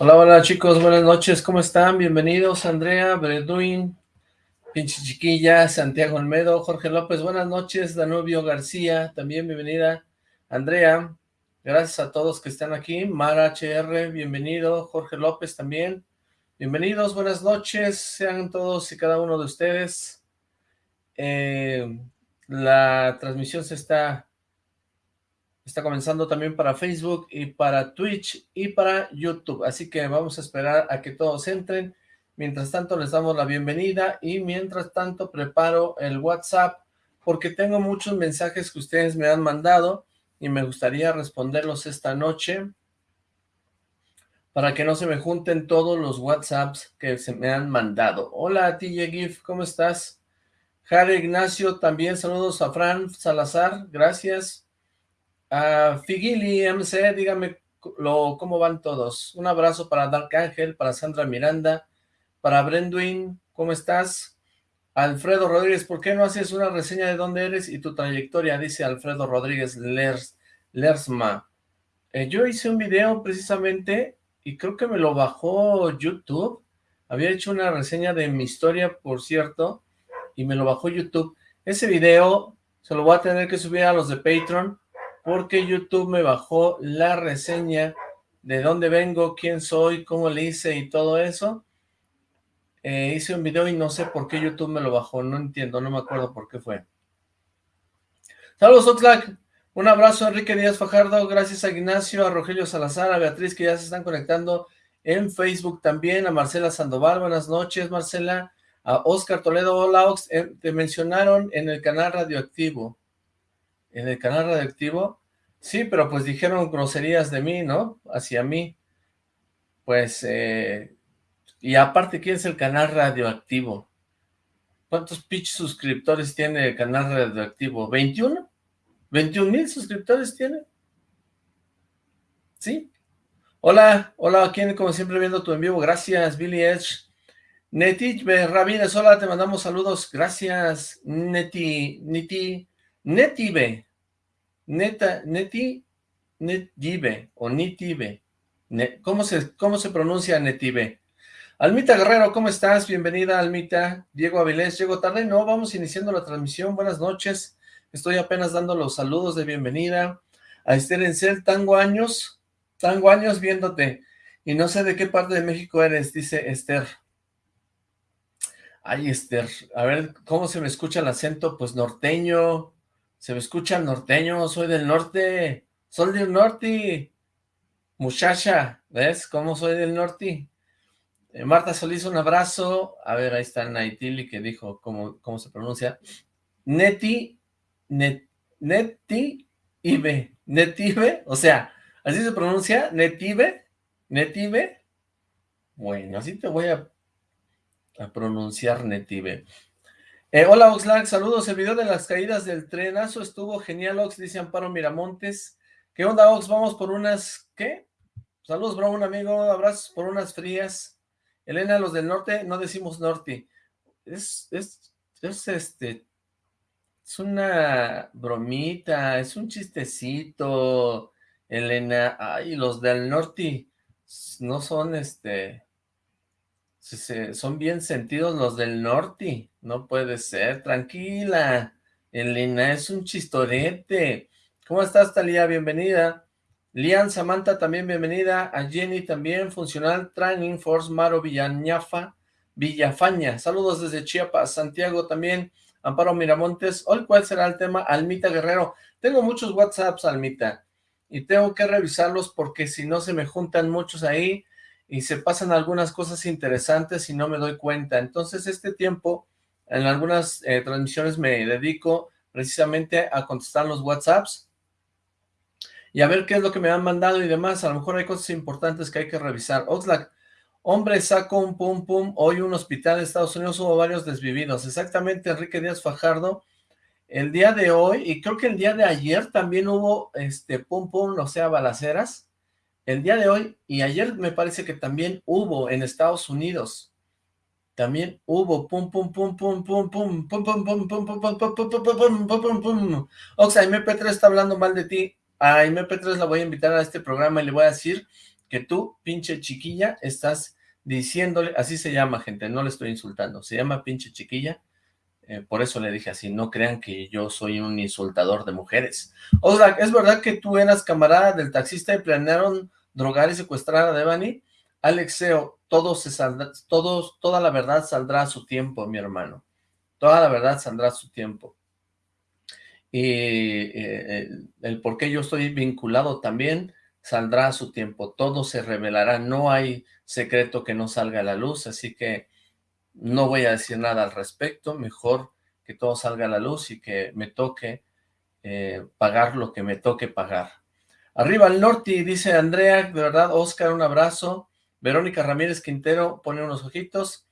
Hola, hola chicos, buenas noches, ¿cómo están? Bienvenidos, Andrea, Breduin, Pinche Chiquilla, Santiago Olmedo, Jorge López, buenas noches, Danubio García, también bienvenida, Andrea, gracias a todos que están aquí, Mara HR, bienvenido, Jorge López también, bienvenidos, buenas noches, sean todos y cada uno de ustedes, eh, la transmisión se está Está comenzando también para Facebook y para Twitch y para YouTube. Así que vamos a esperar a que todos entren. Mientras tanto les damos la bienvenida y mientras tanto preparo el WhatsApp porque tengo muchos mensajes que ustedes me han mandado y me gustaría responderlos esta noche para que no se me junten todos los WhatsApps que se me han mandado. Hola TJ GIF, ¿cómo estás? Jare Ignacio, también saludos a Fran Salazar, gracias. Uh, Figili MC, dígame lo, cómo van todos. Un abrazo para Dark Ángel, para Sandra Miranda, para Brenduin, ¿cómo estás? Alfredo Rodríguez, ¿por qué no haces una reseña de dónde eres y tu trayectoria? Dice Alfredo Rodríguez Lers, Lersma. Eh, yo hice un video precisamente y creo que me lo bajó YouTube. Había hecho una reseña de mi historia, por cierto, y me lo bajó YouTube. Ese video se lo voy a tener que subir a los de Patreon porque YouTube me bajó la reseña de dónde vengo, quién soy, cómo le hice y todo eso. Eh, hice un video y no sé por qué YouTube me lo bajó, no entiendo, no me acuerdo por qué fue. Saludos Oxlack, un abrazo Enrique Díaz Fajardo, gracias a Ignacio, a Rogelio Salazar, a Beatriz que ya se están conectando en Facebook también, a Marcela Sandoval, buenas noches Marcela, a Oscar Toledo, hola Ox, eh, te mencionaron en el canal radioactivo, en el canal radioactivo, sí, pero pues dijeron groserías de mí, ¿no? Hacia mí. Pues, eh, y aparte, ¿quién es el canal radioactivo? ¿Cuántos pitch suscriptores tiene el canal radioactivo? ¿21? ¿21 mil suscriptores tiene? ¿Sí? Hola, hola, ¿quién? Como siempre viendo tu en vivo, gracias, Billy Edge. Neti Ramírez, hola, te mandamos saludos, gracias, Neti, Neti, Netibe, Neta, Neti, Netibe, o Nitibe, ¿cómo, se, ¿cómo se pronuncia Netibe? Almita Guerrero, ¿cómo estás? Bienvenida, Almita. Diego Avilés, llego tarde, no, vamos iniciando la transmisión, buenas noches. Estoy apenas dando los saludos de bienvenida a Esther Encel, tango años, tango años viéndote, y no sé de qué parte de México eres, dice Esther. Ay, Esther, a ver, ¿cómo se me escucha el acento? Pues norteño, se me escucha norteño, soy del norte, soy del norte, muchacha, ¿ves cómo soy del norte? Eh, Marta Solís, un abrazo, a ver, ahí está Naitili que dijo cómo, cómo se pronuncia, Neti, net, Neti, Ibe, Netibe, o sea, así se pronuncia, Netibe, Netibe, bueno, así te voy a, a pronunciar Netibe. Eh, hola Oxlack, saludos, el video de las caídas del trenazo estuvo genial Ox, dice Amparo Miramontes. ¿Qué onda Ox? Vamos por unas, ¿qué? Saludos bro, un amigo, abrazos por unas frías. Elena, los del norte, no decimos norte. Es, es, es este, es una bromita, es un chistecito. Elena, ay, los del norte no son este, son bien sentidos los del norte, no puede ser, tranquila, Elena, es un chistorete. ¿Cómo estás, Talía? Bienvenida. Lian Samantha, también bienvenida. A Jenny también, Funcional Training Force Maro Villañafa, Villafaña. Saludos desde Chiapas. Santiago también. Amparo Miramontes. Hoy, ¿cuál será el tema? Almita Guerrero. Tengo muchos WhatsApps, Almita, y tengo que revisarlos porque si no se me juntan muchos ahí, y se pasan algunas cosas interesantes y no me doy cuenta. Entonces este tiempo, en algunas eh, transmisiones me dedico precisamente a contestar los WhatsApps y a ver qué es lo que me han mandado y demás. A lo mejor hay cosas importantes que hay que revisar. Oxlack, hombre, saco un pum pum, hoy un hospital de Estados Unidos hubo varios desvividos. Exactamente, Enrique Díaz Fajardo. El día de hoy, y creo que el día de ayer también hubo este pum pum, o sea, balaceras el día de hoy y ayer me parece que también hubo en Estados Unidos. También hubo pum pum pum pum pum pum pum pum pum pum pum pum pum pum pum pum pum pum Oxa, MP3 está hablando mal de ti. A MP3 la voy a invitar a este programa y le voy a decir que tú, pinche chiquilla, estás diciéndole, así se llama gente, no le estoy insultando, se llama pinche chiquilla, eh, por eso le dije así, no crean que yo soy un insultador de mujeres. Oxlack, ¿es verdad que tú eras camarada del taxista y planearon drogar y secuestrar a Devani? Alexeo, todo se saldrá, todos, toda la verdad saldrá a su tiempo, mi hermano. Toda la verdad saldrá a su tiempo. Y eh, el, por qué yo estoy vinculado también saldrá a su tiempo. Todo se revelará. No hay secreto que no salga a la luz, así que no voy a decir nada al respecto. Mejor que todo salga a la luz y que me toque eh, pagar lo que me toque pagar. Arriba al norte, dice Andrea, de verdad, Oscar, un abrazo. Verónica Ramírez Quintero pone unos ojitos.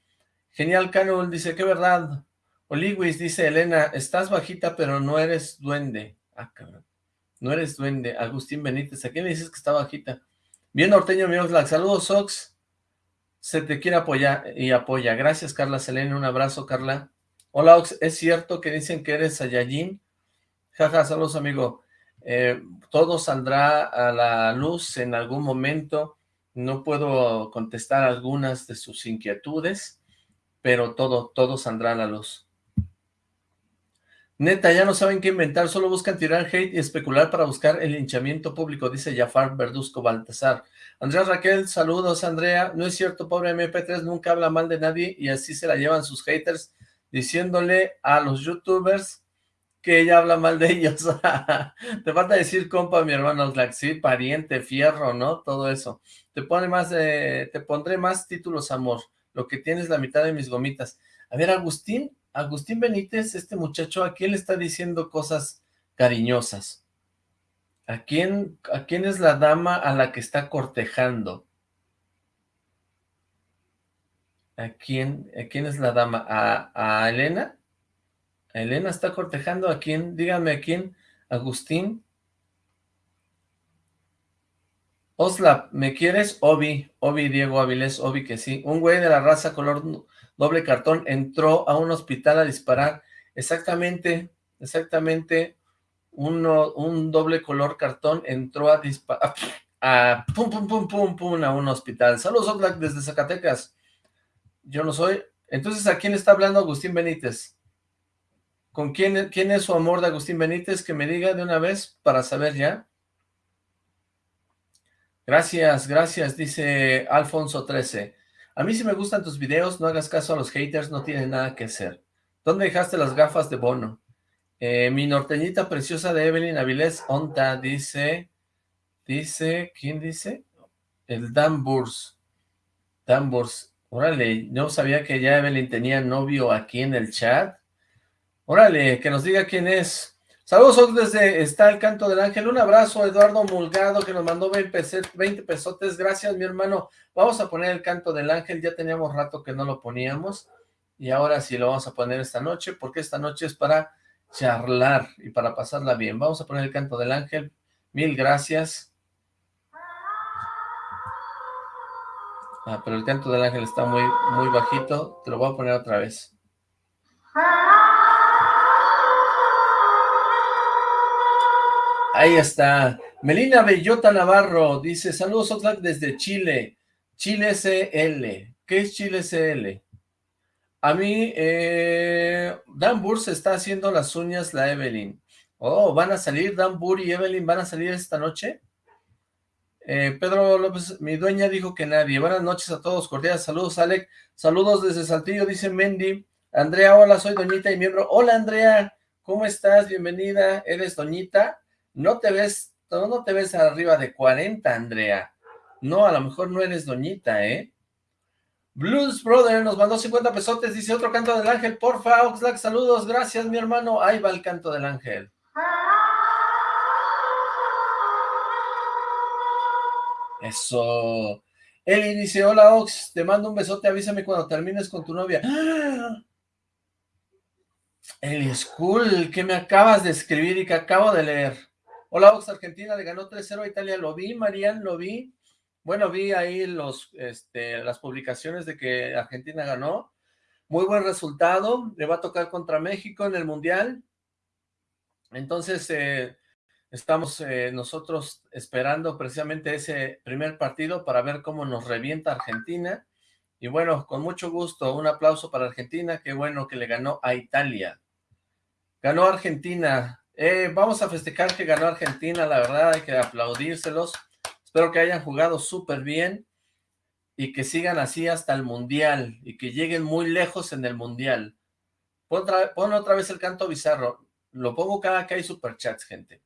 Genial, Canul, dice, qué verdad. Oliwis, dice Elena, estás bajita, pero no eres duende. Ah, cabrón. No eres duende. Agustín Benítez, ¿a quién le dices que está bajita? Bien, Norteño, mi Oxlack. Saludos, Sox. Se te quiere apoyar y apoya. Gracias, Carla Selene. Un abrazo, Carla. Hola, Ox. ¿Es cierto que dicen que eres Saiyajin? Jaja, saludos, amigo. Eh, todo saldrá a la luz en algún momento. No puedo contestar algunas de sus inquietudes, pero todo, todo saldrá a la luz. Neta, ya no saben qué inventar, solo buscan tirar hate y especular para buscar el hinchamiento público, dice Jafar Verduzco Baltasar. Andrea Raquel, saludos Andrea. No es cierto, pobre MP3 nunca habla mal de nadie y así se la llevan sus haters diciéndole a los youtubers que ella habla mal de ellos. Te falta decir compa, mi hermano sí, pariente, fierro, ¿no? Todo eso. Te pone más, te pondré más títulos, amor. Lo que tienes la mitad de mis gomitas. A ver, Agustín, Agustín Benítez, este muchacho, ¿a quién le está diciendo cosas cariñosas? ¿A quién, ¿A quién es la dama a la que está cortejando? ¿A quién, a quién es la dama? ¿A, a Elena? ¿A Elena está cortejando? ¿A quién? Dígame a quién. ¿Agustín? Osla, ¿me quieres? Obi, Obi Diego Avilés, Obi que sí. Un güey de la raza color doble cartón, entró a un hospital a disparar, exactamente, exactamente, uno, un doble color cartón entró a disparar, a pum, pum, pum, pum, pum, a un hospital. Saludos, Oxlack, desde Zacatecas. Yo no soy. Entonces, ¿a quién está hablando Agustín Benítez? ¿Con quién, quién es su amor de Agustín Benítez? Que me diga de una vez para saber ya. Gracias, gracias, dice Alfonso 13. A mí sí me gustan tus videos, no hagas caso a los haters, no tienen nada que hacer. ¿Dónde dejaste las gafas de Bono? Eh, mi norteñita preciosa de Evelyn Avilés, Onta, dice, dice, ¿quién dice? El Dan Burs. Dan Burs. Órale, no sabía que ya Evelyn tenía novio aquí en el chat. Órale, que nos diga quién es. Saludos desde Está el Canto del Ángel. Un abrazo a Eduardo Mulgado que nos mandó 20 pesotes. Gracias, mi hermano. Vamos a poner el Canto del Ángel. Ya teníamos rato que no lo poníamos. Y ahora sí lo vamos a poner esta noche, porque esta noche es para charlar y para pasarla bien. Vamos a poner el Canto del Ángel. Mil gracias. Ah, pero el Canto del Ángel está muy, muy bajito. Te lo voy a poner otra vez. Ahí está. Melina Bellota Navarro dice, saludos Oxlack desde Chile. Chile CL. ¿Qué es Chile CL? A mí, eh, Dan Burr se está haciendo las uñas la Evelyn. Oh, ¿van a salir Dan Burr y Evelyn? ¿Van a salir esta noche? Eh, Pedro López, mi dueña dijo que nadie. Buenas noches a todos, cordiales saludos, Alec. Saludos desde Saltillo, dice Mendy. Andrea, hola, soy Doñita y miembro. Hola, Andrea, ¿cómo estás? Bienvenida. ¿Eres Doñita? No te ves, no, te ves arriba de 40, Andrea. No, a lo mejor no eres doñita, ¿eh? Blues Brother nos mandó 50 pesotes, dice otro canto del ángel, porfa, Oxlack, saludos, gracias mi hermano, ahí va el canto del ángel. Eso. Eli dice, hola Ox, te mando un besote, avísame cuando termines con tu novia. Eli School, que me acabas de escribir y que acabo de leer. Hola, Ox Argentina le ganó 3-0 a Italia. Lo vi, Marian, lo vi. Bueno, vi ahí los, este, las publicaciones de que Argentina ganó. Muy buen resultado. Le va a tocar contra México en el Mundial. Entonces, eh, Estamos eh, nosotros esperando precisamente ese primer partido para ver cómo nos revienta Argentina. Y bueno, con mucho gusto, un aplauso para Argentina. Qué bueno que le ganó a Italia. Ganó Argentina. Eh, vamos a festejar que ganó Argentina, la verdad hay que aplaudírselos. Espero que hayan jugado súper bien y que sigan así hasta el Mundial y que lleguen muy lejos en el Mundial. Pon otra, vez el canto bizarro. Lo pongo cada que hay superchats, gente.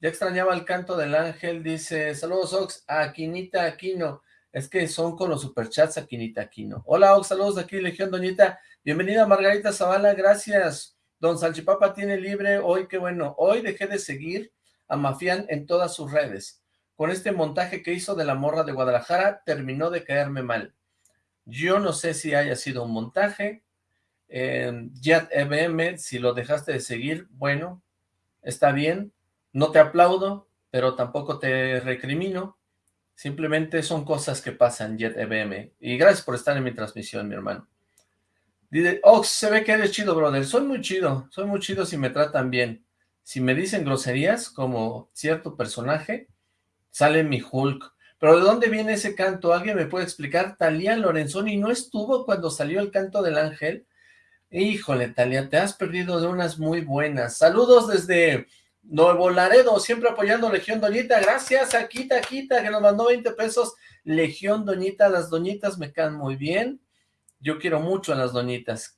Ya extrañaba el canto del ángel, dice, saludos Ox, a Aquinita Aquino. Es que son con los superchats Aquinita Aquino. Hola Ox, saludos de aquí, Legión Doñita. Bienvenida Margarita Zavala, gracias. Don Salchipapa tiene libre hoy, qué bueno. Hoy dejé de seguir a Mafián en todas sus redes. Con este montaje que hizo de la morra de Guadalajara, terminó de caerme mal. Yo no sé si haya sido un montaje. Eh, Jet EBM, si lo dejaste de seguir, bueno, está bien. No te aplaudo, pero tampoco te recrimino. Simplemente son cosas que pasan, Jet EBM. Y gracias por estar en mi transmisión, mi hermano. Dice, Ox, se ve que eres chido, brother. Soy muy chido. Soy muy chido si me tratan bien. Si me dicen groserías, como cierto personaje, sale mi Hulk. Pero ¿de dónde viene ese canto? ¿Alguien me puede explicar? Talía Lorenzoni no estuvo cuando salió el canto del ángel. Híjole, Talía, te has perdido de unas muy buenas. Saludos desde Nuevo Laredo, siempre apoyando Legión Doñita. Gracias a Quita Quita, que nos mandó 20 pesos. Legión Doñita, las doñitas me caen muy bien. Yo quiero mucho a las doñitas.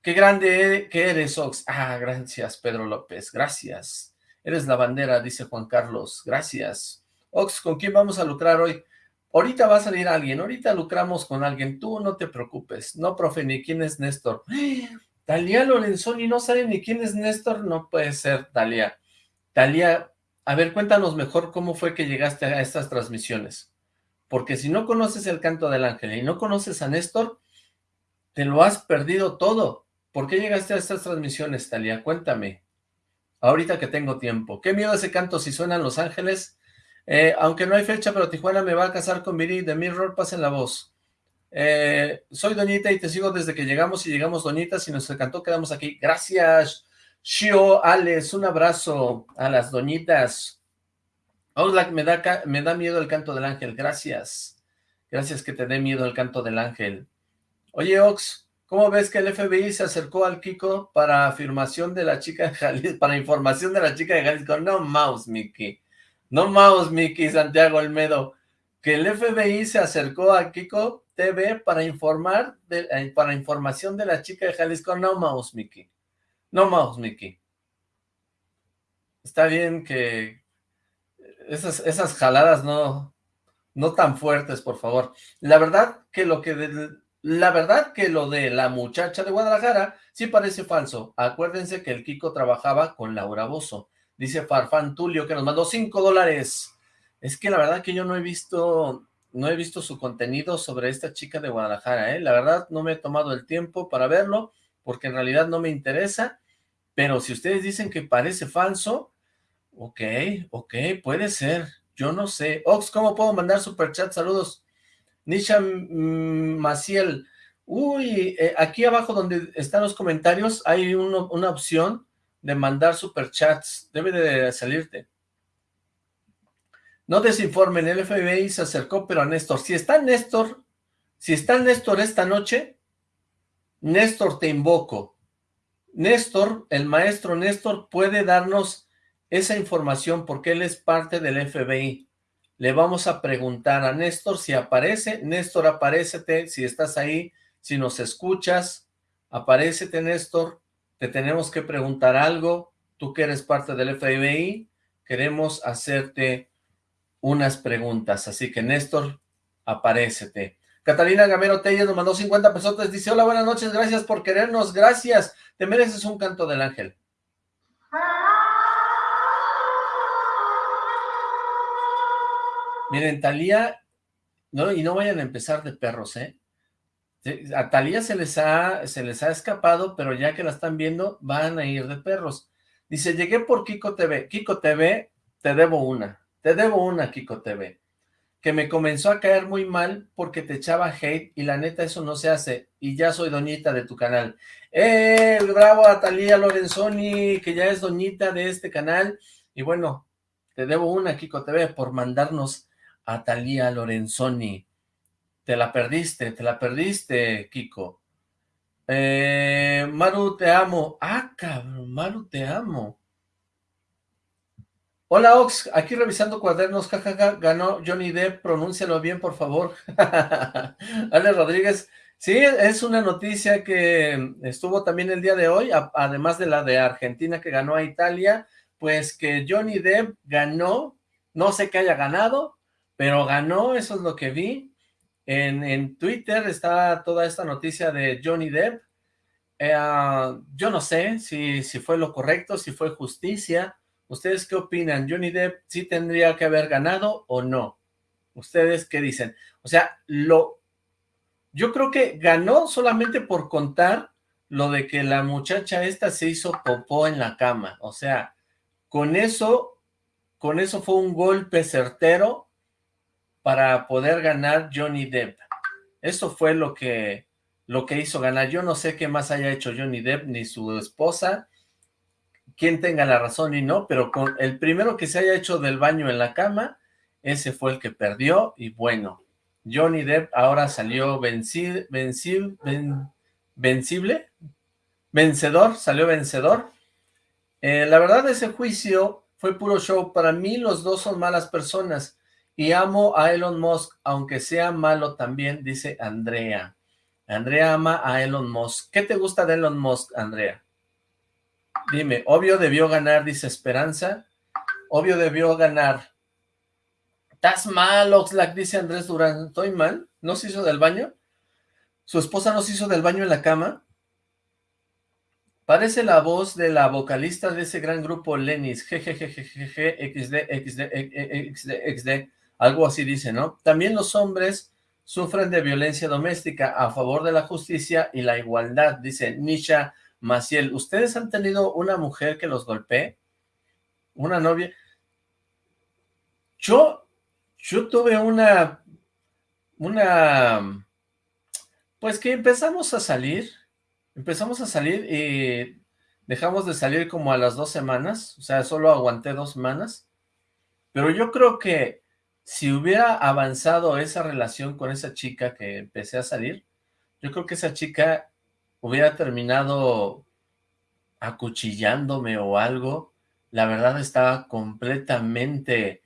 Qué grande que eres, Ox. Ah, gracias, Pedro López. Gracias. Eres la bandera, dice Juan Carlos. Gracias. Ox, ¿con quién vamos a lucrar hoy? Ahorita va a salir alguien. Ahorita lucramos con alguien. Tú no te preocupes. No, profe, ni quién es Néstor. Talía Lorenzoni no sabe ni quién es Néstor. No puede ser, Talía. Talía, a ver, cuéntanos mejor cómo fue que llegaste a estas transmisiones. Porque si no conoces el canto del ángel y no conoces a Néstor, te lo has perdido todo. ¿Por qué llegaste a estas transmisiones, Talía? Cuéntame. Ahorita que tengo tiempo. ¿Qué miedo ese canto si suenan Los Ángeles? Eh, aunque no hay fecha, pero Tijuana me va a casar con Miri de Mirror, pasen la voz. Eh, soy Doñita y te sigo desde que llegamos y llegamos Doñita. Si nos encantó, quedamos aquí. Gracias. Shio, Alex, un abrazo a las doñitas. Oxlack, me da, me da miedo el canto del ángel, gracias. Gracias que te dé miedo el canto del ángel. Oye, Ox, ¿cómo ves que el FBI se acercó al Kiko para afirmación de la chica de Jalisco, para información de la chica de Jalisco? No mouse, Mickey. No mouse, Mickey, Santiago Olmedo. Que el FBI se acercó a Kiko TV para informar, de, eh, para información de la chica de Jalisco. No mouse, Mickey. No mouse, Mickey. Está bien que esas, esas jaladas no, no tan fuertes, por favor. La verdad que lo que la verdad que lo de la muchacha de Guadalajara sí parece falso. Acuérdense que el Kiko trabajaba con Laura Bozo. Dice Farfán Tulio que nos mandó cinco dólares. Es que la verdad que yo no he visto, no he visto su contenido sobre esta chica de Guadalajara, ¿eh? La verdad no me he tomado el tiempo para verlo, porque en realidad no me interesa. Pero si ustedes dicen que parece falso, ok, ok, puede ser. Yo no sé. Ox, ¿cómo puedo mandar superchat? Saludos. Nisha Maciel. Uy, eh, aquí abajo donde están los comentarios hay una opción de mandar superchats. Debe de salirte. No desinformen, el FBI se acercó, pero a Néstor. Si está Néstor, si está Néstor esta noche, Néstor te invoco. Néstor, el maestro Néstor, puede darnos esa información porque él es parte del FBI. Le vamos a preguntar a Néstor si aparece. Néstor, aparécete si estás ahí, si nos escuchas. Aparécete, Néstor. Te tenemos que preguntar algo. Tú que eres parte del FBI, queremos hacerte unas preguntas. Así que, Néstor, aparécete. Catalina Gamero Telles nos mandó 50 pesos, dice, hola, buenas noches, gracias por querernos, gracias, te mereces un canto del ángel. Miren, Talía, no, y no vayan a empezar de perros, ¿eh? A Talía se les, ha, se les ha escapado, pero ya que la están viendo, van a ir de perros. Dice, llegué por Kiko TV. Kiko TV, te debo una. Te debo una, Kiko TV que me comenzó a caer muy mal porque te echaba hate y la neta eso no se hace y ya soy doñita de tu canal. ¡Eh! Bravo a Talía Lorenzoni, que ya es doñita de este canal Y bueno, te debo una, Kiko TV, por mandarnos a Lorenzoni. Te la perdiste, te la perdiste, Kiko. Eh, Maru, te amo. Ah, cabrón, Maru, te amo. Hola, Ox, aquí revisando cuadernos, jajaja, ganó Johnny Depp, pronúncialo bien, por favor. Ale Rodríguez, sí, es una noticia que estuvo también el día de hoy, además de la de Argentina que ganó a Italia, pues que Johnny Depp ganó, no sé qué haya ganado, pero ganó, eso es lo que vi. En, en Twitter está toda esta noticia de Johnny Depp. Eh, yo no sé si, si fue lo correcto, si fue justicia. ¿Ustedes qué opinan? ¿Johnny Depp sí tendría que haber ganado o no? ¿Ustedes qué dicen? O sea, lo... Yo creo que ganó solamente por contar lo de que la muchacha esta se hizo popó en la cama. O sea, con eso, con eso fue un golpe certero para poder ganar Johnny Depp. Eso fue lo que, lo que hizo ganar. Yo no sé qué más haya hecho Johnny Depp ni su esposa, quién tenga la razón y no, pero con el primero que se haya hecho del baño en la cama, ese fue el que perdió y bueno, Johnny Depp ahora salió vencido, vencible, vencedor, salió vencedor eh, la verdad ese juicio fue puro show. Para mí los dos son malas personas y amo a Elon Musk, aunque sea malo también, dice Andrea. Andrea ama a Elon Musk. ¿Qué te gusta de Elon Musk, Andrea? Dime, obvio debió ganar, dice Esperanza. Obvio debió ganar. ¿Estás mal, Oxlack? Dice Andrés Durán. ¿Estoy mal? ¿No se hizo del baño? ¿Su esposa no se hizo del baño en la cama? Parece la voz de la vocalista de ese gran grupo Lenis, jejejejeje, XD, XD, XD, XD, algo así dice, ¿no? También los hombres sufren de violencia doméstica a favor de la justicia y la igualdad, dice Nisha Maciel. ¿Ustedes han tenido una mujer que los golpee? ¿Una novia? Yo, yo tuve una, una, pues que empezamos a salir, Empezamos a salir y dejamos de salir como a las dos semanas, o sea, solo aguanté dos semanas, pero yo creo que si hubiera avanzado esa relación con esa chica que empecé a salir, yo creo que esa chica hubiera terminado acuchillándome o algo, la verdad estaba completamente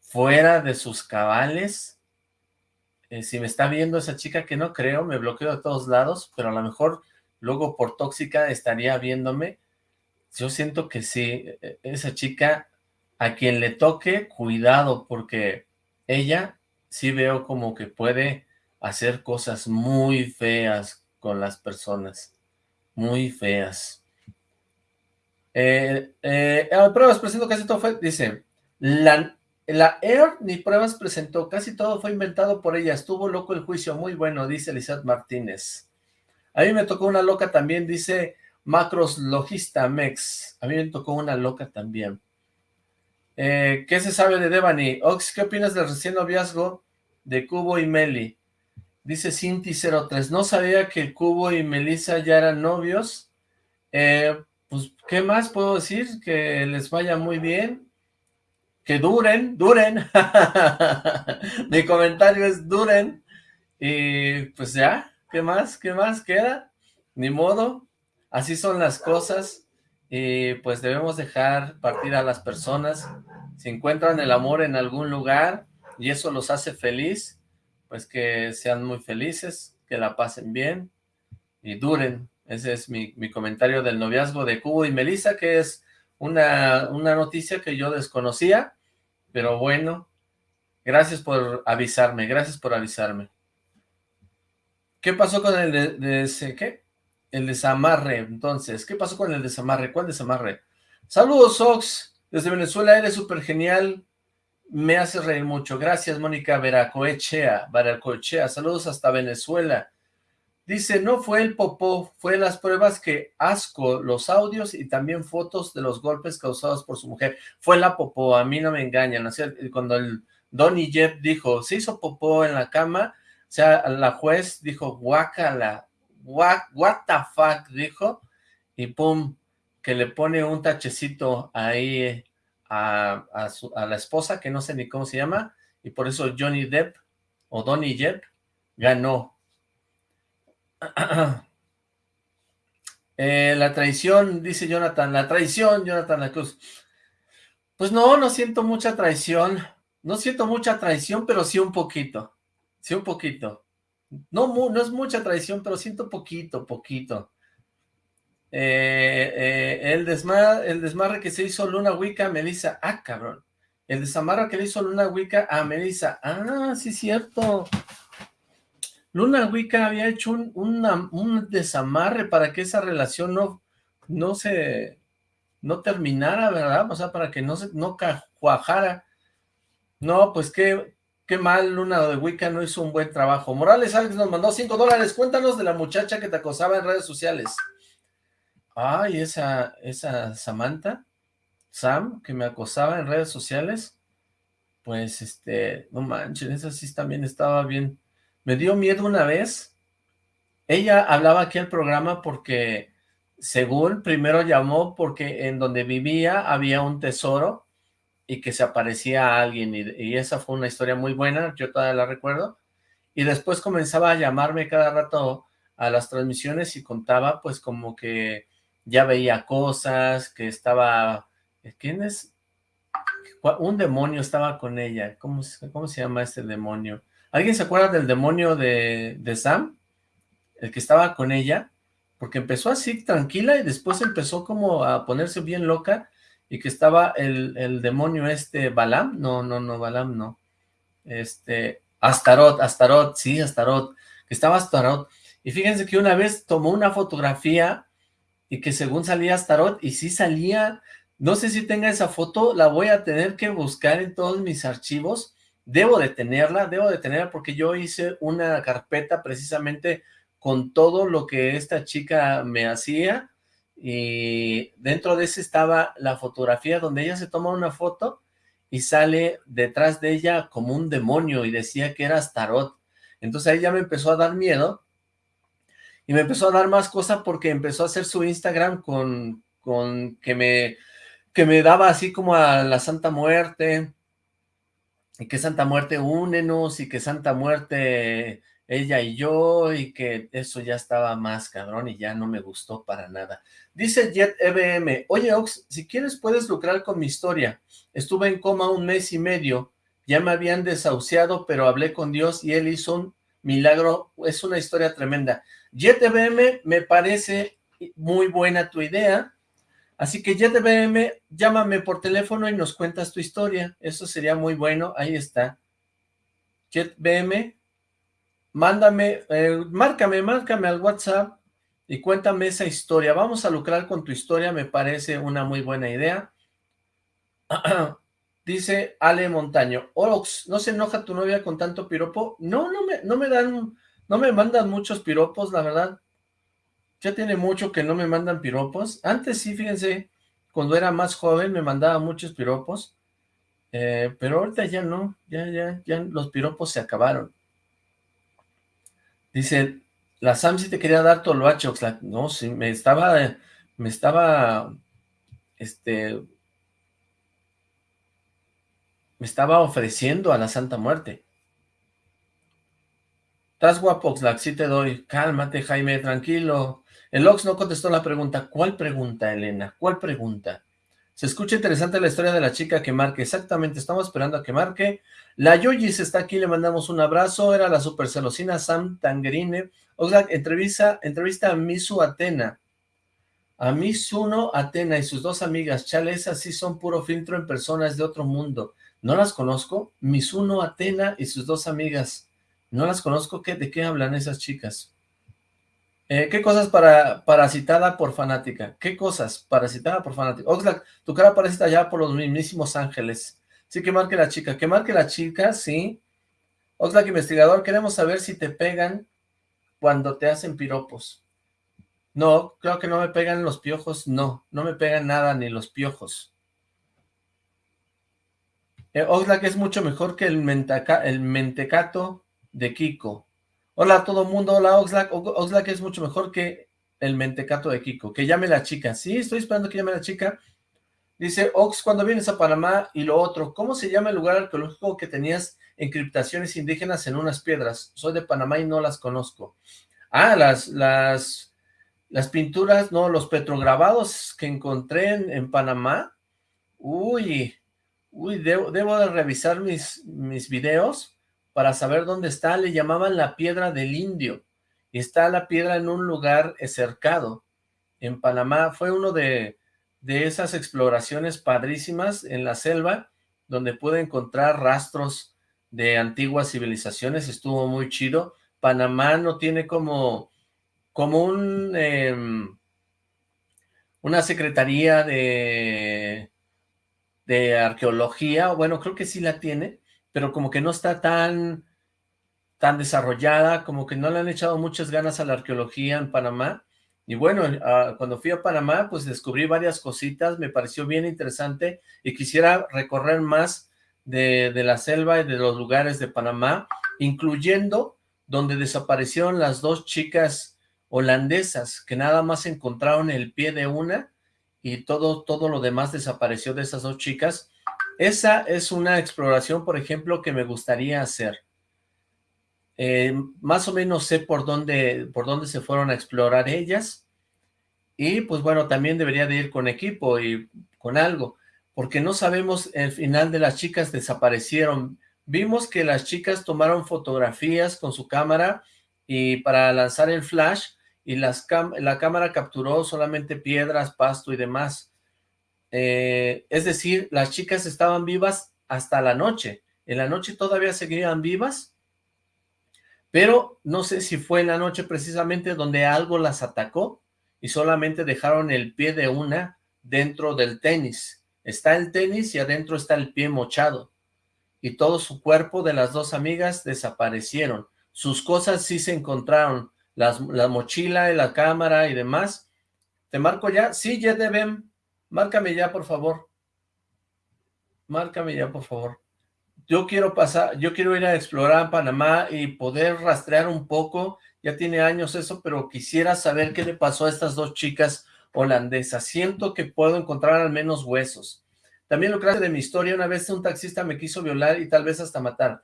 fuera de sus cabales, eh, si me está viendo esa chica que no creo, me bloqueo de todos lados, pero a lo mejor luego por tóxica estaría viéndome. Yo siento que sí, e, esa chica, a quien le toque, cuidado, porque ella sí veo como que puede hacer cosas muy feas con las personas, muy feas. Eh, eh, pruebas presentó casi todo fue, dice, la, la Air ni pruebas presentó, casi todo fue inventado por ella, estuvo loco el juicio, muy bueno, dice Lizeth Martínez. A mí me tocó una loca también, dice Macros Logista Mex. A mí me tocó una loca también. Eh, ¿Qué se sabe de Devani? Ox, ¿qué opinas del recién noviazgo de Cubo y Meli? Dice Cinti03, no sabía que Cubo y Melissa ya eran novios. Eh, pues, ¿qué más puedo decir? Que les vaya muy bien. Que duren, duren. Mi comentario es duren. Y pues ya, ¿Qué más? ¿Qué más queda? Ni modo, así son las cosas y pues debemos dejar partir a las personas. Si encuentran el amor en algún lugar y eso los hace feliz, pues que sean muy felices, que la pasen bien y duren. Ese es mi, mi comentario del noviazgo de Cubo y Melissa, que es una, una noticia que yo desconocía, pero bueno, gracias por avisarme, gracias por avisarme. ¿Qué pasó con el de, ese, qué? El desamarre, entonces. ¿Qué pasó con el desamarre? ¿Cuál desamarre? Saludos, Ox. Desde Venezuela eres súper genial. Me hace reír mucho. Gracias, Mónica Veracoechea. Veracoechea. Saludos hasta Venezuela. Dice, no fue el popó, fue las pruebas que asco, los audios y también fotos de los golpes causados por su mujer. Fue la popó, a mí no me engañan. cuando el Donny Jeff dijo, se hizo popó en la cama, o sea, la juez dijo, guácala, what, the fuck, dijo, y pum, que le pone un tachecito ahí a, a, la esposa, que no sé ni cómo se llama, y por eso Johnny Depp, o Donny Depp, ganó. Eh, la traición, dice Jonathan, la traición, Jonathan La Cruz. Pues no, no siento mucha traición, no siento mucha traición, pero sí un poquito, sí un poquito. No, no es mucha traición, pero siento poquito, poquito. Eh, eh, el, desmarre, el desmarre que se hizo Luna Wicca, Melissa, ah, cabrón. El desamarre que le hizo Luna Wicca a Melissa, ah, sí, cierto. Luna Wicca había hecho un, un desamarre para que esa relación no, no se, no terminara, ¿verdad? O sea, para que no se, no cuajara. No, pues qué, qué mal, Luna de Wicca no hizo un buen trabajo. Morales Alex nos mandó 5 dólares. Cuéntanos de la muchacha que te acosaba en redes sociales. Ay, esa, esa Samantha, Sam, que me acosaba en redes sociales, pues, este, no manches, esa sí también estaba bien. Me dio miedo una vez. Ella hablaba aquí al programa porque, según, primero llamó porque en donde vivía había un tesoro y que se aparecía alguien, y, y esa fue una historia muy buena, yo todavía la recuerdo, y después comenzaba a llamarme cada rato a las transmisiones y contaba pues como que ya veía cosas, que estaba... ¿Quién es? Un demonio estaba con ella. ¿Cómo, cómo se llama este demonio? ¿Alguien se acuerda del demonio de, de Sam? El que estaba con ella. Porque empezó así tranquila y después empezó como a ponerse bien loca y que estaba el, el demonio este, Balam, no, no, no, Balam no, este, Astarot, Astarot, sí, Astarot, que estaba Astarot, y fíjense que una vez tomó una fotografía y que según salía Astarot, y sí salía, no sé si tenga esa foto, la voy a tener que buscar en todos mis archivos, debo de tenerla, debo de tenerla porque yo hice una carpeta precisamente con todo lo que esta chica me hacía, y dentro de ese estaba la fotografía donde ella se toma una foto y sale detrás de ella como un demonio y decía que era Astarot. Entonces ahí ya me empezó a dar miedo y me empezó a dar más cosas porque empezó a hacer su Instagram con, con que me, que me daba así como a la Santa Muerte, y que Santa Muerte únenos, y que Santa Muerte ella y yo, y que eso ya estaba más cabrón y ya no me gustó para nada. Dice Jet EBM, oye Ox, si quieres puedes lucrar con mi historia. Estuve en coma un mes y medio, ya me habían desahuciado, pero hablé con Dios y Él hizo un milagro, es una historia tremenda. YetBM, me parece muy buena tu idea, así que YetBM, llámame por teléfono y nos cuentas tu historia, eso sería muy bueno, ahí está. YetBM, mándame, eh, márcame, márcame al WhatsApp y cuéntame esa historia, vamos a lucrar con tu historia, me parece una muy buena idea. Dice Ale Montaño, Orox, ¿no se enoja tu novia con tanto piropo? No, no me, no me dan, no me mandan muchos piropos, la verdad. Ya tiene mucho que no me mandan piropos. Antes sí, fíjense, cuando era más joven me mandaba muchos piropos. Eh, pero ahorita ya no, ya, ya, ya los piropos se acabaron. Dice, la Sam sí te quería dar toloache, Oxlack. No, sí, me estaba, me estaba, este, me estaba ofreciendo a la Santa Muerte. Estás guapo, Oxlack, sí te doy. Cálmate, Jaime, tranquilo. El Ox no contestó la pregunta. ¿Cuál pregunta, Elena? ¿Cuál pregunta? Se escucha interesante la historia de la chica que marque. Exactamente, estamos esperando a que marque. La Yoyis está aquí, le mandamos un abrazo. Era la supercelosina Sam Tangerine. Oxlack, entrevista, entrevista a Misu Atena. A Misuno Atena y sus dos amigas. Chale, esas sí son puro filtro en personas de otro mundo. No las conozco. Misuno Atena y sus dos amigas. No las conozco. ¿Qué, ¿De qué hablan esas chicas? Eh, ¿Qué cosas para parasitada por fanática? ¿Qué cosas parasitada por fanática? Oxlack, tu cara parece allá por los mismísimos ángeles. Sí, que marque la chica. Que marque la chica, sí. Oxlack, investigador, queremos saber si te pegan cuando te hacen piropos. No, creo que no me pegan los piojos, no. No me pegan nada, ni los piojos. Eh, Oxlack es mucho mejor que el, el mentecato de Kiko. Hola a todo mundo, hola Oxlack. Oxlack es mucho mejor que el mentecato de Kiko. Que llame la chica. Sí, estoy esperando que llame la chica. Dice, Ox, cuando vienes a Panamá y lo otro, ¿cómo se llama el lugar arqueológico que tenías encriptaciones indígenas en unas piedras? Soy de Panamá y no las conozco. Ah, las, las, las pinturas, no, los petrograbados que encontré en, Panamá. Uy, uy, debo, de revisar mis, mis videos para saber dónde está. Le llamaban la piedra del indio. Y está la piedra en un lugar cercado. En Panamá fue uno de, de esas exploraciones padrísimas en la selva, donde pude encontrar rastros de antiguas civilizaciones. Estuvo muy chido. Panamá no tiene como, como un, em, una secretaría de, de arqueología, bueno, creo que sí la tiene, pero como que no está tan, tan desarrollada, como que no le han echado muchas ganas a la arqueología en Panamá, y bueno, ah, cuando fui a Panamá, pues descubrí varias cositas, me pareció bien interesante, y quisiera recorrer más de, de la selva y de los lugares de Panamá, incluyendo donde desaparecieron las dos chicas holandesas, que nada más encontraron el pie de una y todo, todo lo demás desapareció de esas dos chicas. Esa es una exploración, por ejemplo, que me gustaría hacer. Eh, más o menos sé por dónde, por dónde se fueron a explorar ellas. Y pues bueno, también debería de ir con equipo y con algo, porque no sabemos el final de las chicas desaparecieron. Vimos que las chicas tomaron fotografías con su cámara y para lanzar el flash y la cámara capturó solamente piedras, pasto y demás. Eh, es decir, las chicas estaban vivas hasta la noche. En la noche todavía seguían vivas, pero no sé si fue en la noche precisamente donde algo las atacó y solamente dejaron el pie de una dentro del tenis. Está el tenis y adentro está el pie mochado y todo su cuerpo de las dos amigas desaparecieron. Sus cosas sí se encontraron, las, la mochila y la cámara y demás. ¿Te marco ya? Sí, ya deben. Márcame ya, por favor. Márcame ya, por favor. Yo quiero pasar, yo quiero ir a explorar Panamá y poder rastrear un poco. Ya tiene años eso, pero quisiera saber qué le pasó a estas dos chicas holandesas. Siento que puedo encontrar al menos huesos. También lucrate de mi historia. Una vez un taxista me quiso violar y tal vez hasta matar.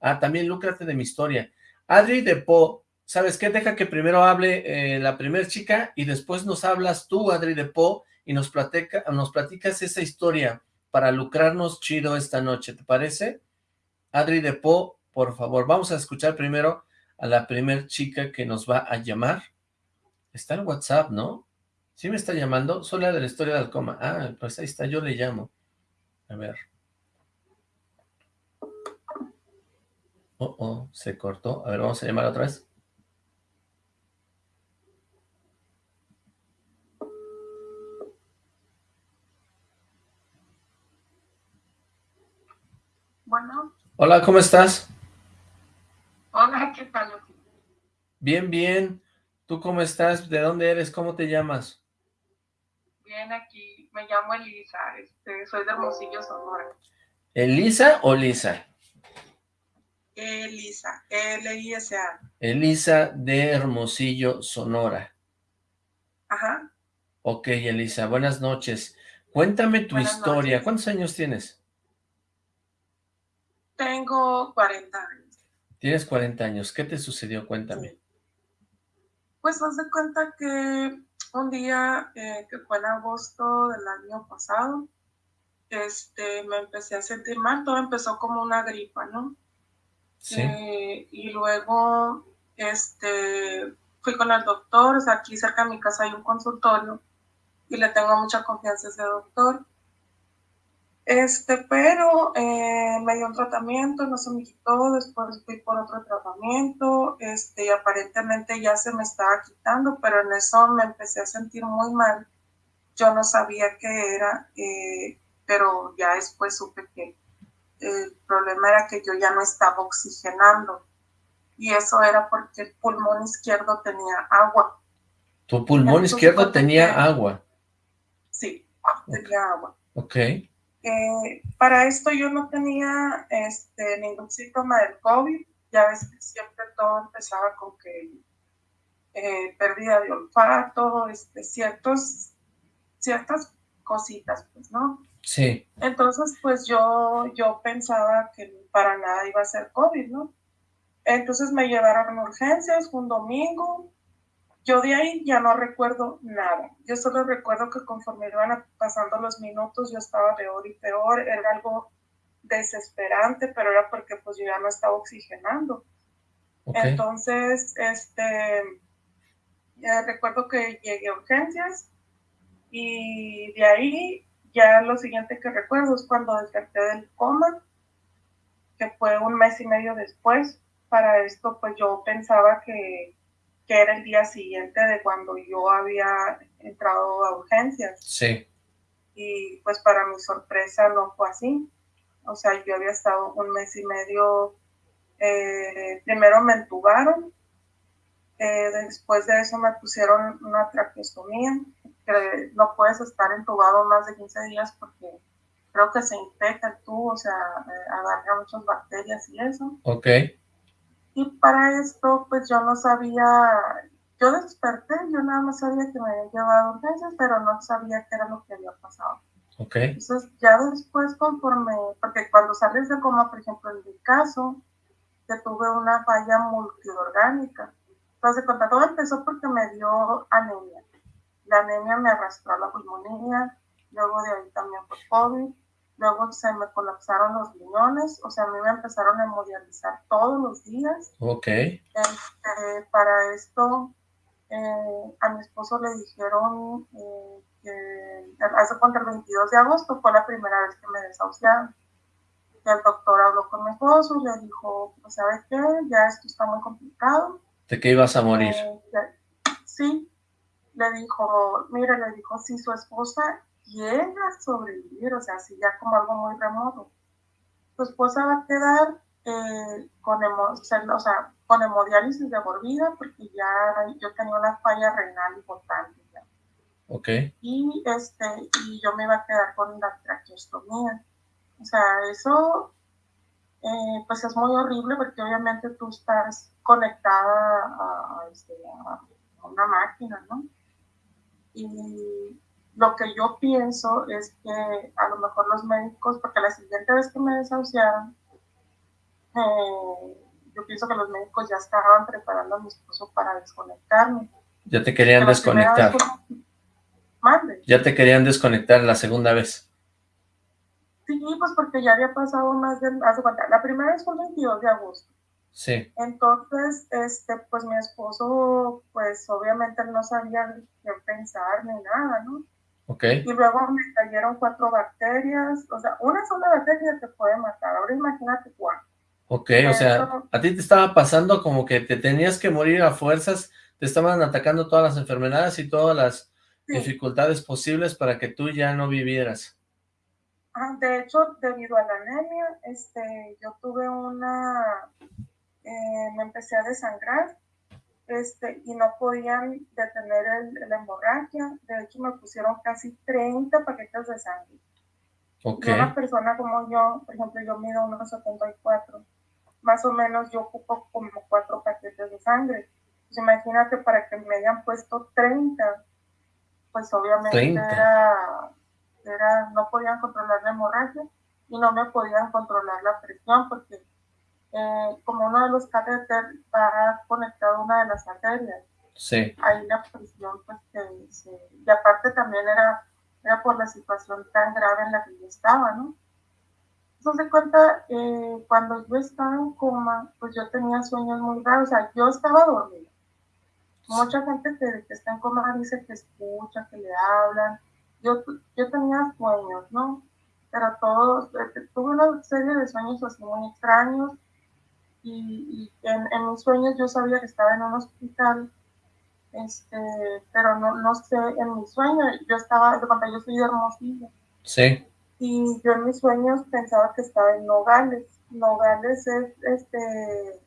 Ah, también lucrate de mi historia. Adri de Po, ¿sabes qué? Deja que primero hable eh, la primer chica y después nos hablas tú, Adri de Po, y nos, platica, nos platicas esa historia para lucrarnos chido esta noche, ¿te parece? Adri de Po, por favor, vamos a escuchar primero a la primer chica que nos va a llamar. Está en WhatsApp, ¿no? ¿Sí me está llamando? Sola de la historia del coma. Ah, pues ahí está, yo le llamo. A ver. Oh, oh, se cortó. A ver, vamos a llamar otra vez. Bueno. Hola, ¿cómo estás? Hola, ¿qué tal? Bien, bien. ¿Tú cómo estás? ¿De dónde eres? ¿Cómo te llamas? Bien, aquí me llamo Elisa, este, soy de Hermosillo, Sonora. ¿Elisa o Lisa? Elisa, L-I-S-A. Elisa de Hermosillo, Sonora. Ajá. Ok, Elisa, buenas noches. Cuéntame tu historia. ¿Cuántos años tienes? Tengo 40 años. Tienes 40 años. ¿Qué te sucedió? Cuéntame. Pues haz de cuenta que un día eh, que fue en agosto del año pasado, este, me empecé a sentir mal, todo empezó como una gripa, ¿no? Sí. Eh, y luego, este, fui con el doctor, o sea, aquí cerca de mi casa hay un consultorio y le tengo mucha confianza a ese doctor. Este, pero eh, me dio un tratamiento, no se me quitó, después fui por otro tratamiento, este, y aparentemente ya se me estaba quitando, pero en eso me empecé a sentir muy mal. Yo no sabía qué era, eh, pero ya después supe que el problema era que yo ya no estaba oxigenando. Y eso era porque el pulmón izquierdo tenía agua. ¿Tu pulmón izquierdo tenía agua? Sí, tenía agua. Ok. Eh, para esto yo no tenía este, ningún síntoma del COVID. Ya ves que siempre todo empezaba con que eh, pérdida de olfato, este, ciertos, ciertas cositas, pues, ¿no? Sí. Entonces, pues yo, yo pensaba que para nada iba a ser COVID, ¿no? Entonces me llevaron a urgencias un domingo. Yo de ahí ya no recuerdo nada. Yo solo recuerdo que conforme iban pasando los minutos, yo estaba peor y peor. Era algo desesperante, pero era porque pues yo ya no estaba oxigenando. Entonces, este, recuerdo que llegué a urgencias y de ahí ya lo siguiente que recuerdo es cuando desperté del coma, que fue un mes y medio después. Para esto, pues yo pensaba que, que era el día siguiente de cuando yo había entrado a urgencias. Sí. Y pues para mi sorpresa no fue así. O sea, yo había estado un mes y medio, eh, primero me entubaron, eh, después de eso me pusieron una traqueostomía, que no puedes estar entubado más de 15 días porque creo que se infecta tubo, o sea, eh, agarra muchas bacterias y eso. Ok. Y para esto, pues yo no sabía, yo desperté, yo nada más sabía que me habían llevado urgencias, pero no sabía qué era lo que había pasado. Entonces, ya después conforme, porque cuando sales de coma, por ejemplo, en mi caso, que tuve una falla multiorgánica. Entonces, cuando todo empezó porque me dio anemia. La anemia me arrastró a la pulmonía, luego de ahí también fue COVID, luego se me colapsaron los riñones, o sea, a mí me empezaron a hemodializar todos los días. Ok. Este, para esto, eh, a mi esposo le dijeron eh, que hace contra el 22 de agosto fue la primera vez que me desahuciaron. El doctor habló con mi esposo y le dijo, pues, ¿sabes qué? Ya esto está muy complicado. ¿De qué ibas a morir? Eh, sí, le dijo, mira, le dijo, si su esposa llega a sobrevivir, o sea, si ya como algo muy remoto, su esposa va a quedar eh, con, o sea, con hemodiálisis de por vida porque ya yo tenía una falla renal importante. Ya. Ok. Y, este, y yo me iba a quedar con la traqueostomía. O sea, eso eh, pues es muy horrible porque obviamente tú estás conectada a, este, a una máquina, ¿no? Y lo que yo pienso es que a lo mejor los médicos, porque la siguiente vez que me desahuciaron, eh, yo pienso que los médicos ya estaban preparando a mi esposo para desconectarme. Ya te querían desconectar. Mande. Ya te querían desconectar la segunda vez. Sí, pues porque ya había pasado más de... La primera vez fue el 22 de agosto. Sí. Entonces, este, pues mi esposo, pues obviamente no sabía qué pensar ni nada, ¿no? Ok. Y luego me cayeron cuatro bacterias, o sea, una sola bacteria te puede matar, ahora imagínate cuánto. Ok, o sea, a ti te estaba pasando como que te tenías que morir a fuerzas, te estaban atacando todas las enfermedades y todas las dificultades posibles para que tú ya no vivieras. Ah, de hecho, debido a la anemia, este, yo tuve una, eh, me empecé a desangrar este, y no podían detener el, la hemorragia. De hecho, me pusieron casi 30 paquetes de sangre. Okay. una persona como yo, por ejemplo, yo mido unos 74, más o menos yo ocupo como cuatro paquetes de sangre. Pues imagínate para que me hayan puesto 30, pues obviamente Era, era, no podían controlar la hemorragia y no me podían controlar la presión porque eh, como uno de los catéteres va conectado a una de las arterias. Sí. Ahí la presión, pues, se, y aparte también era, era por la situación tan grave en la que yo estaba, ¿no? Entonces, de cuenta, eh, cuando yo estaba en coma, pues yo tenía sueños muy raros, o sea, yo estaba dormida. Mucha gente que, que está en coma dice que escucha, que le hablan. Yo, yo tenía sueños, ¿no? Pero todos, eh, tuve una serie de sueños así muy extraños y, en, en, mis sueños yo sabía que estaba en un hospital, este, pero no, no sé, en mis sueños yo estaba, de cuando yo soy de Hermosillo. Sí. Y yo en mis sueños pensaba que estaba en Nogales. Nogales es este,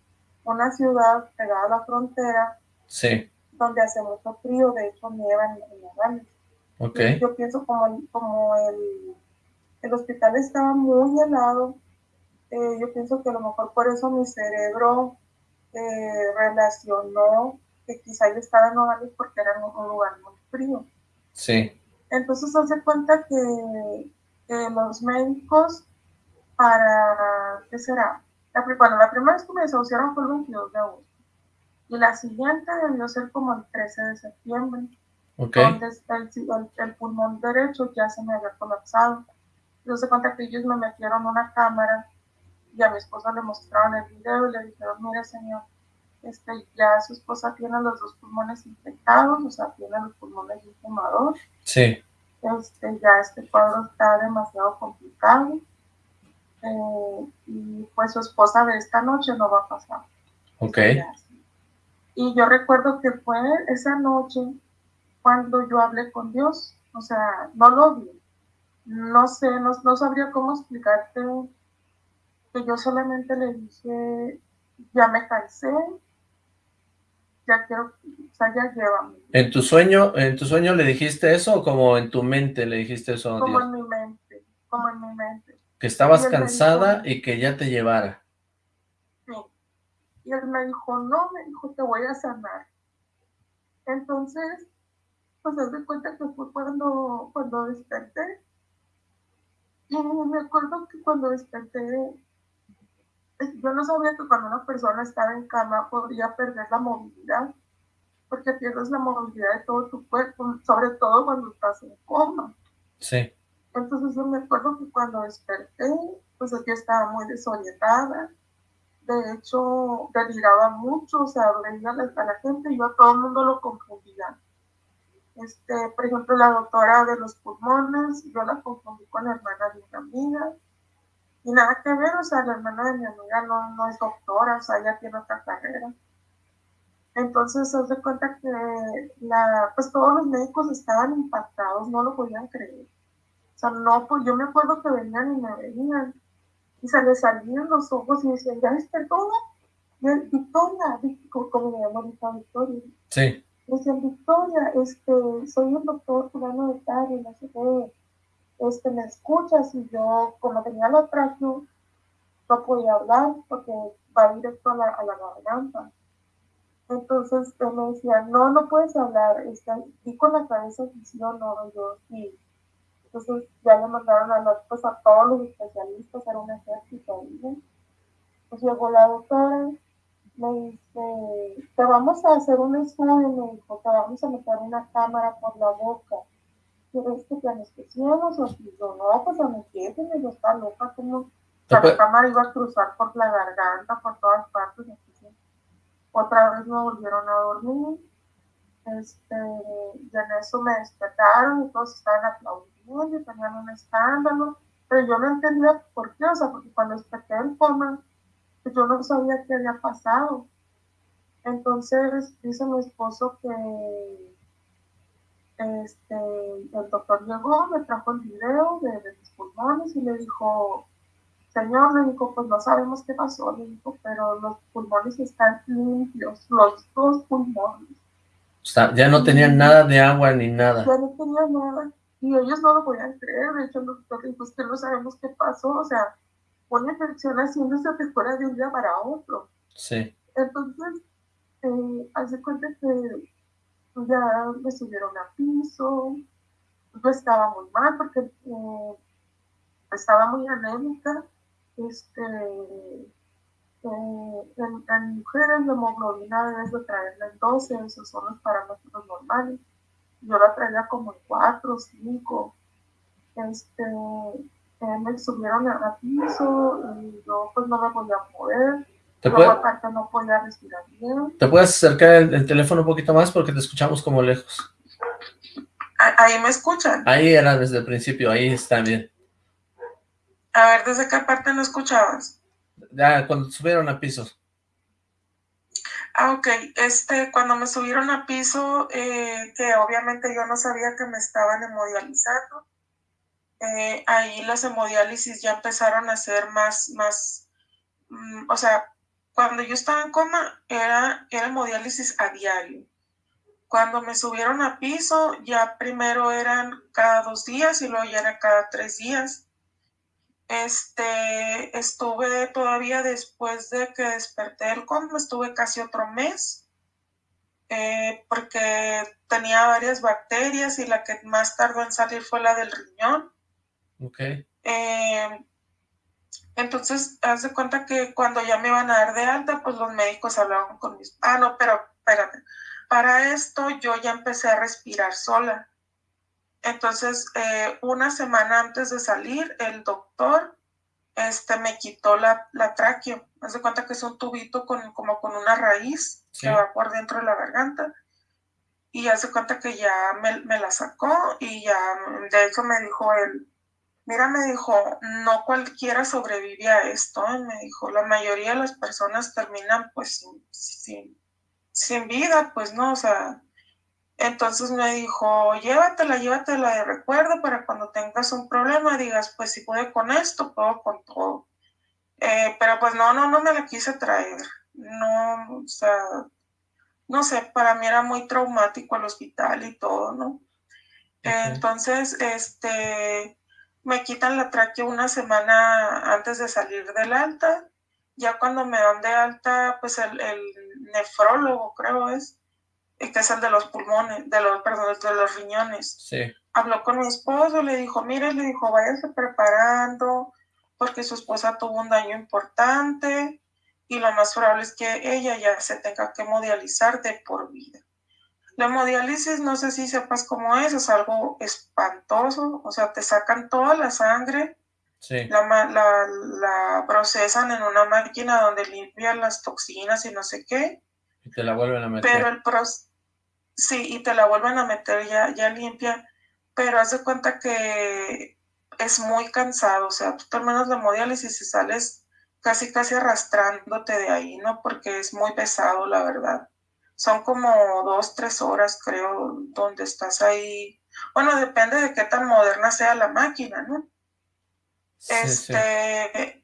una ciudad pegada a la frontera. Sí. Donde hace mucho frío, de hecho nieva en, Nogales. Okay. yo pienso como, como el, el hospital estaba muy helado, eh, yo pienso que a lo mejor por eso mi cerebro eh, relacionó que quizá yo estaba en Nogales porque era un, lugar muy frío. Sí. Entonces hace cuenta que, los médicos para, ¿qué será? La, bueno, la primera vez que me desahuciaron fue el 22 de agosto y la siguiente debió ser como el 13 de septiembre, donde el, el, pulmón derecho ya se me había colapsado. Entonces cuenta que ellos me metieron una cámara y a mi esposa le mostraron el video y le dijeron, mire señor, este, ya su esposa tiene los dos pulmones infectados, o sea, tiene los pulmones de un fumador. Sí. Este, ya este cuadro está demasiado complicado. Eh, y pues su esposa de esta noche no va a pasar. Ok. Y yo recuerdo que fue esa noche cuando yo hablé con Dios, o sea, no lo vi. No sé, no, no sabría cómo explicarte que yo solamente le dije, ya me cansé, ya quiero, o sea, ya llévame. ¿En tu sueño, en tu sueño le dijiste eso o como en tu mente le dijiste eso? Como en mi mente, como en mi mente. Que estabas cansada y que ya te llevara. Sí. Y él me dijo, no, me dijo, te voy a sanar. Entonces, pues se de cuenta que fue cuando, cuando desperté. Y me acuerdo que cuando desperté yo no sabía que cuando una persona estaba en cama podría perder la movilidad, porque pierdes la movilidad de todo tu cuerpo, sobre todo cuando estás en coma. Sí. Entonces yo me acuerdo que cuando desperté, pues yo estaba muy desorientada. De hecho, deliraba mucho, o sea, veía a la, gente y yo a todo el mundo lo confundía. Este, por ejemplo, la doctora de los pulmones, yo la confundí con la hermana de una amiga y nada que ver, o sea, la hermana de mi amiga no, no es doctora, o sea, ella tiene otra carrera. Entonces, se de cuenta que la, pues todos los médicos estaban impactados, no lo podían creer. O sea, no, pues yo me acuerdo que venían y me venían y se les salían los ojos y decían, ya despertó, Victoria, como me llamo ahorita Victoria. Sí. Decían, Victoria, este, soy un doctor fulano de tal y no sé qué este, me escuchas y yo, como tenía la traceo, no podía hablar porque va directo a la, a la garganta. Entonces él me decía, no, no puedes hablar, está, y con la cabeza sí o no, yo sí. Entonces ya le mandaron a, pues, a todos los especialistas, era un ejército ahí. Pues llegó la doctora, me dice, te vamos a hacer un estudio, me dijo, te vamos a meter una cámara por la boca ¿quieres que te anestesiemos? O si yo, no, pues anestesienme, yo está loca, como la cámara iba a cruzar por la garganta, por todas partes. Otra vez me volvieron a dormir. Este, y en eso me despertaron y todos estaban aplaudiendo y tenían un escándalo. Pero yo no entendía por qué, o sea, porque cuando desperté del coma, pues yo no sabía qué había pasado. Entonces dice mi esposo que este, el doctor llegó, me trajo el video de, de, mis pulmones y le dijo, señor, le dijo, pues no sabemos qué pasó, le dijo, pero los pulmones están limpios, los dos pulmones. O sea, ya no tenían nada de agua ni nada. Ya no tenían nada. Y ellos no lo podían creer. De hecho, el doctor dijo, es que no sabemos qué pasó. O sea, una infección haciéndose que fuera de un día para otro. Sí. Entonces, eh, hace cuenta que ya me subieron a piso, yo estaba muy mal porque eh, estaba muy anémica, este, eh, en, mujeres la hemoglobina debes de traerla en 12, esos son los parámetros normales, yo la traía como en 4, 5, este, eh, me subieron a, piso y yo pues no me podía mover, ¿Te, no podía respirar bien. ¿Te puedes acercar el, teléfono un poquito más? Porque te escuchamos como lejos. Ahí me escuchan. Ahí era desde el principio, ahí está bien. A ver, ¿desde qué parte no escuchabas? Ya, cuando subieron a piso. Ah, ok. Este, cuando me subieron a piso, eh, que obviamente yo no sabía que me estaban hemodializando, eh, ahí las hemodiálisis ya empezaron a ser más, más, mm, o sea, cuando yo estaba en coma era, era hemodiálisis a diario. Cuando me subieron a piso, ya primero eran cada dos días y luego ya era cada tres días. Este, estuve todavía después de que desperté del coma, estuve casi otro mes eh, porque tenía varias bacterias y la que más tardó en salir fue la del riñón. Ok. Eh, entonces, haz de cuenta que cuando ya me iban a dar de alta, pues los médicos hablaban con mis... Ah, no, pero espérate. Para esto yo ya empecé a respirar sola. Entonces, eh, una semana antes de salir, el doctor este, me quitó la, la tráqueo. Haz de cuenta que es un tubito con, como con una raíz que va por dentro de la garganta. Y hace cuenta que ya me, me la sacó y ya, de hecho me dijo él, Mira, me dijo, no cualquiera sobrevive a esto. Me dijo, la mayoría de las personas terminan pues sin, sin, vida, pues no, o sea. Entonces me dijo, llévatela, llévatela de recuerdo para cuando tengas un problema digas, pues si pude con esto, puedo con todo. Eh, pero pues no, no, no me la quise traer. No, o sea, no sé, para mí era muy traumático el hospital y todo, ¿no? Entonces, este, me quitan la tráquea una semana antes de salir del alta. Ya cuando me dan de alta, pues el, nefrólogo, creo es, que es el de los pulmones, de los, perdón, de los riñones. Sí. Habló con mi esposo, le dijo, mire, le dijo, váyase preparando, porque su esposa tuvo un daño importante y lo más probable es que ella ya se tenga que modializar de por vida. La hemodiálisis, no sé si sepas cómo es, es algo espantoso, o sea, te sacan toda la sangre, la, procesan en una máquina donde limpian las toxinas y no sé qué. Y te la vuelven a meter. Pero el sí, y te la vuelven a meter ya, ya limpia, pero haz de cuenta que es muy cansado, o sea, tú terminas la hemodiálisis y sales casi casi arrastrándote de ahí, ¿no? Porque es muy pesado, la verdad son como dos, tres horas, creo, donde estás ahí. Bueno, depende de qué tan moderna sea la máquina, ¿no? este,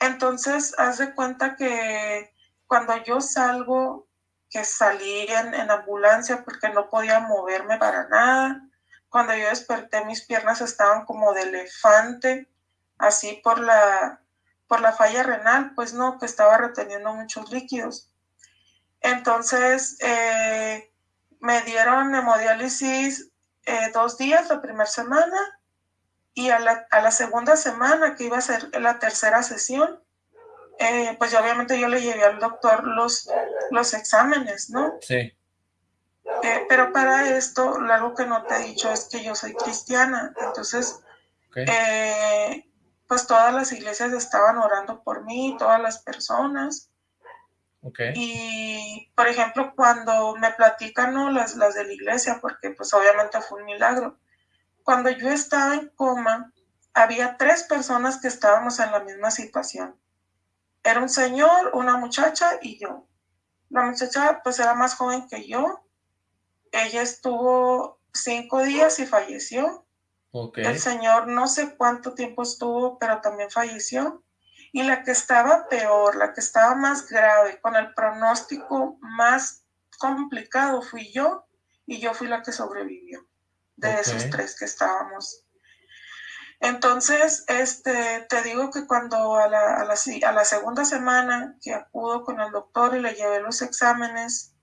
entonces, haz de cuenta que cuando yo salgo, que salí en, en ambulancia porque no podía moverme para nada, cuando yo desperté mis piernas estaban como de elefante, así por la, por la falla renal, pues no, que estaba reteniendo muchos líquidos. Entonces, eh, me dieron hemodiálisis eh, dos días la primera semana y a la, segunda semana, que iba a ser la tercera sesión, eh, pues obviamente yo le llevé al doctor los, los exámenes, ¿no? Sí. pero para esto, algo que no te he dicho es que yo soy cristiana, entonces, pues todas las iglesias estaban orando por mí, todas las personas. Y, por ejemplo, cuando me platican ¿no? las, las de la iglesia, porque pues obviamente fue un milagro, cuando yo estaba en coma, había tres personas que estábamos en la misma situación. Era un señor, una muchacha y yo. La muchacha pues era más joven que yo. Ella estuvo cinco días y falleció. El señor no sé cuánto tiempo estuvo, pero también falleció y la que estaba peor, la que estaba más grave, con el pronóstico más complicado fui yo y yo fui la que sobrevivió de esos tres que estábamos. Entonces, este, te digo que cuando a la, a, la, a la segunda semana que acudo con el doctor y le llevé los exámenes,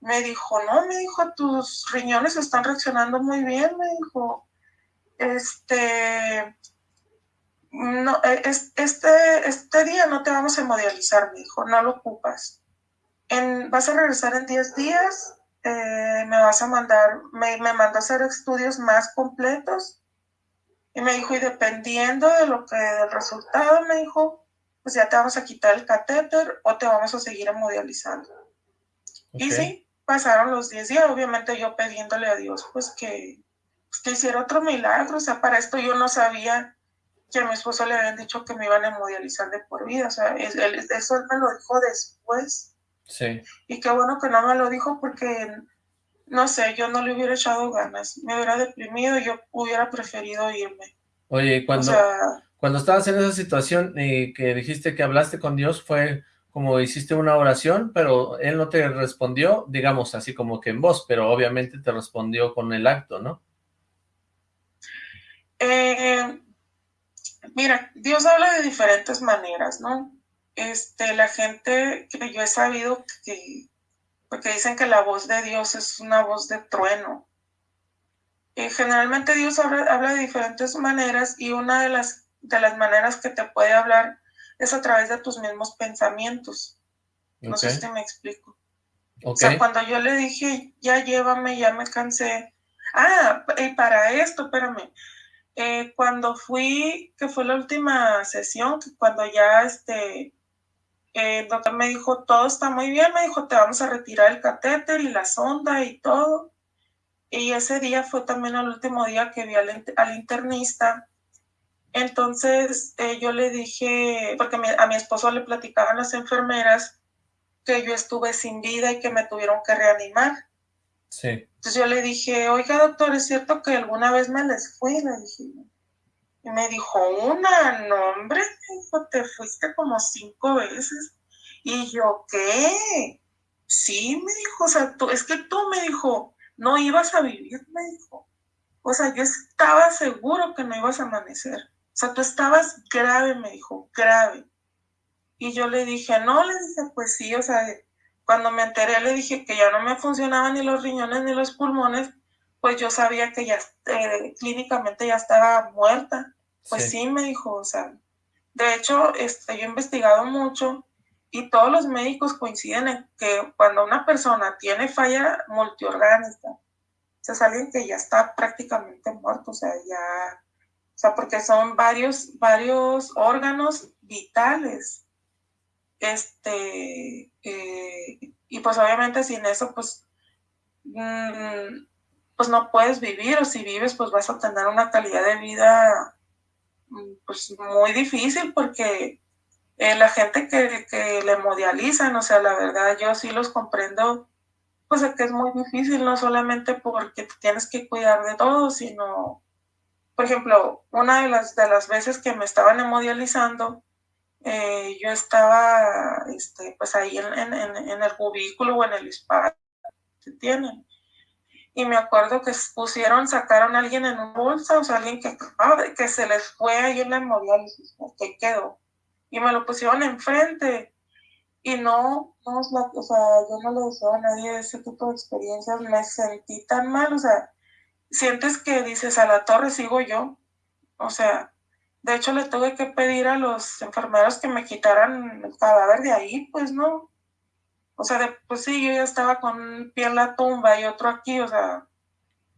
me dijo, no, me dijo, tus riñones están reaccionando muy bien, me dijo, este, no, eh, este, este día no te vamos a hemodializar, me dijo, no lo ocupas. En, vas a regresar en 10 días, eh, me vas a mandar, me, me mandó a hacer estudios más completos. Y me dijo, y dependiendo de lo que, del resultado, me dijo, pues ya te vamos a quitar el catéter o te vamos a seguir hemodializando. Y sí, pasaron los 10 días, obviamente yo pidiéndole a Dios, pues que, pues que hiciera otro milagro. O sea, para esto yo no sabía que a mi esposo le habían dicho que me iban a hemodializar de por vida. O sea, eso él me lo dijo después. Sí. Y qué bueno que no me lo dijo porque, no sé, yo no le hubiera echado ganas. Me hubiera deprimido y yo hubiera preferido irme. Oye, cuando, cuando estabas en esa situación y que dijiste que hablaste con Dios, fue como hiciste una oración, pero Él no te respondió, digamos, así como que en voz, pero obviamente te respondió con el acto, ¿no? Eh, Mira, Dios habla de diferentes maneras, ¿no? Este, la gente que yo he sabido que, porque dicen que la voz de Dios es una voz de trueno. Y generalmente Dios habla, de diferentes maneras y una de las, de las maneras que te puede hablar es a través de tus mismos pensamientos. No sé si me explico. O sea, cuando yo le dije, ya llévame, ya me cansé. Ah, y para esto, espérame. Eh, cuando fui, que fue la última sesión, cuando ya este, doctor me dijo, todo está muy bien, me dijo, te vamos a retirar el catéter y la sonda y todo. Y ese día fue también el último día que vi al, internista. Entonces eh, yo le dije, porque a mi esposo le platicaban las enfermeras que yo estuve sin vida y que me tuvieron que reanimar. Entonces yo le dije, oiga doctor, ¿es cierto que alguna vez me les fui? Le dije, y me dijo, una, no, hombre, te fuiste como cinco veces. Y yo, ¿qué? Sí, me dijo, o sea, tú, es que tú me dijo, no ibas a vivir, me dijo. O sea, yo estaba seguro que no ibas a amanecer. O sea, tú estabas grave, me dijo, grave. Y yo le dije, no, le dije, pues sí, o sea, cuando me enteré le dije que ya no me funcionaban ni los riñones ni los pulmones, pues yo sabía que ya eh, clínicamente ya estaba muerta. Pues sí. me dijo, o sea, de hecho, este, yo he investigado mucho y todos los médicos coinciden en que cuando una persona tiene falla multiorgánica, o sea, es alguien que ya está prácticamente muerto, o sea, ya, o sea, porque son varios, varios órganos vitales. Este, eh, y pues obviamente sin eso, pues, mm, pues no puedes vivir, o si vives, pues vas a tener una calidad de vida pues muy difícil porque eh, la gente que, que, le modializan, o sea, la verdad yo sí los comprendo, pues es que es muy difícil, no solamente porque te tienes que cuidar de todo, sino, por ejemplo, una de las, de las veces que me estaban hemodializando, eh, yo estaba este, pues ahí en, en, en, el cubículo o en el espacio que tienen. Y me acuerdo que pusieron, sacaron a alguien en una bolsa, o sea, alguien que, que se les fue ahí en la hemodiálisis, que quedó, y me lo pusieron enfrente, y no, no o sea, yo no le deseo a nadie ese tipo de experiencias, me sentí tan mal, o sea, sientes que dices, a la torre sigo yo, o sea, de hecho le tuve que pedir a los enfermeros que me quitaran el cadáver de ahí, pues no, o sea, pues sí, yo ya estaba con un pie en la tumba y otro aquí, o sea,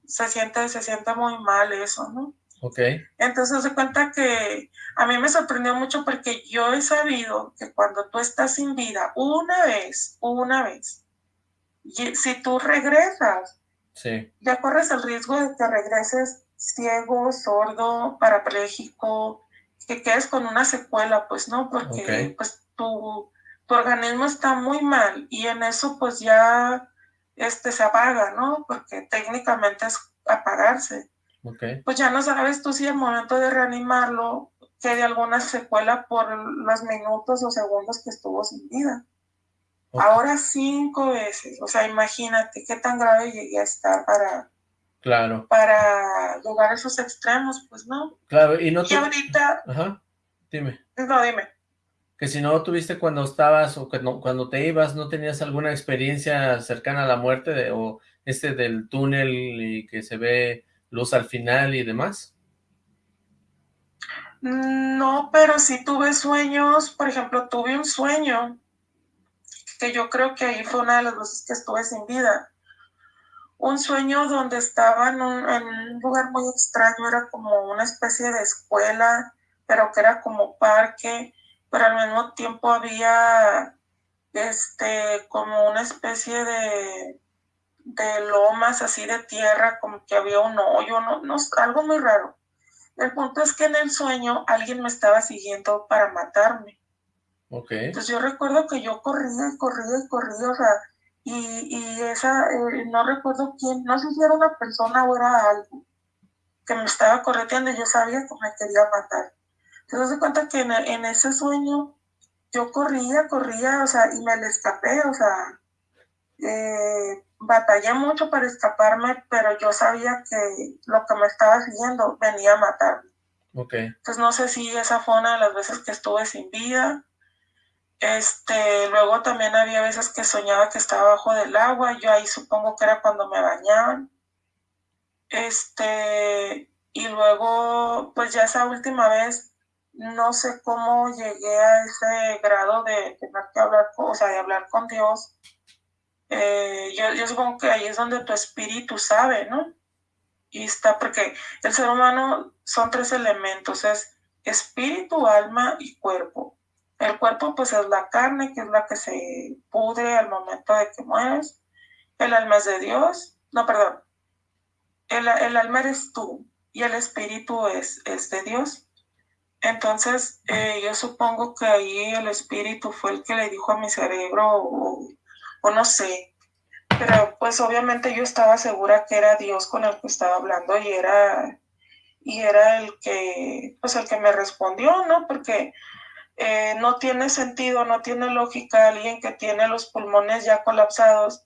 se siente, se siente muy mal eso, ¿no? Ok. Entonces se cuenta que a mí me sorprendió mucho porque yo he sabido que cuando tú estás sin vida, una vez, una vez, si tú regresas, sí. ya corres el riesgo de que regreses ciego, sordo, parapléjico, que quedes con una secuela, pues no, porque pues tú tu organismo está muy mal y en eso pues ya este se apaga, ¿no? Porque técnicamente es apagarse. Pues ya no sabes tú si el momento de reanimarlo quede alguna secuela por los minutos o segundos que estuvo sin vida. Ahora cinco veces, o sea, imagínate qué tan grave llegué a estar para, claro. para a esos extremos, pues no. Claro, y no Y ahorita... Ajá, dime. No, dime que si no tuviste cuando estabas o cuando, cuando te ibas, no tenías alguna experiencia cercana a la muerte de, o este del túnel y que se ve luz al final y demás? No, pero sí tuve sueños, por ejemplo, tuve un sueño que yo creo que ahí fue una de las veces que estuve sin vida. Un sueño donde estaba en un, en un lugar muy extraño, era como una especie de escuela, pero que era como parque, pero al mismo tiempo había este como una especie de, de lomas así de tierra, como que había un hoyo, no, no, algo muy raro. El punto es que en el sueño alguien me estaba siguiendo para matarme. Okay. Entonces yo recuerdo que yo corría y corría y corría, o sea, y, y esa, eh, no recuerdo quién, no sé si era una persona o era algo que me estaba correteando y yo sabía que me quería matar. Te das cuenta que en, ese sueño yo corría, corría, o sea, y me le escapé, o sea, eh, batallé mucho para escaparme, pero yo sabía que lo que me estaba siguiendo venía a matarme. Okay. Entonces no sé si esa fue una de las veces que estuve sin vida. Este, luego también había veces que soñaba que estaba bajo del agua, yo ahí supongo que era cuando me bañaban. Este, y luego, pues ya esa última vez, no sé cómo llegué a ese grado de tener que hablar, o sea, de hablar con Dios. Eh, yo, yo supongo que ahí es donde tu espíritu sabe, ¿no? Y está, porque el ser humano son tres elementos, es espíritu, alma y cuerpo. El cuerpo pues es la carne, que es la que se pudre al momento de que mueres. El alma es de Dios. No, perdón. El, alma eres tú y el espíritu es, es de Dios. Entonces, eh, yo supongo que ahí el espíritu fue el que le dijo a mi cerebro, o, o, no sé, pero pues obviamente yo estaba segura que era Dios con el que estaba hablando y era, y era el que, pues el que me respondió, ¿no? Porque eh, no tiene sentido, no tiene lógica alguien que tiene los pulmones ya colapsados,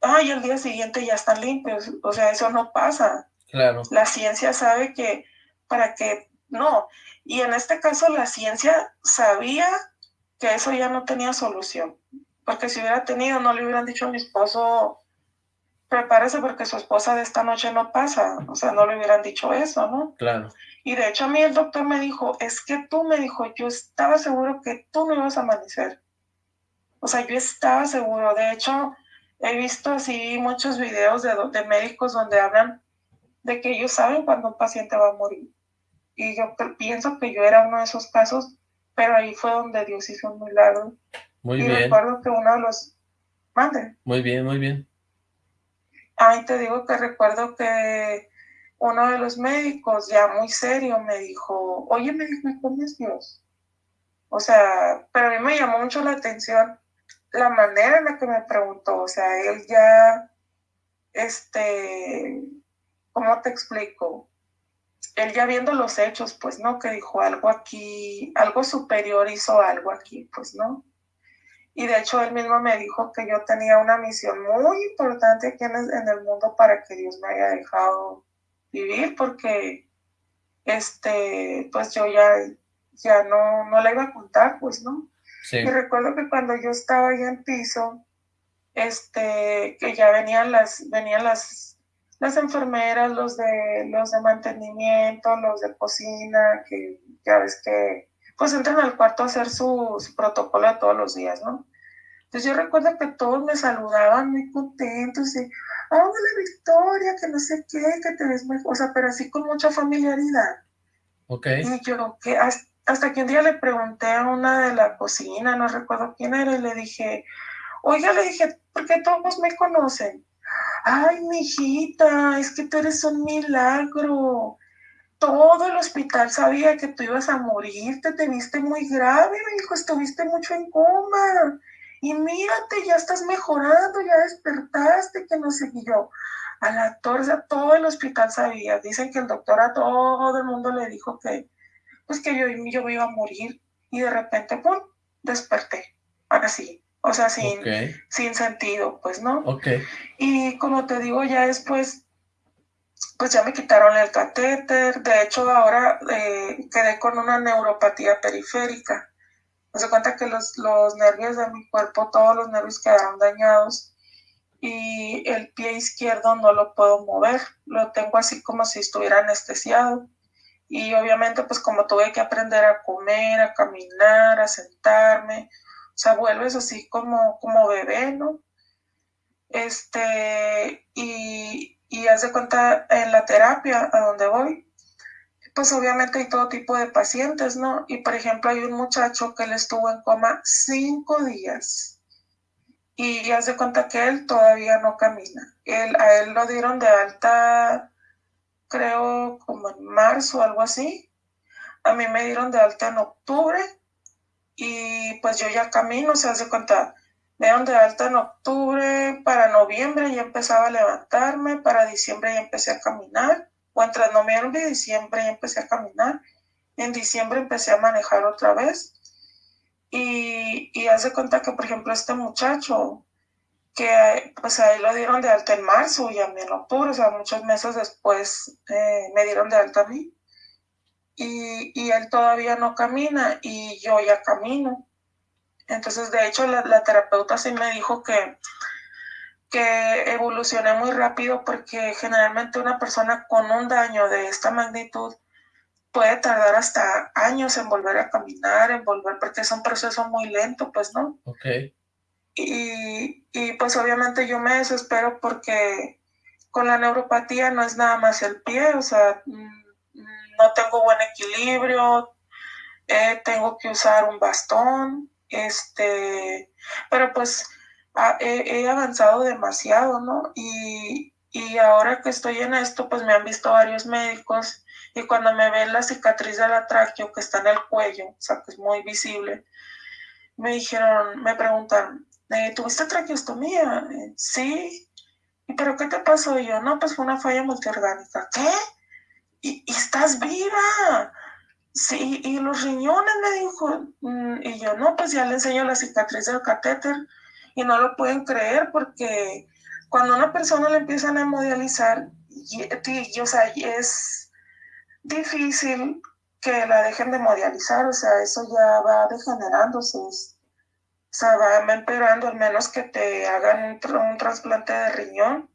ay, el día siguiente ya están limpios, o sea, eso no pasa. Claro. La ciencia sabe que para que no, y en este caso la ciencia sabía que eso ya no tenía solución, porque si hubiera tenido, no le hubieran dicho a mi esposo, prepárese porque su esposa de esta noche no pasa, o sea, no le hubieran dicho eso, ¿no? Claro. Y de hecho a mí el doctor me dijo, es que tú me dijo, yo estaba seguro que tú no ibas a amanecer. O sea, yo estaba seguro. De hecho, he visto así muchos videos de, de médicos donde hablan de que ellos saben cuando un paciente va a morir. Y yo pienso que yo era uno de esos casos, pero ahí fue donde Dios hizo un milagro. Muy y bien. recuerdo que uno de los... Mande. Muy bien, muy bien. Ay, te digo que recuerdo que uno de los médicos, ya muy serio, me dijo, oye, me dijo, cómo es Dios? O sea, pero a mí me llamó mucho la atención la manera en la que me preguntó, o sea, él ya, este, ¿cómo te explico? Él ya viendo los hechos, pues no, que dijo algo aquí, algo superior hizo algo aquí, pues no. Y de hecho él mismo me dijo que yo tenía una misión muy importante aquí en el, mundo para que Dios me haya dejado vivir, porque este, pues yo ya, ya no, no la iba a contar, pues no. Y recuerdo que cuando yo estaba ahí en piso, este, que ya venían las, venían las, las enfermeras, los de, los de mantenimiento, los de cocina, que ya ves que pues entran al cuarto a hacer su, protocolo de todos los días, ¿no? Entonces yo recuerdo que todos me saludaban muy contentos y, hola Victoria, que no sé qué, que te ves mejor, o sea, pero así con mucha familiaridad. Ok. Y yo, que hasta, hasta que un día le pregunté a una de la cocina, no recuerdo quién era, y le dije, oiga, le dije, ¿por qué todos me conocen? Ay, mijita, es que tú eres un milagro todo el hospital sabía que tú ibas a morir, te viste muy grave, me dijo, estuviste mucho en coma. Y mírate, ya estás mejorando, ya despertaste, que no sé qué yo. A la torza, todo el hospital sabía. Dicen que el doctor a todo el mundo le dijo que, pues que yo, yo iba a morir. Y de repente, ¡pum!, desperté. Así. O sea, sin, sin sentido, pues, ¿no? Y como te digo, ya después pues ya me quitaron el catéter, de hecho ahora eh, quedé con una neuropatía periférica. Se cuenta que los, los nervios de mi cuerpo, todos los nervios quedaron dañados y el pie izquierdo no lo puedo mover, lo tengo así como si estuviera anestesiado. Y obviamente pues como tuve que aprender a comer, a caminar, a sentarme, o sea, vuelves así como, como bebé, ¿no? Este, y, y haz de cuenta en la terapia a donde voy, pues obviamente hay todo tipo de pacientes, ¿no? Y por ejemplo hay un muchacho que él estuvo en coma cinco días y haz de cuenta que él todavía no camina. Él, a él lo dieron de alta, creo, como en marzo o algo así. A mí me dieron de alta en octubre y pues yo ya camino, se hace cuenta, me dieron de alta en octubre, para noviembre ya empezaba a levantarme, para diciembre ya empecé a caminar, o entre noviembre y diciembre empecé a caminar, en diciembre empecé a manejar otra vez, y, y hace cuenta que, por ejemplo, este muchacho, que pues a él lo dieron de alta en marzo y a mí en octubre, o sea, muchos meses después eh, me dieron de alta a mí, y, él todavía no camina y yo ya camino. Entonces, de hecho, la, terapeuta sí me dijo que, que evolucioné muy rápido porque generalmente una persona con un daño de esta magnitud puede tardar hasta años en volver a caminar, en volver, porque es un proceso muy lento, pues, ¿no? Ok. Y, y pues obviamente yo me desespero porque con la neuropatía no es nada más el pie, o sea, no tengo buen equilibrio, eh, tengo que usar un bastón, este, pero pues he, avanzado demasiado, ¿no? Y, y ahora que estoy en esto, pues me han visto varios médicos y cuando me ven la cicatriz de la que está en el cuello, o sea, que es muy visible, me dijeron, me preguntan, eh, ¿tuviste traqueostomía? Eh, sí. ¿Y pero qué te pasó? Y yo, no, pues fue una falla multiorgánica. ¿Qué? ¿Y, estás viva? Sí, y los riñones me dijo, mm, y yo, no, pues ya le enseño la cicatriz del catéter y no lo pueden creer porque cuando una persona le empiezan a hemodializar, y, o sea, es difícil que la dejen de hemodializar, o sea, eso ya va degenerándose, o sea, va empeorando, al menos que te hagan un, un trasplante de riñón,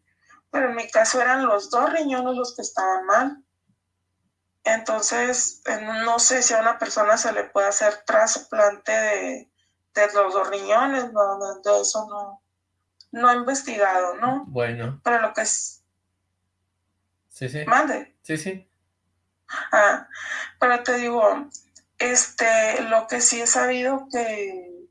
pero en mi caso eran los dos riñones los que estaban mal. Entonces, no sé si a una persona se le puede hacer trasplante de, los dos riñones, no, de eso no, no he investigado, ¿no? Bueno. Pero lo que es... Sí, sí. Mande. Sí, sí. Ah, pero te digo, este, lo que sí he sabido que,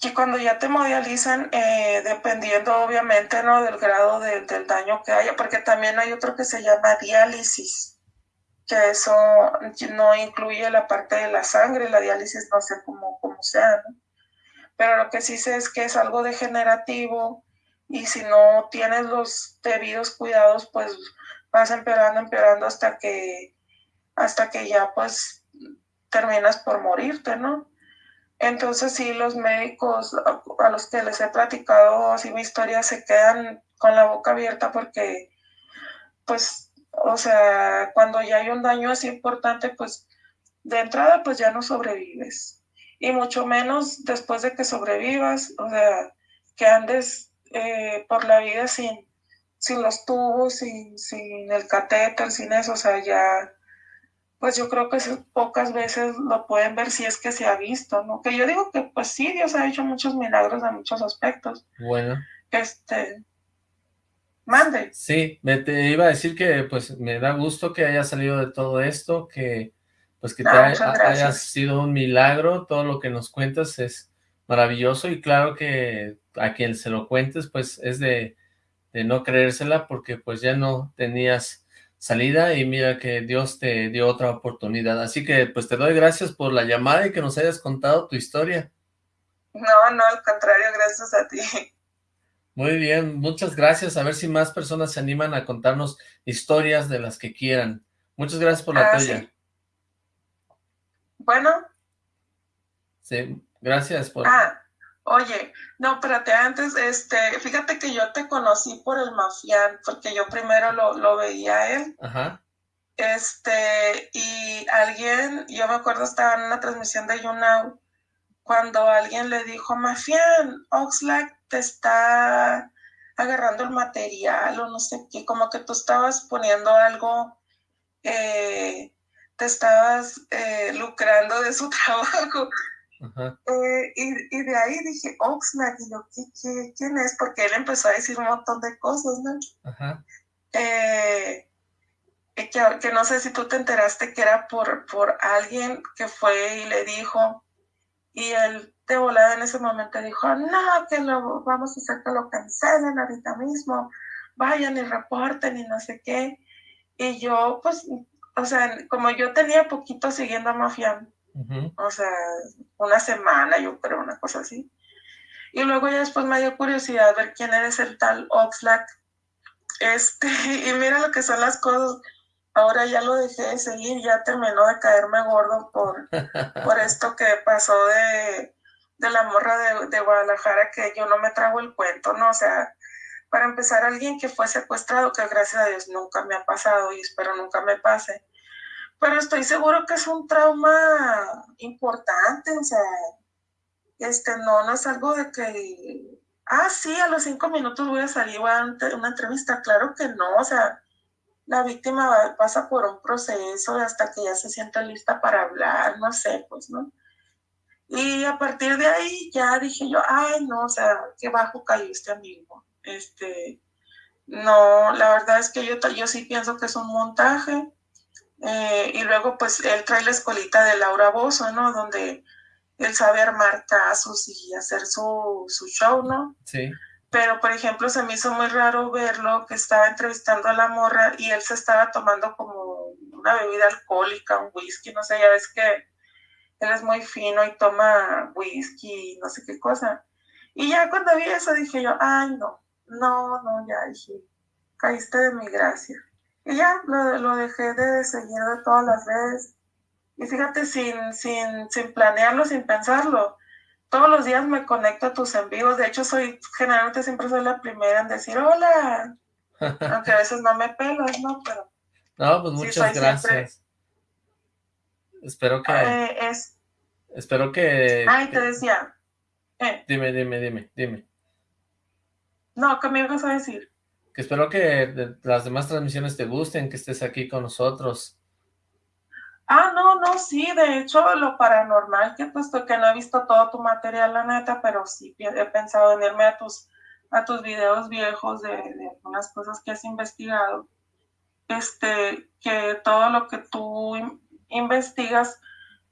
que cuando ya te modializan, eh, dependiendo obviamente, ¿no? Del grado del daño que haya, porque también hay otro que se llama diálisis que eso no incluye la parte de la sangre, la diálisis no sé cómo, cómo sea, ¿no? Pero lo que sí sé es que es algo degenerativo y si no tienes los debidos cuidados, pues vas empeorando, empeorando hasta que, hasta que ya pues terminas por morirte, ¿no? Entonces sí, los médicos a, los que les he platicado así mi historia se quedan con la boca abierta porque pues o sea, cuando ya hay un daño así importante, pues de entrada pues ya no sobrevives. Y mucho menos después de que sobrevivas, o sea, que andes eh, por la vida sin, sin los tubos, sin, sin el catéter, sin eso, o sea, ya, pues yo creo que pocas veces lo pueden ver si es que se ha visto, ¿no? Que yo digo que pues sí, Dios ha hecho muchos milagros en muchos aspectos. Bueno. Este, Mande. Sí, me te iba a decir que pues me da gusto que haya salido de todo esto, que pues que te haya, sido un milagro, todo lo que nos cuentas es maravilloso y claro que a quien se lo cuentes pues es de, de no creérsela porque pues ya no tenías salida y mira que Dios te dio otra oportunidad. Así que pues te doy gracias por la llamada y que nos hayas contado tu historia. No, no, al contrario, gracias a ti. Muy bien, muchas gracias. A ver si más personas se animan a contarnos historias de las que quieran. Muchas gracias por la ah, tuya. Bueno. Sí, gracias por... Ah, oye, no, espérate, antes, este, fíjate que yo te conocí por el mafián, porque yo primero lo, lo veía a él. Ajá. Este, y alguien, yo me acuerdo, estaba en una transmisión de YouNow, cuando alguien le dijo, Mafián, Oxlack te está agarrando el material o no sé qué, como que tú estabas poniendo algo, eh, te estabas eh, lucrando de su trabajo. Eh, y, de ahí dije, Oxlack, y yo, ¿qué, quién es? Porque él empezó a decir un montón de cosas, ¿no? que, que, no sé si tú te enteraste que era por, por alguien que fue y le dijo, y él de volada en ese momento dijo, no, que lo vamos a hacer que lo cancelen ahorita mismo, vayan y reporten y no sé qué. Y yo, pues, o sea, como yo tenía poquito siguiendo a Mafia, o sea, una semana, yo creo, una cosa así. Y luego ya después me dio curiosidad ver quién era ese tal Oxlack. Este, y mira lo que son las cosas ahora ya lo dejé de seguir, ya terminó de caerme gordo por, por esto que pasó de, la morra de, Guadalajara, que yo no me trago el cuento, ¿no? O sea, para empezar, alguien que fue secuestrado, que gracias a Dios nunca me ha pasado y espero nunca me pase, pero estoy seguro que es un trauma importante, o sea, Este, no, no es algo de que, ah, sí, a los cinco minutos voy a salir, voy a una entrevista. Claro que no, o sea, la víctima pasa por un proceso hasta que ya se sienta lista para hablar, no sé, pues, ¿no? Y a partir de ahí ya dije yo, ay, no, o sea, qué bajo cayó este amigo. Este, no, la verdad es que yo, yo sí pienso que es un montaje. Eh, y luego, pues, él trae la escuelita de Laura Bozo, ¿no? Donde él sabe armar casos y hacer su, su show, ¿no? Sí. Pero, por ejemplo, se me hizo muy raro verlo que estaba entrevistando a la morra y él se estaba tomando como una bebida alcohólica, un whisky, no sé, ya ves que él es muy fino y toma whisky, no sé qué cosa. Y ya cuando vi eso dije yo, ay, no, no, no, ya dije, caíste de mi gracia. Y ya lo, lo dejé de seguir de todas las redes. Y fíjate, sin, sin, sin planearlo, sin pensarlo, todos los días me conecto a tus envíos. De hecho, soy, generalmente siempre soy la primera en decir hola. Aunque a veces no me pelas, ¿no? Pero. No, pues muchas gracias. Espero que. Eh, es... Espero que. Ay, te decía. Eh. Dime, dime, dime, dime. No, ¿qué me ibas a decir? Que espero que las demás transmisiones te gusten, que estés aquí con nosotros. Ah, no, no, sí, de hecho, lo paranormal que puesto que no he visto todo tu material, la neta, pero sí he pensado en irme a tus, a tus videos viejos de, de algunas cosas que has investigado. Este, que todo lo que tú investigas,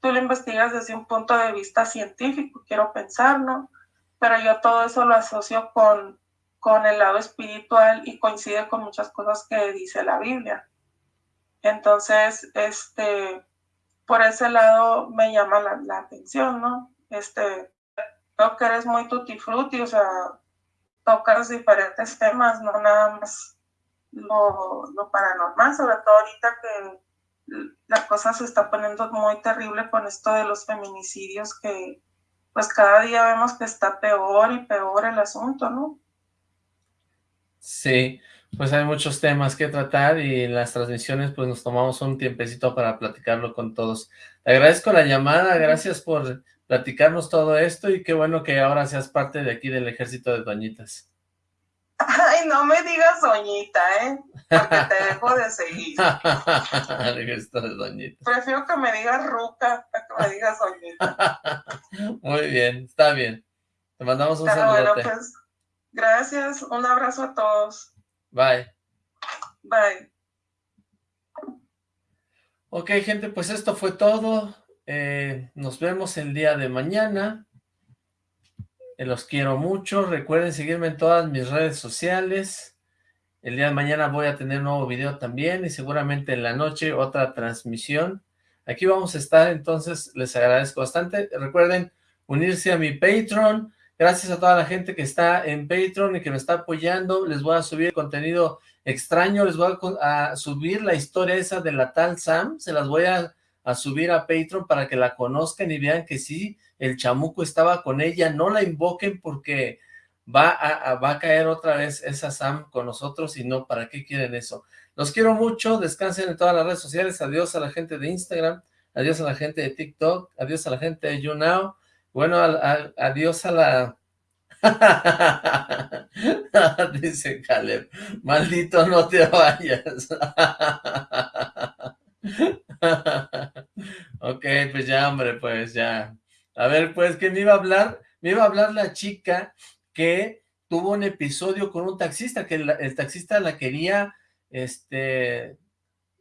tú lo investigas desde un punto de vista científico, quiero pensar, ¿no? Pero yo todo eso lo asocio con, con el lado espiritual y coincide con muchas cosas que dice la Biblia. Entonces, este, por ese lado me llama la, atención, ¿no? Este, creo que eres muy tutti frutti, o sea, tocas diferentes temas, no nada más lo, lo paranormal, sobre todo ahorita que la cosa se está poniendo muy terrible con esto de los feminicidios que pues cada día vemos que está peor y peor el asunto, ¿no? Sí, pues hay muchos temas que tratar y en las transmisiones pues nos tomamos un tiempecito para platicarlo con todos. Te agradezco la llamada, gracias por platicarnos todo esto y qué bueno que ahora seas parte de aquí del ejército de doñitas. Ay, no me digas doñita, ¿eh? Porque te dejo de seguir. doñitas. Prefiero que me digas ruca que me digas doñita. Muy bien, está bien. Te mandamos un saludo. pues, gracias, un abrazo a todos. Bye. Bye. Ok, gente, pues esto fue todo. Eh, nos vemos el día de mañana. Eh, los quiero mucho. Recuerden seguirme en todas mis redes sociales. El día de mañana voy a tener un nuevo video también y seguramente en la noche otra transmisión. Aquí vamos a estar, entonces les agradezco bastante. Recuerden unirse a mi Patreon. Gracias a toda la gente que está en Patreon y que me está apoyando. Les voy a subir contenido extraño. Les voy a, subir la historia esa de la tal Sam. Se las voy a, subir a Patreon para que la conozcan y vean que sí, el chamuco estaba con ella. No la invoquen porque va a, va a caer otra vez esa Sam con nosotros y no, ¿para qué quieren eso? Los quiero mucho. Descansen en todas las redes sociales. Adiós a la gente de Instagram. Adiós a la gente de TikTok. Adiós a la gente de YouNow. Bueno, adiós a la... Dice Caleb, maldito no te vayas. ok, pues ya, hombre, pues ya. A ver, pues, que me iba a hablar? Me iba a hablar la chica que tuvo un episodio con un taxista, que el, taxista la quería, este,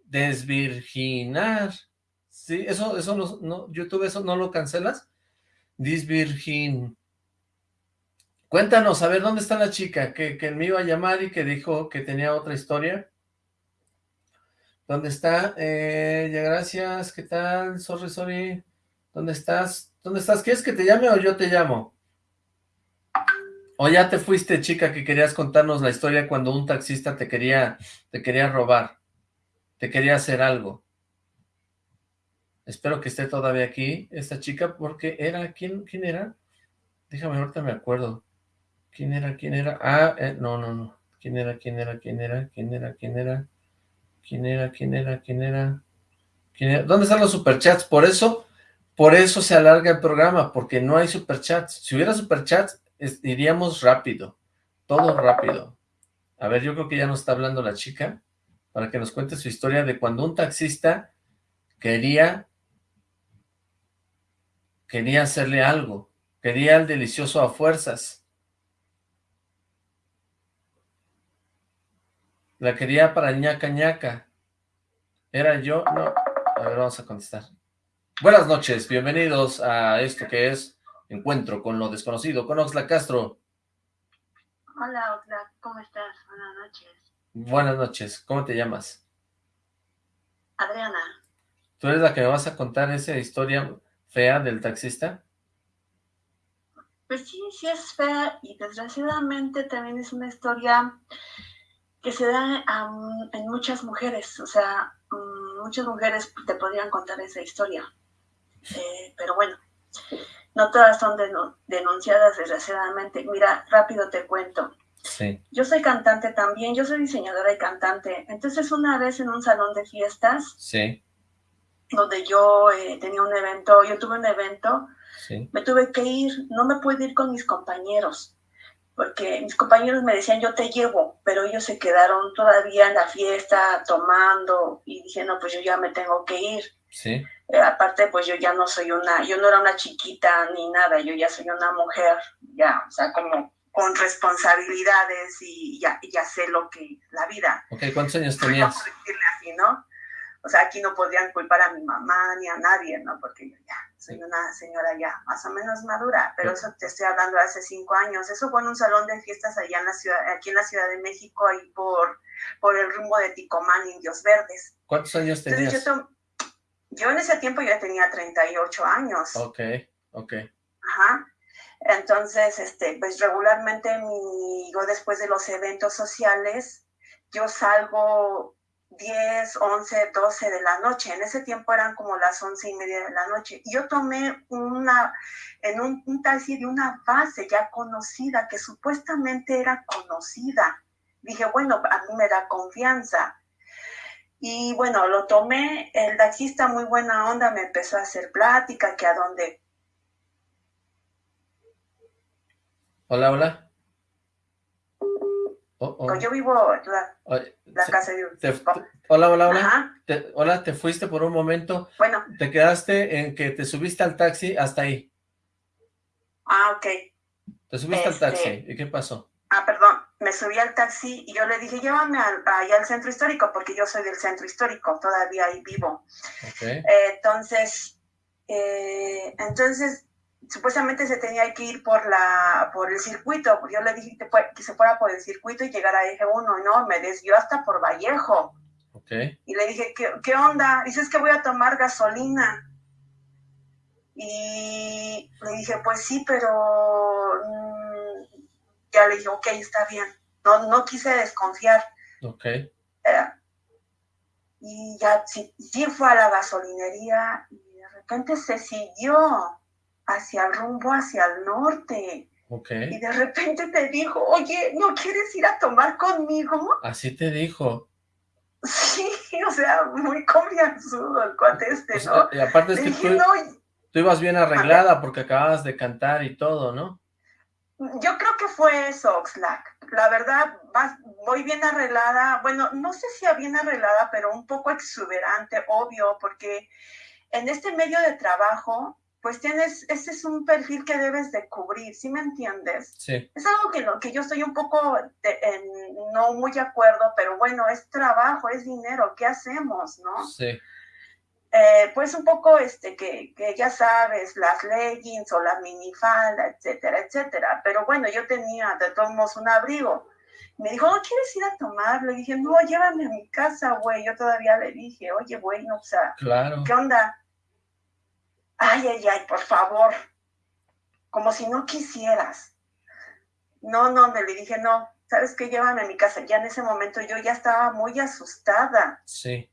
desvirginar. Sí, eso, eso no, YouTube, eso no lo cancelas. Disvirgin. Cuéntanos, a ver, ¿dónde está la chica que, me iba a llamar y que dijo que tenía otra historia? ¿Dónde está? Eh, ya gracias, ¿qué tal? Sorry, sorry. ¿Dónde estás? ¿Dónde estás? ¿Quieres que te llame o yo te llamo? ¿O ya te fuiste, chica, que querías contarnos la historia cuando un taxista te quería, te quería robar? Te quería hacer algo. Espero que esté todavía aquí esta chica porque era... ¿Quién, quién era? Déjame, ahorita me acuerdo. ¿Quién era? ¿Quién era? Ah, eh, no, no, no. ¿Quién era? ¿Quién era? ¿Quién era? ¿Quién era? ¿Quién era? ¿Quién era? ¿Quién era? ¿Quién era? ¿Quién era? ¿Dónde están los superchats? Por eso, Por eso se alarga el programa, porque no hay superchats. Si hubiera superchats, iríamos rápido, todo rápido. A ver, yo creo que ya nos está hablando la chica, para que nos cuente su historia de cuando un taxista quería, quería hacerle algo, quería el delicioso a fuerzas. La quería para ñaca ñaca. ¿Era yo? No. A ver, vamos a contestar. Buenas noches, bienvenidos a esto que es Encuentro con lo Desconocido, con Oxla Castro. Hola Oxla, ¿cómo estás? Buenas noches. Buenas noches, ¿cómo te llamas? Adriana. ¿Tú eres la que me vas a contar esa historia fea del taxista? Pues sí, sí es fea y desgraciadamente también es una historia que se da en muchas mujeres, o sea, mm, muchas mujeres te podrían contar esa historia. Eh, pero bueno, no todas son denunciadas desgraciadamente. Mira, rápido te cuento. Sí. Yo soy cantante también, yo soy diseñadora y cantante. Entonces una vez en un salón de fiestas, sí. donde yo eh, tenía un evento, yo tuve un evento, sí. me tuve que ir, no me pude ir con mis compañeros, porque mis compañeros me decían yo te llevo, pero ellos se quedaron todavía en la fiesta tomando y dije no, pues yo ya me tengo que ir. Sí. Eh, aparte, pues yo ya no soy una, yo no era una chiquita ni nada, yo ya soy una mujer, ya, o sea, como con responsabilidades y ya, ya sé lo que, la vida. Ok, ¿cuántos años tenías? así, ¿no? O sea, aquí no podrían culpar a mi mamá ni a nadie, ¿no? Porque yo ya soy una señora ya más o menos madura, pero eso te estoy hablando de hace cinco años. Eso fue en un salón de fiestas allá en la ciudad, aquí en la Ciudad de México, ahí por, por el rumbo de Ticomán, Indios Verdes. ¿Cuántos años tenías? Yo en ese tiempo ya tenía 38 años. Ok, ok. Ajá. Entonces, este, pues regularmente mi, yo después de los eventos sociales, yo salgo 10, 11, 12 de la noche. En ese tiempo eran como las 11 y media de la noche. Y yo tomé una, en un, un taxi de una base ya conocida, que supuestamente era conocida. Dije, bueno, a mí me da confianza. Y bueno, lo tomé, el taxista muy buena onda me empezó a hacer plática, que a dónde. Hola, hola. Oh, oh. Yo vivo la, la casa de te, Hola, hola, hola. Te, hola, te fuiste por un momento. Bueno. Te quedaste en que te subiste al taxi hasta ahí. Ah, ok. Te subiste al taxi. Este ¿Y qué pasó? Ah, perdón, me subí al taxi y yo le dije, llévame al, allá al centro histórico, porque yo soy del centro histórico, todavía ahí vivo. Okay. entonces, eh, entonces, supuestamente se tenía que ir por la por el circuito, yo le dije que, se fuera por el circuito y llegar a Eje 1, y no, me desvió hasta por Vallejo. Okay. Y le dije, ¿qué, ¿qué onda? Dice, es que voy a tomar gasolina. Y le dije, pues sí, pero ya le dije, ok, está bien. No, no quise desconfiar. Ok. Eh, y ya sí, sí, fue a la gasolinería y de repente se siguió hacia el rumbo hacia el norte. Okay. Y de repente te dijo, oye, ¿no quieres ir a tomar conmigo? Así te dijo. Sí, o sea, muy confianzudo el cuate este, ¿no? y aparte es que tú, tú, ibas bien arreglada porque acabas de cantar y todo, ¿no? Yo creo que fue eso, Oxlack. La verdad, voy bien arreglada. Bueno, no sé si bien arreglada, pero un poco exuberante, obvio, porque en este medio de trabajo, pues tienes, ese es un perfil que debes de cubrir, ¿sí me entiendes? Sí. Es algo que, que yo estoy un poco no muy de acuerdo, pero bueno, es trabajo, es dinero, ¿qué hacemos, no? Sí. Eh, pues un poco, este, que, que, ya sabes, las leggings o la minifalda, etcétera, etcétera. Pero bueno, yo tenía de todos modos un abrigo. Me dijo, ¿no quieres ir a tomar? Le dije, no, llévame a mi casa, güey. Yo todavía le dije, oye, güey, no, o sea, claro. ¿qué onda? Ay, ay, ay, por favor. Como si no quisieras. No, no, le dije, no, ¿sabes qué? Llévame a mi casa. Ya en ese momento yo ya estaba muy asustada. Sí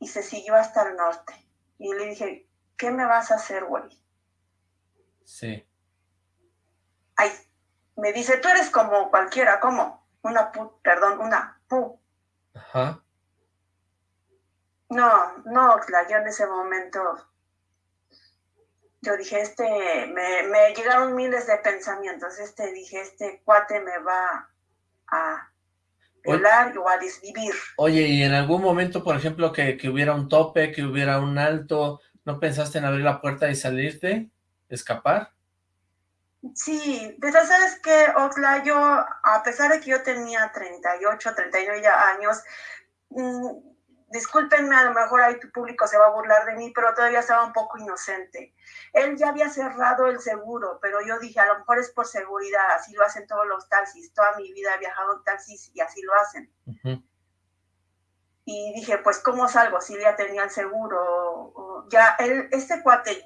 y se siguió hasta el norte. Y le dije, ¿qué me vas a hacer, güey? Sí. Ay, me dice, tú eres como cualquiera, ¿cómo? Una pu, perdón, una pu. Ajá. No, no, yo en ese momento yo dije, este, me, me, llegaron miles de pensamientos, este, dije, este cuate me va a violar o a desvivir. Oye, y en algún momento, por ejemplo, que, que, hubiera un tope, que hubiera un alto, ¿no pensaste en abrir la puerta y salirte, escapar? Sí, pero sabes que, Oxla, yo, a pesar de que yo tenía 38, 39 años, mmm, discúlpenme, a lo mejor ahí tu público se va a burlar de mí, pero todavía estaba un poco inocente. Él ya había cerrado el seguro, pero yo dije, a lo mejor es por seguridad, así lo hacen todos los taxis. Toda mi vida he viajado en taxis y así lo hacen. Y dije, pues, ¿cómo salgo? Si ya tenía el seguro. Ya, él, este cuate,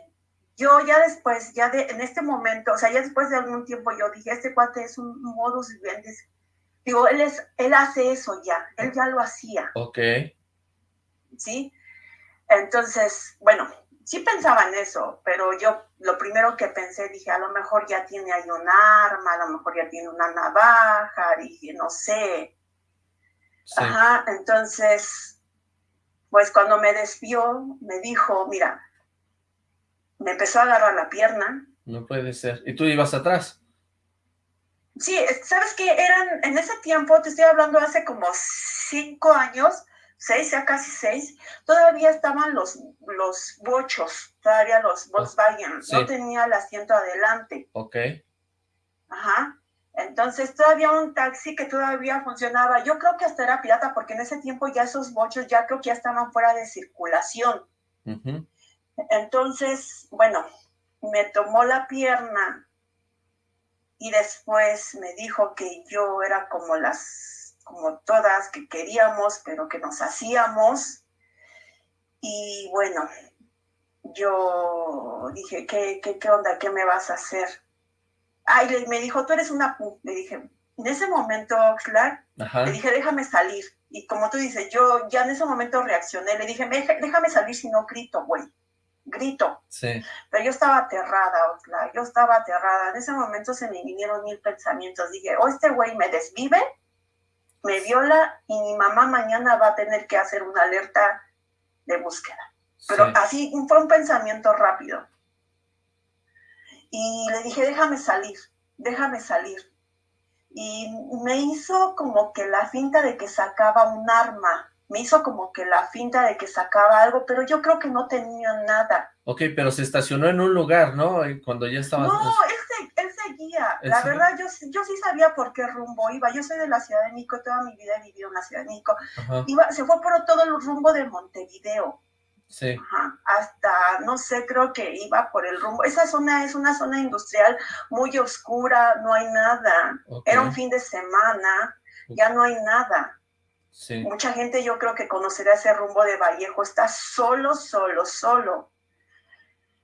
yo ya después, ya de, en este momento, o sea, ya después de algún tiempo yo dije, este cuate es un modus vivendi. Digo, él, es, él hace eso ya, él ya lo hacía. Ok. ¿Sí? Entonces, bueno, sí pensaba en eso, pero yo lo primero que pensé, dije, a lo mejor ya tiene ahí un arma, a lo mejor ya tiene una navaja, dije, no sé. Ajá, entonces, pues cuando me desvió, me dijo, mira, me empezó a agarrar la pierna. No puede ser. ¿Y tú ibas atrás? Sí, ¿sabes qué? Eran, en ese tiempo, te estoy hablando hace como cinco años, seis, ya casi seis, todavía estaban los, los bochos, todavía los Volkswagen, no tenía el asiento adelante. Ok. Ajá. Entonces todavía un taxi que todavía funcionaba, yo creo que hasta era pirata porque en ese tiempo ya esos bochos ya creo que ya estaban fuera de circulación. Entonces, bueno, me tomó la pierna y después me dijo que yo era como las como todas que queríamos, pero que nos hacíamos. Y bueno, yo dije, ¿qué, qué, qué onda? ¿Qué me vas a hacer? Ay, me dijo, tú eres una pu. Le dije, en ese momento, Oxlack, le dije, déjame salir. Y como tú dices, yo ya en ese momento reaccioné. Le dije, déjame salir si no grito, güey. Grito. Sí. Pero yo estaba aterrada, Oxlack. Yo estaba aterrada. En ese momento se me vinieron mil pensamientos. Dije, o este güey me desvive me viola y mi mamá mañana va a tener que hacer una alerta de búsqueda. Pero así fue un pensamiento rápido. Y le dije, déjame salir, déjame salir. Y me hizo como que la finta de que sacaba un arma, me hizo como que la finta de que sacaba algo, pero yo creo que no tenía nada. Ok, pero se estacionó en un lugar, ¿no? Cuando ya estaba... No, seguía. La verdad, yo, yo sí sabía por qué rumbo iba. Yo soy de la Ciudad de México, toda mi vida he vivido en la Ciudad de México. Iba, se fue por todo el rumbo de Montevideo. Sí. Hasta, no sé, creo que iba por el rumbo. Esa zona es una zona industrial muy oscura, no hay nada. Era un fin de semana, ya no hay nada. Sí. Mucha gente yo creo que conocerá ese rumbo de Vallejo, está solo, solo, solo.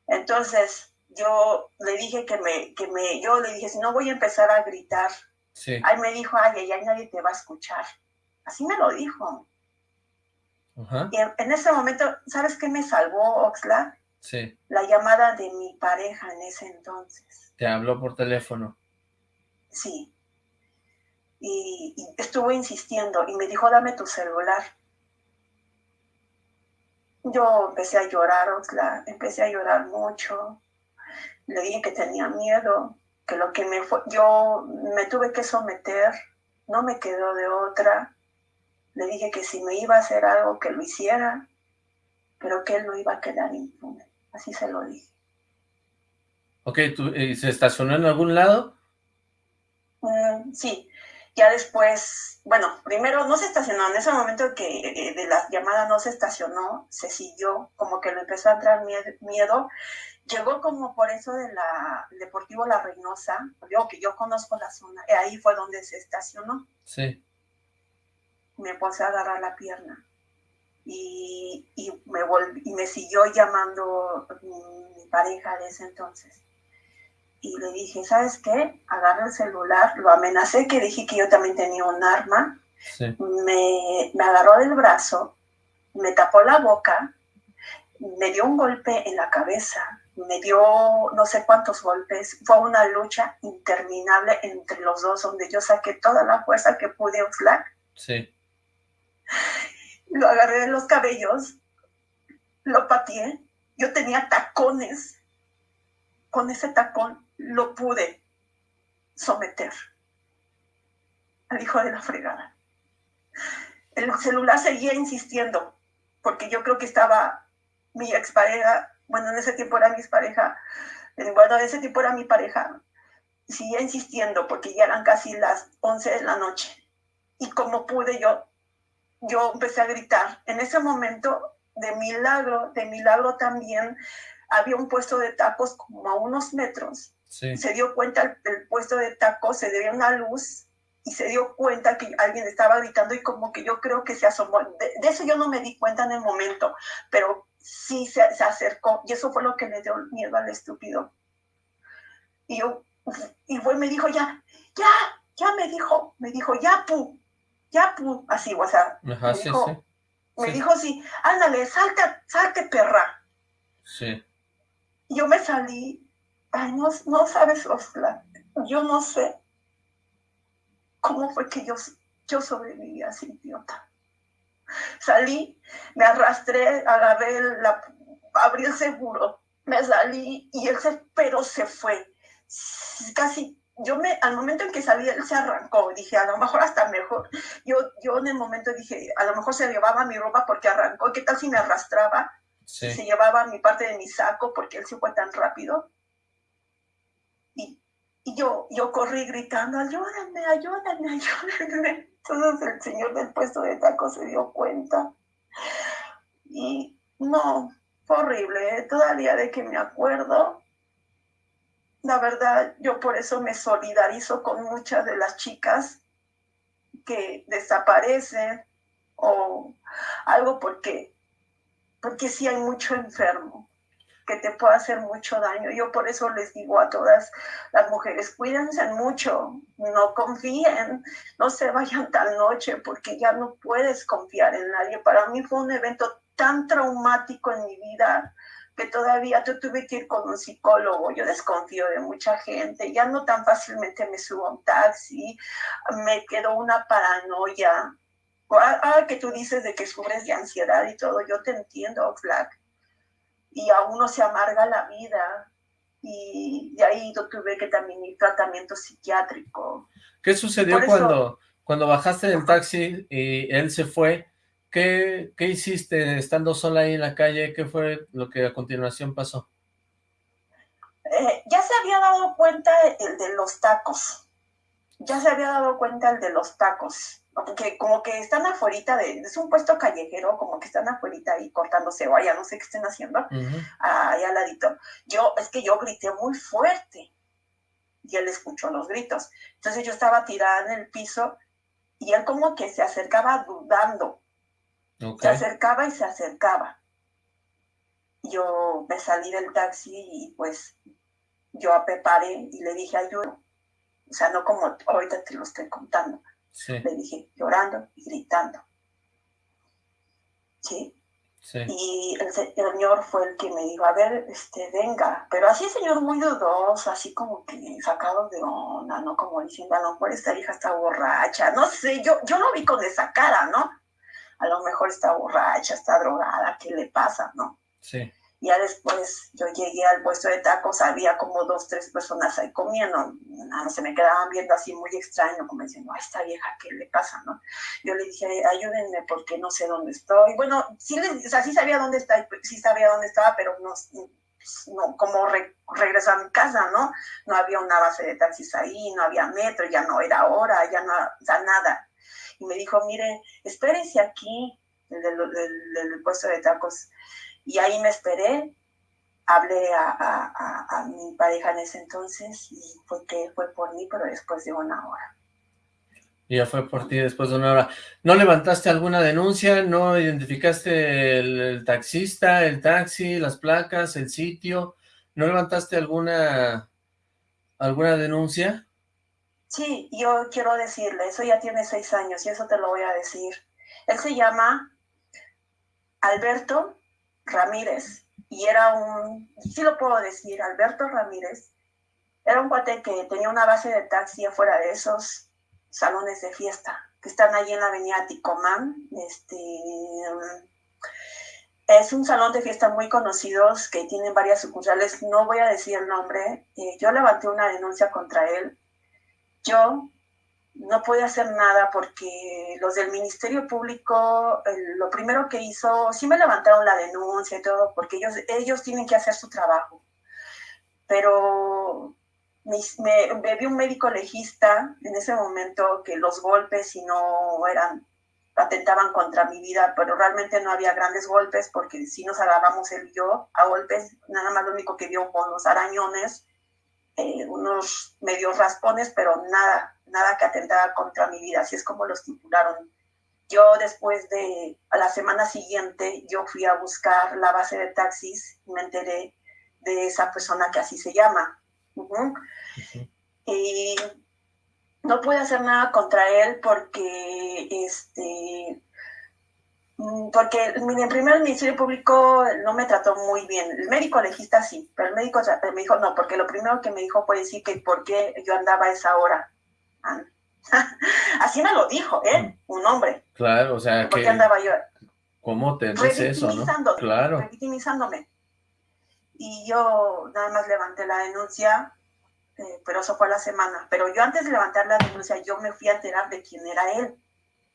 Entonces, yo le dije que me, que me, yo le dije, si no voy a empezar a gritar. Sí. Ahí me dijo, ay, ay, ay, nadie te va a escuchar. Así me lo dijo. Y en, ese momento, ¿sabes qué me salvó, Oxla? Sí. La llamada de mi pareja en ese entonces. Te habló por teléfono. Sí. Y, y estuvo insistiendo y me dijo, dame tu celular. Yo empecé a llorar, Oxla, empecé a llorar mucho le dije que tenía miedo, que lo que me fue, yo me tuve que someter, no me quedó de otra. Le dije que si me iba a hacer algo, que lo hiciera, pero que él no iba a quedar impune. Así se lo dije. Ok, ¿y ¿se estacionó en algún lado? Mm, sí, ya después, bueno, primero no se estacionó, en ese momento que eh, de la llamada no se estacionó, se siguió, como que le empezó a entrar miedo llegó como por eso de la Deportivo La Reynosa, digo que yo conozco la zona, y ahí fue donde se estacionó. Sí. Me puse a agarrar la pierna y, me volví, y me siguió llamando mi, pareja de ese entonces. Y le dije, ¿sabes qué? Agarra el celular, lo amenacé que dije que yo también tenía un arma. Sí. Me, me agarró del brazo, me tapó la boca, me dio un golpe en la cabeza, me dio no sé cuántos golpes. Fue una lucha interminable entre los dos, donde yo saqué toda la fuerza que pude usar. Sí. Lo agarré de los cabellos, lo pateé. Yo tenía tacones. con ese tacón lo pude someter al hijo de la fregada. El celular seguía insistiendo, porque yo creo que estaba mi expareja, bueno, en ese tiempo era mi pareja, bueno, en ese tiempo era mi pareja, seguía insistiendo porque ya eran casi las 11 de la noche. Y como pude yo, yo empecé a gritar. En ese momento, de milagro, de milagro también, había un puesto de tacos como a unos metros. Se dio cuenta el, puesto de tacos, se dio una luz y se dio cuenta que alguien estaba gritando y como que yo creo que se asomó. De, eso yo no me di cuenta en el momento, pero sí se, se, acercó y eso fue lo que le dio miedo al estúpido. Y yo, y fue, me dijo, ya, ya, ya me dijo, me dijo, ya, pu, ya, pu, así, o sea, me, dijo, me dijo, sí, ándale, salta, salte, perra. Sí. Yo me salí, ay, no, no sabes, Osla, yo no sé cómo fue que yo, yo sobreviví a ese idiota. Salí, me arrastré, agarré, la, abrí el seguro, me salí y él se, pero se fue. Casi, yo me, al momento en que salí, él se arrancó. Dije, a lo mejor hasta mejor. Yo, yo en el momento dije, a lo mejor se llevaba mi ropa porque arrancó. ¿Qué tal si me arrastraba? Se llevaba mi parte de mi saco porque él se fue tan rápido. Y, y yo, yo corrí gritando, ayúdenme, ayúdenme, ayúdenme. Entonces el señor del puesto de tacos se dio cuenta. Y no, fue horrible. ¿eh? Todavía de que me acuerdo, la verdad, yo por eso me solidarizo con muchas de las chicas que desaparecen o algo porque porque sí hay mucho enfermo que te puede hacer mucho daño. Yo por eso les digo a todas las mujeres, cuídense mucho, no confíen, no se vayan tan noche porque ya no puedes confiar en nadie. Para mí fue un evento tan traumático en mi vida que todavía yo tuve que ir con un psicólogo. Yo desconfío de mucha gente, ya no tan fácilmente me subo un taxi, me quedó una paranoia Ah, que tú dices de que sufres de ansiedad y todo, yo te entiendo, Flack. Y a uno se amarga la vida. Y de ahí yo tuve que también ir tratamiento psiquiátrico. ¿Qué sucedió cuando, cuando bajaste del taxi y él se fue? ¿Qué, ¿Qué hiciste estando sola ahí en la calle? ¿Qué fue lo que a continuación pasó? Eh, ya se había dado cuenta el de los tacos. Ya se había dado cuenta el de los tacos porque como que están afuera de, es un puesto callejero, como que están afuera ahí cortando cebolla, no sé qué estén haciendo, ahí al ladito. Yo, es que yo grité muy fuerte y él escuchó los gritos. Entonces yo estaba tirada en el piso y él como que se acercaba dudando. Se acercaba y se acercaba. Yo me salí del taxi y pues yo apeparé y le dije ayuda. O sea, no como ahorita te lo estoy contando le dije, llorando y gritando. ¿Sí? Y el señor fue el que me dijo, a ver, este, venga, pero así señor muy dudoso, así como que sacado de onda, ¿no? Como diciendo, a lo mejor esta hija está borracha, no sé, yo, yo lo vi con esa cara, ¿no? A lo mejor está borracha, está drogada, ¿qué le pasa, no? Sí. Ya después yo llegué al puesto de tacos, había como dos, tres personas ahí comiendo, se me quedaban viendo así muy extraño, como diciendo, a esta vieja, ¿qué le pasa? no Yo le dije, ayúdenme porque no sé dónde estoy. Bueno, sí, o sea, sí sabía dónde está, sí sabía dónde estaba, pero no, no como regreso a mi casa, ¿no? No había una base de taxis ahí, no había metro, ya no era hora, ya no, o nada. Y me dijo, mire, espérense aquí, el del puesto de tacos y ahí me esperé, hablé a, mi pareja en ese entonces y fue que fue por mí, pero después de una hora. Ya fue por ti después de una hora. ¿No levantaste alguna denuncia? ¿No identificaste el, taxista, el taxi, las placas, el sitio? ¿No levantaste alguna, alguna denuncia? Sí, yo quiero decirle, eso ya tiene seis años y eso te lo voy a decir. Él se llama Alberto Ramírez, y era un, sí lo puedo decir, Alberto Ramírez, era un cuate que tenía una base de taxi afuera de esos salones de fiesta que están ahí en la avenida Ticomán, este, es un salón de fiesta muy conocido que tienen varias sucursales. No voy a decir el nombre. Eh, yo levanté una denuncia contra él. Yo no pude hacer nada porque los del Ministerio Público, lo primero que hizo, sí me levantaron la denuncia y todo, porque ellos, ellos tienen que hacer su trabajo. Pero me, me, vi un médico legista en ese momento que los golpes, si no eran atentaban contra mi vida, pero realmente no había grandes golpes porque si nos agarramos él y yo a golpes, nada más lo único que dio con los arañones, eh, unos medios raspones, pero nada, nada que atentara contra mi vida, así es como lo estipularon. Yo después de, a la semana siguiente, yo fui a buscar la base de taxis y me enteré de esa persona que así se llama. Y no pude hacer nada contra él porque, este, mm, porque en primer Ministerio Público no me trató muy bien. El médico legista sí, pero el médico me dijo no, porque lo primero que me dijo fue decir que por qué yo andaba a esa hora. Así me lo dijo, ¿eh? Mm. Un hombre. Claro, o sea, ¿Por qué andaba yo? ¿Cómo te dice eso, no? Claro. Revictimizándome. Y yo nada más levanté la denuncia eh, pero eso fue la semana. Pero yo antes de levantar la denuncia, yo me fui a enterar de quién era él.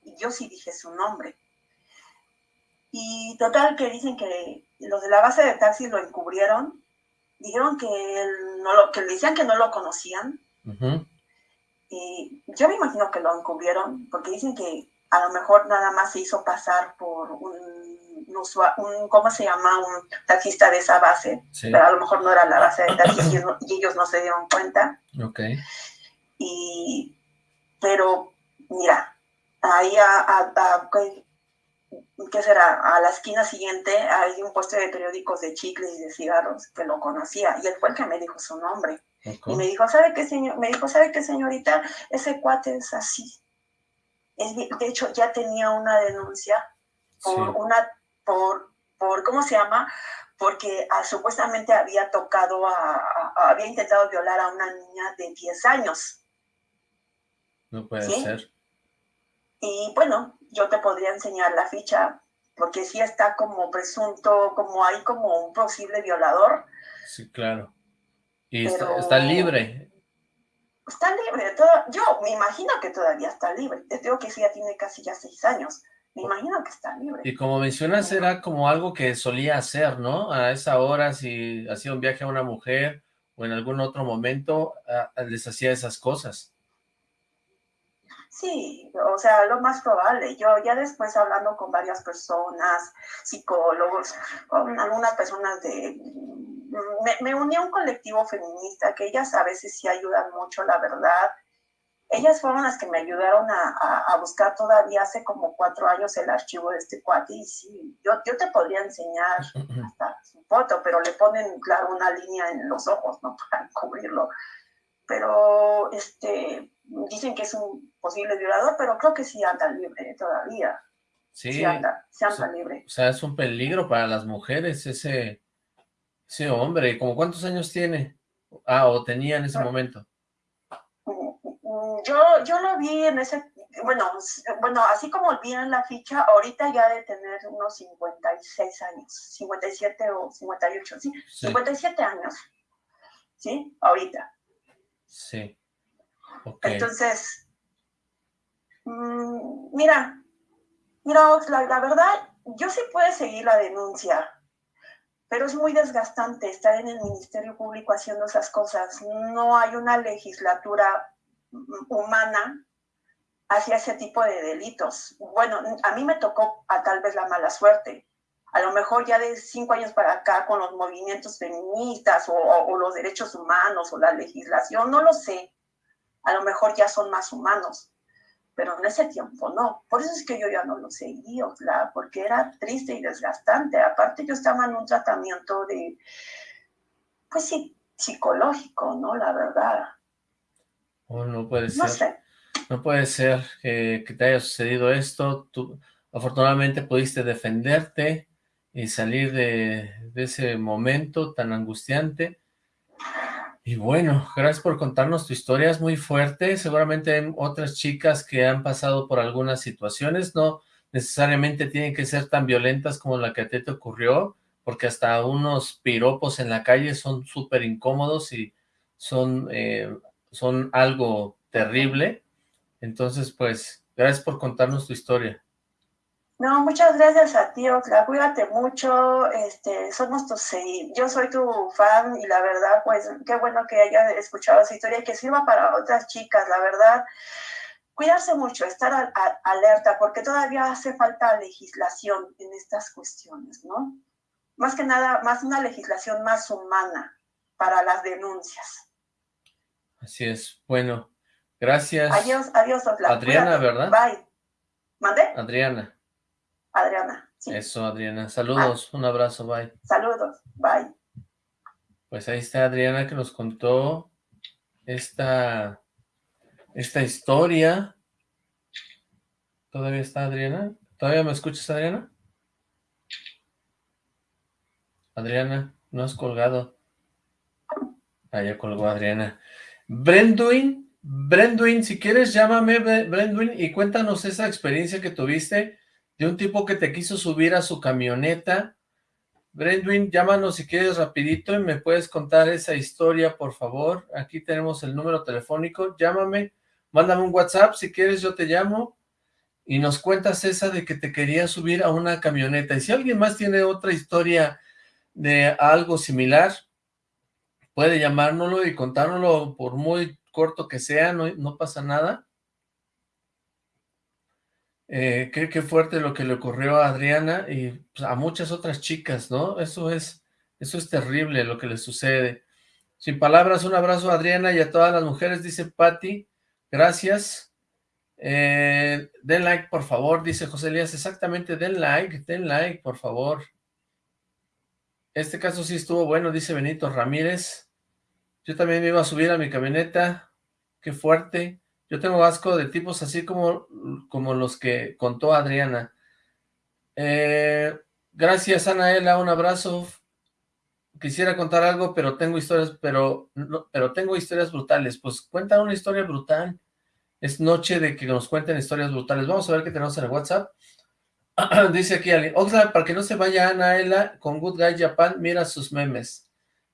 Y yo sí dije su nombre. Y total que dicen que los de la base de taxi lo encubrieron. Dijeron que, no lo, que le decían que no lo conocían. Y yo me imagino que lo encubrieron porque dicen que a lo mejor nada más se hizo pasar por un un, ¿cómo se llama? Un taxista de esa base, pero a lo mejor no era la base de taxis y, ellos no se dieron cuenta. Ok. Y, pero, mira, ahí a, a, ¿qué será? A la esquina siguiente hay un puesto de periódicos de chicles y de cigarros que lo conocía y él fue el que me dijo su nombre. Y me dijo, ¿sabe qué, señor? Me dijo, ¿sabe qué, señorita? Ese cuate es así. de hecho, ya tenía una denuncia por una por, por ¿cómo se llama? Porque ah, supuestamente había tocado, a, había intentado violar a una niña de 10 años. No puede ser. Y bueno, yo te podría enseñar la ficha, porque sí está como presunto, como hay como un posible violador. Sí, claro. Y está, libre. Está libre. Todo, yo me imagino que todavía está libre. Te digo que sí, ya tiene casi ya seis años. Me imagino que está libre. Y como mencionas, era como algo que solía hacer, ¿no? A esa hora, si hacía un viaje a una mujer o en algún otro momento, les hacía esas cosas. Sí, o sea, lo más probable. Yo ya después hablando con varias personas, psicólogos, con algunas personas de... Me, me uní a un colectivo feminista que ellas a veces sí ayudan mucho, la verdad ellas fueron las que me ayudaron a, buscar todavía hace como cuatro años el archivo de este cuate y sí, yo, yo te podría enseñar hasta su foto, pero le ponen, claro, una línea en los ojos, ¿no? Para cubrirlo. Pero, este, dicen que es un posible violador, pero creo que sí anda libre todavía. Sí, sí anda, sí anda libre. O sea, es un peligro para las mujeres ese, ese hombre. ¿Cómo cuántos años tiene? Ah, o tenía en ese momento yo, yo lo vi en ese, bueno, bueno, así como vi en la ficha, ahorita ya de tener unos 56 años, 57 o 58, ¿sí? 57 años, ¿sí? Ahorita. Sí. Entonces, mm, mira, mira, la, la verdad, yo sí puedo seguir la denuncia, pero es muy desgastante estar en el Ministerio Público haciendo esas cosas. No hay una legislatura humana hacia ese tipo de delitos. Bueno, a mí me tocó a tal vez la mala suerte. A lo mejor ya de cinco años para acá con los movimientos feministas o, los derechos humanos o la legislación, no lo sé. A lo mejor ya son más humanos, pero en ese tiempo no. Por eso es que yo ya no lo seguí, porque era triste y desgastante. Aparte yo estaba en un tratamiento de, pues sí, psicológico, ¿no? La verdad. Oh, no puede ser. No puede ser que, te haya sucedido esto. Tú afortunadamente pudiste defenderte y salir de, ese momento tan angustiante. Y bueno, gracias por contarnos tu historia, es muy fuerte. Seguramente hay otras chicas que han pasado por algunas situaciones. No, necesariamente tienen que ser tan violentas como la que a ti te ocurrió, porque hasta unos piropos en la calle son súper incómodos y son, eh, son algo terrible. Entonces, pues, gracias por contarnos tu historia. No, muchas gracias a ti, Otla. Cuídate mucho. Este, somos tus yo soy tu fan y la verdad, pues, qué bueno que haya escuchado esa historia y que sirva para otras chicas, la verdad. Cuidarse mucho, estar alerta, porque todavía hace falta legislación en estas cuestiones, ¿no? Más que nada, más una legislación más humana para las denuncias. Así es. Bueno, gracias. Adiós, adiós, Otla. Adriana, ¿verdad? Bye. ¿Mande? Adriana. Adriana. Eso, Adriana. Saludos, un abrazo, bye. Saludos, bye. Pues ahí está Adriana que nos contó esta, esta historia. ¿Todavía está Adriana? ¿Todavía me escuchas, Adriana? Adriana, no has colgado. Ah, ya colgó Adriana. Brenduin, Brenduin, si quieres llámame, Brenduin, y cuéntanos esa experiencia que tuviste de un tipo que te quiso subir a su camioneta. Brendwin, llámanos si quieres rapidito y me puedes contar esa historia, por favor. Aquí tenemos el número telefónico. Llámame, mándame un WhatsApp si quieres, yo te llamo y nos cuentas esa de que te quería subir a una camioneta. Y si alguien más tiene otra historia de algo similar, puede llamárnoslo y contárnoslo por muy corto que sea, no pasa nada. Eh, qué, fuerte lo que le ocurrió a Adriana y pues, a muchas otras chicas, ¿no? Eso es, eso es terrible lo que le sucede. Sin palabras, un abrazo a Adriana y a todas las mujeres, dice Patti. Gracias. Eh, den like, por favor, dice José Elías. Exactamente, den like, den like, por favor. Este caso sí estuvo bueno, dice Benito Ramírez. Yo también me iba a subir a mi camioneta. Qué fuerte. Yo tengo asco de tipos así como, como los que contó Adriana. Eh, gracias, Anaela, un abrazo. Quisiera contar algo, pero tengo historias, pero, pero tengo historias brutales. Pues cuenta una historia brutal. Es noche de que nos cuenten historias brutales. Vamos a ver qué tenemos en el WhatsApp. Dice aquí alguien, Oxlack, para que no se vaya Anaela con Good Guy Japan, mira sus memes.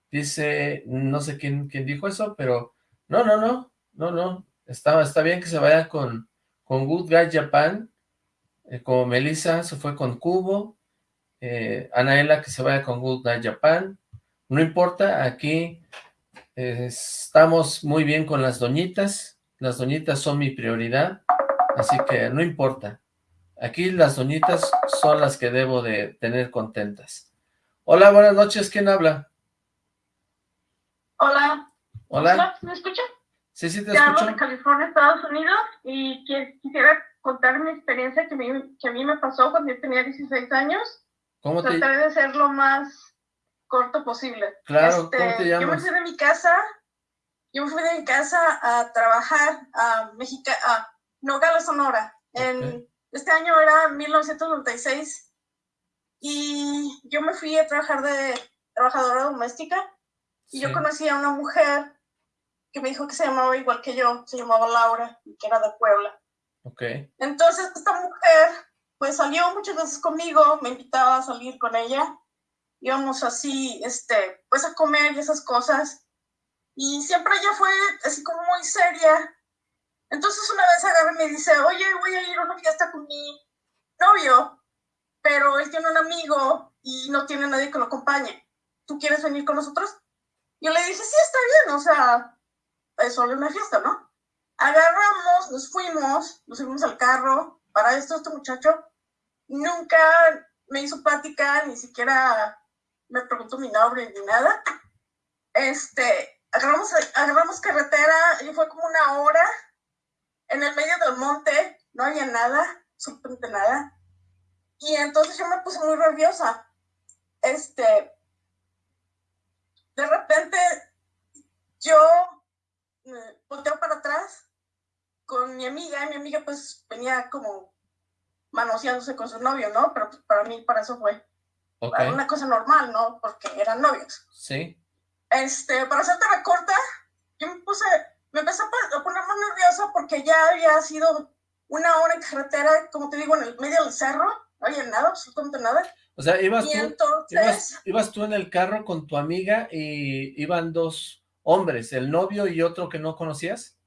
Dice, no sé quién, quién dijo eso, pero no, no, no, no, no, Está, está bien que se vaya con, con Good Guy Japan, eh, como Melissa se fue con Cubo, eh, Anaela que se vaya con Good Guy Japan, no importa, aquí eh, estamos muy bien con las doñitas, las doñitas son mi prioridad, así que no importa, aquí las doñitas son las que debo de tener contentas. Hola, buenas noches, ¿quién habla? Hola. Hola. ¿Me escucha? Sí, sí, te, escucho. de California, Estados Unidos, y quisiera contar mi experiencia que, que a mí me pasó cuando yo tenía 16 años. ¿Cómo te... Trataré de ser lo más corto posible. Claro, ¿cómo te llamas? Este, yo me fui de mi casa, yo me fui de mi casa a trabajar a México, a Nogales, Sonora. En, Este año era 1996 y yo me fui a trabajar de trabajadora doméstica y yo conocí a una mujer que me dijo que se llamaba igual que yo, se llamaba Laura, y que era de Puebla. Ok. Entonces, esta mujer, pues salió muchas veces conmigo, me invitaba a salir con ella, íbamos así, este, pues a comer y esas cosas, y siempre ella fue así como muy seria. Entonces una vez agarra y me dice, oye, voy a ir a una fiesta con mi novio, pero él tiene un amigo y no tiene nadie que lo acompañe. ¿Tú quieres venir con nosotros? Yo le dije, sí, está bien, o sea, es solo una fiesta, ¿no? Agarramos, nos fuimos, nos fuimos al carro. Para esto, este muchacho nunca me hizo plática, ni siquiera me preguntó mi nombre ni nada. Este, agarramos, agarramos carretera y fue como una hora en el medio del monte, no había nada, absolutamente nada. Y entonces yo me puse muy nerviosa. Este, de repente yo volteo para atrás con mi amiga, y mi amiga pues venía como manoseándose con su novio, ¿no? Pero pues, para mí, para eso fue una cosa normal, ¿no? Porque eran novios. Sí. Este, para hacerte la corta, yo me puse, me empecé a poner más nerviosa porque ya había sido una hora en carretera, como te digo, en el medio del cerro, no había nada, absolutamente nada. O sea, ibas tú, ibas, tú en el carro con tu amiga y iban dos hombres, el novio y otro que no conocías.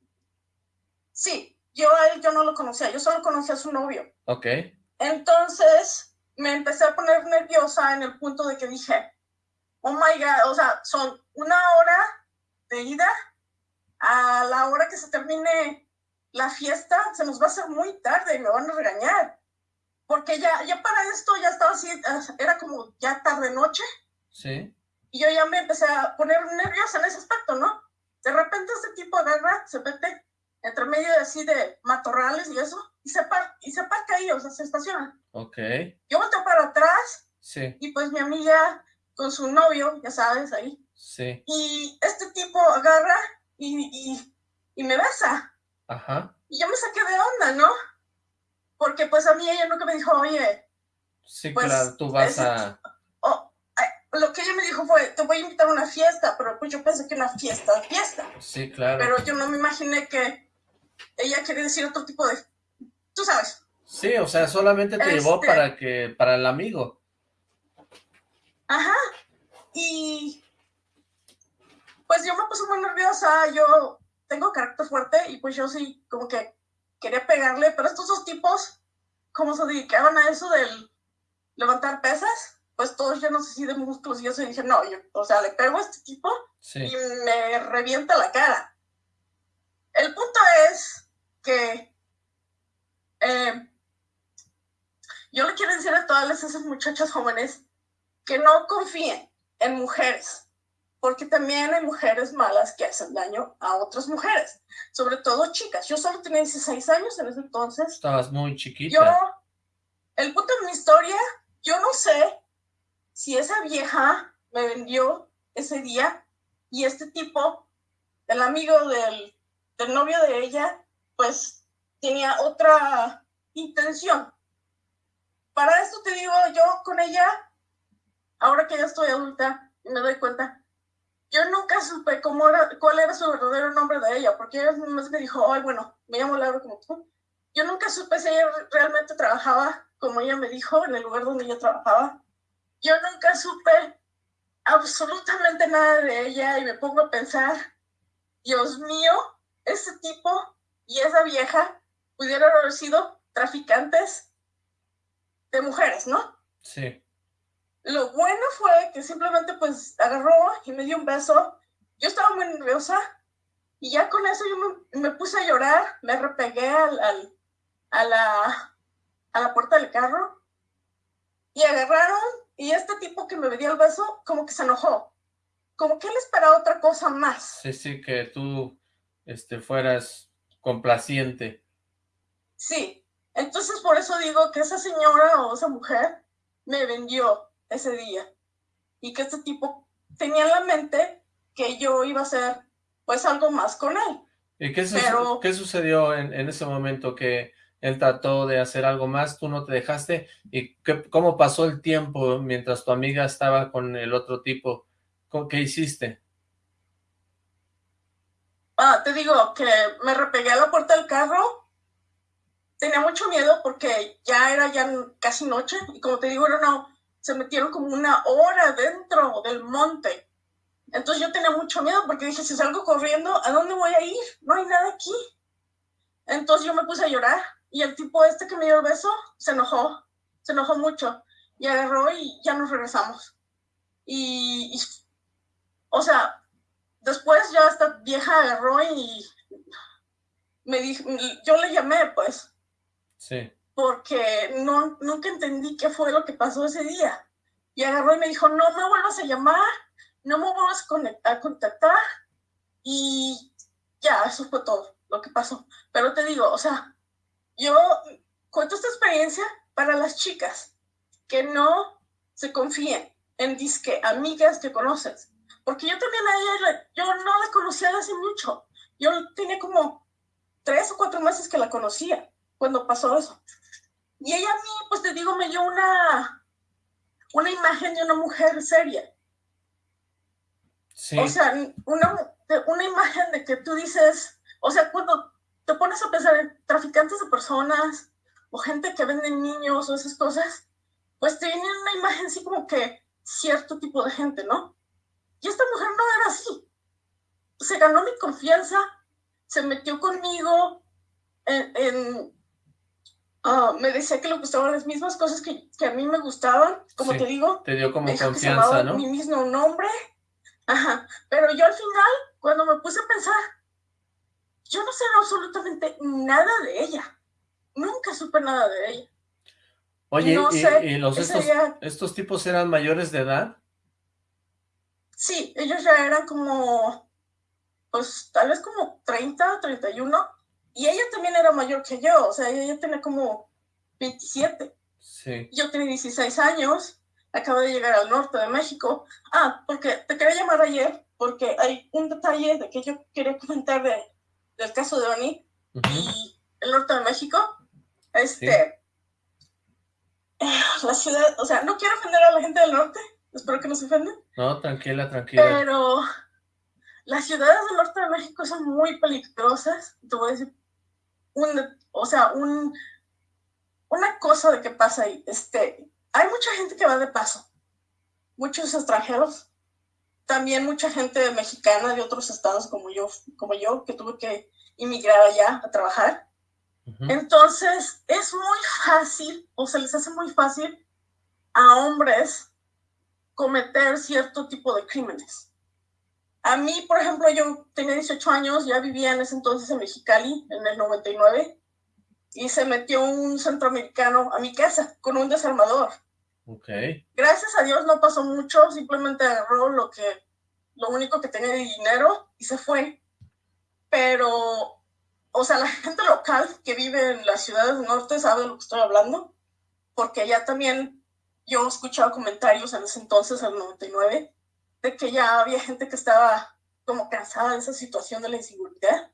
Sí, yo a él yo no lo conocía, yo solo conocía a su novio. Ok. Entonces me empecé a poner nerviosa en el punto de que dije, oh my God, o sea, son una hora de ida a la hora que se termine la fiesta, se nos va a hacer muy tarde y me van a regañar. Porque ya, ya para esto ya estaba así, era como ya tarde noche. Sí. Y yo ya me empecé a poner nerviosa en ese aspecto, ¿no? De repente este tipo agarra, se mete entre medio de así de matorrales y eso, y se, par y se parca ahí, o sea, se estaciona. Ok. Yo volteo para atrás. Sí. Y pues mi amiga con su novio, ya sabes, ahí. Sí. Y este tipo agarra y, y, me besa. Ajá. Y yo me saqué de onda, ¿no? Porque pues a mí ella nunca me dijo, oye. Sí, pues, claro, tú vas a... lo que ella me dijo fue, te voy a invitar a una fiesta, pero pues yo pensé que una fiesta, fiesta. Sí, claro. Pero yo no me imaginé que ella quería decir otro tipo de... Tú sabes. Sí, o sea, solamente te llevó este para que, para el amigo. Ajá. Y pues yo me puse muy nerviosa, yo tengo carácter fuerte y pues yo sí como que quería pegarle, pero estos dos tipos, como se dedicaban a eso del levantar pesas, pues todos llenos así de músculos y yo se dije, no, yo, o sea, le pego a este tipo y me revienta la cara. El punto es que eh, yo le quiero decir a todas esas muchachas jóvenes que no confíen en mujeres, porque también hay mujeres malas que hacen daño a otras mujeres, sobre todo chicas. Yo solo tenía 16 años en ese entonces. Estabas muy chiquita. Yo, el punto de mi historia, yo no sé si esa vieja me vendió ese día y este tipo, el amigo del, novio de ella, pues tenía otra intención. Para esto te digo, yo con ella ahora que ya estoy adulta me doy cuenta, yo nunca supe cómo era, cuál era su verdadero nombre de ella, porque ella me dijo, ay, bueno, me llamo Laura como tú. Yo nunca supe si ella realmente trabajaba como ella me dijo, en el lugar donde ella trabajaba. Yo nunca supe absolutamente nada de ella y me pongo a pensar, Dios mío, ese tipo y esa vieja pudieron haber sido traficantes de mujeres, ¿no? Sí. Lo bueno fue que simplemente pues agarró y me dio un beso. Yo estaba muy nerviosa y ya con eso yo me, puse a llorar, me repegué al, a, la, a la puerta del carro y agarraron y este tipo que me dio el beso como que se enojó. Como que él esperaba otra cosa más. Sí, sí, que tú este, fueras complaciente. Sí, entonces por eso digo que esa señora o esa mujer me vendió ese día. Y que este tipo tenía en la mente que yo iba a hacer pues algo más con él. ¿Y qué, ¿qué sucedió en, ese momento que él trató de hacer algo más, tú no te dejaste? ¿Y cómo pasó el tiempo mientras tu amiga estaba con el otro tipo? ¿Qué hiciste? Ah, te digo que me repegué a la puerta del carro. Tenía mucho miedo porque ya era ya casi noche y como te digo, era se metieron como una hora dentro del monte. Entonces yo tenía mucho miedo porque dije, si salgo corriendo, ¿a dónde voy a ir? No hay nada aquí. Entonces yo me puse a llorar y el tipo este que me dio el beso se enojó, se enojó mucho y agarró y ya nos regresamos. Y, o sea, después ya esta vieja agarró y me dijo, yo le llamé pues. Sí porque no, nunca entendí qué fue lo que pasó ese día. Y agarró y me dijo, no me vuelvas a llamar, no me vuelvas a contactar. Y ya, eso fue todo lo que pasó. Pero te digo, o sea, yo cuento esta experiencia para las chicas que no se confíen en disque amigas que conoces. Porque yo también a ella, yo no la conocía hace mucho. Yo tenía como tres o cuatro meses que la conocía cuando pasó eso. Y ella a mí, pues te digo, me dio una, una imagen de una mujer seria. Sí. O sea, una, una imagen de que tú dices, o sea, cuando te pones a pensar en traficantes de personas o gente que vende niños o esas cosas, pues te viene una imagen así como que cierto tipo de gente, ¿no? Y esta mujer no era así. Se ganó mi confianza, se metió conmigo en... Ah, me decía que le gustaban las mismas cosas que, que a mí me gustaban, como te digo. Te dio como confianza, ¿no? mi mismo nombre. Ajá. Pero yo al final, cuando me puse a pensar, yo no sé absolutamente nada de ella. Nunca supe nada de ella. Oye, ¿y, los estos, estos tipos eran mayores de edad? Sí, ellos ya eran como, pues tal vez como 30, 31, y ella también era mayor que yo, o sea, ella tenía como 27. Sí. Yo tenía 16 años, acabo de llegar al norte de México. Ah, porque te quería llamar ayer, porque hay un detalle de que yo quería comentar de, del caso de Oni y el norte de México. Este, la ciudad, o sea, no quiero ofender a la gente del norte, espero que no se ofenden. No, tranquila, tranquila. Pero las ciudades del norte de México son muy peligrosas. Te voy a decir, un, o sea, un, una cosa de que pasa ahí. Este, hay mucha gente que va de paso, muchos extranjeros, también mucha gente mexicana de otros estados como yo, como yo, que tuve que inmigrar allá a trabajar. Entonces, es muy fácil, o se les hace muy fácil a hombres cometer cierto tipo de crímenes. A mí, por ejemplo, yo tenía 18 años, ya vivía en ese entonces en Mexicali, en el 99, y se metió un centroamericano a mi casa con un desarmador. Okay. Gracias a Dios no pasó mucho, simplemente agarró lo que, lo único que tenía de dinero y se fue. Pero o sea, la gente local que vive en las ciudades del norte sabe de lo que estoy hablando, porque ya también yo he escuchado comentarios en ese entonces, en el 99, de que ya había gente que estaba como cansada de esa situación de la inseguridad.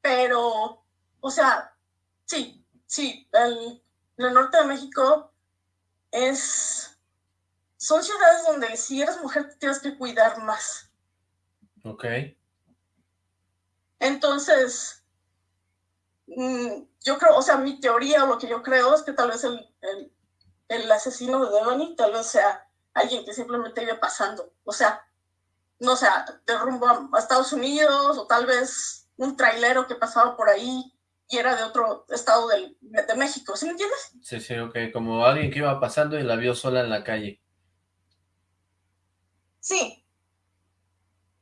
Pero, o sea, sí, sí, el, el norte de México es... Son ciudades donde si eres mujer te tienes que cuidar más. Ok. Entonces, Mm, yo creo, o sea, mi teoría o lo que yo creo es que tal vez el, el, asesino de Devani tal vez sea alguien que simplemente iba pasando, o sea, no sé, de rumbo a, Estados Unidos o tal vez un trailero que pasaba por ahí y era de otro estado del, de México, ¿sí me entiendes? Sí, sí, ok, como alguien que iba pasando y la vio sola en la calle. Sí,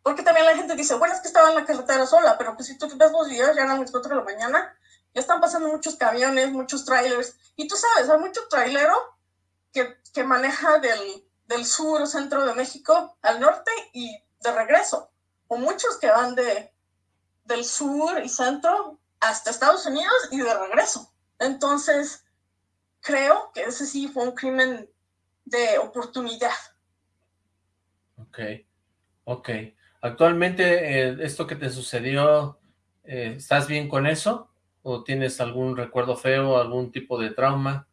porque también la gente dice, bueno, es que estaba en la carretera sola, pero pues si tú ves los videos, ya eran las 4 de la mañana, ya están pasando muchos camiones, muchos trailers, y tú sabes, hay mucho trailero que, que maneja del, del sur, centro de México al norte y de regreso, o muchos que van de, del sur y centro hasta Estados Unidos y de regreso. Entonces, creo que ese sí fue un crimen de oportunidad. Ok, ok. Actualmente, eh, esto que te sucedió, eh, ¿estás bien con eso? ¿O tienes algún recuerdo feo, algún tipo de trauma?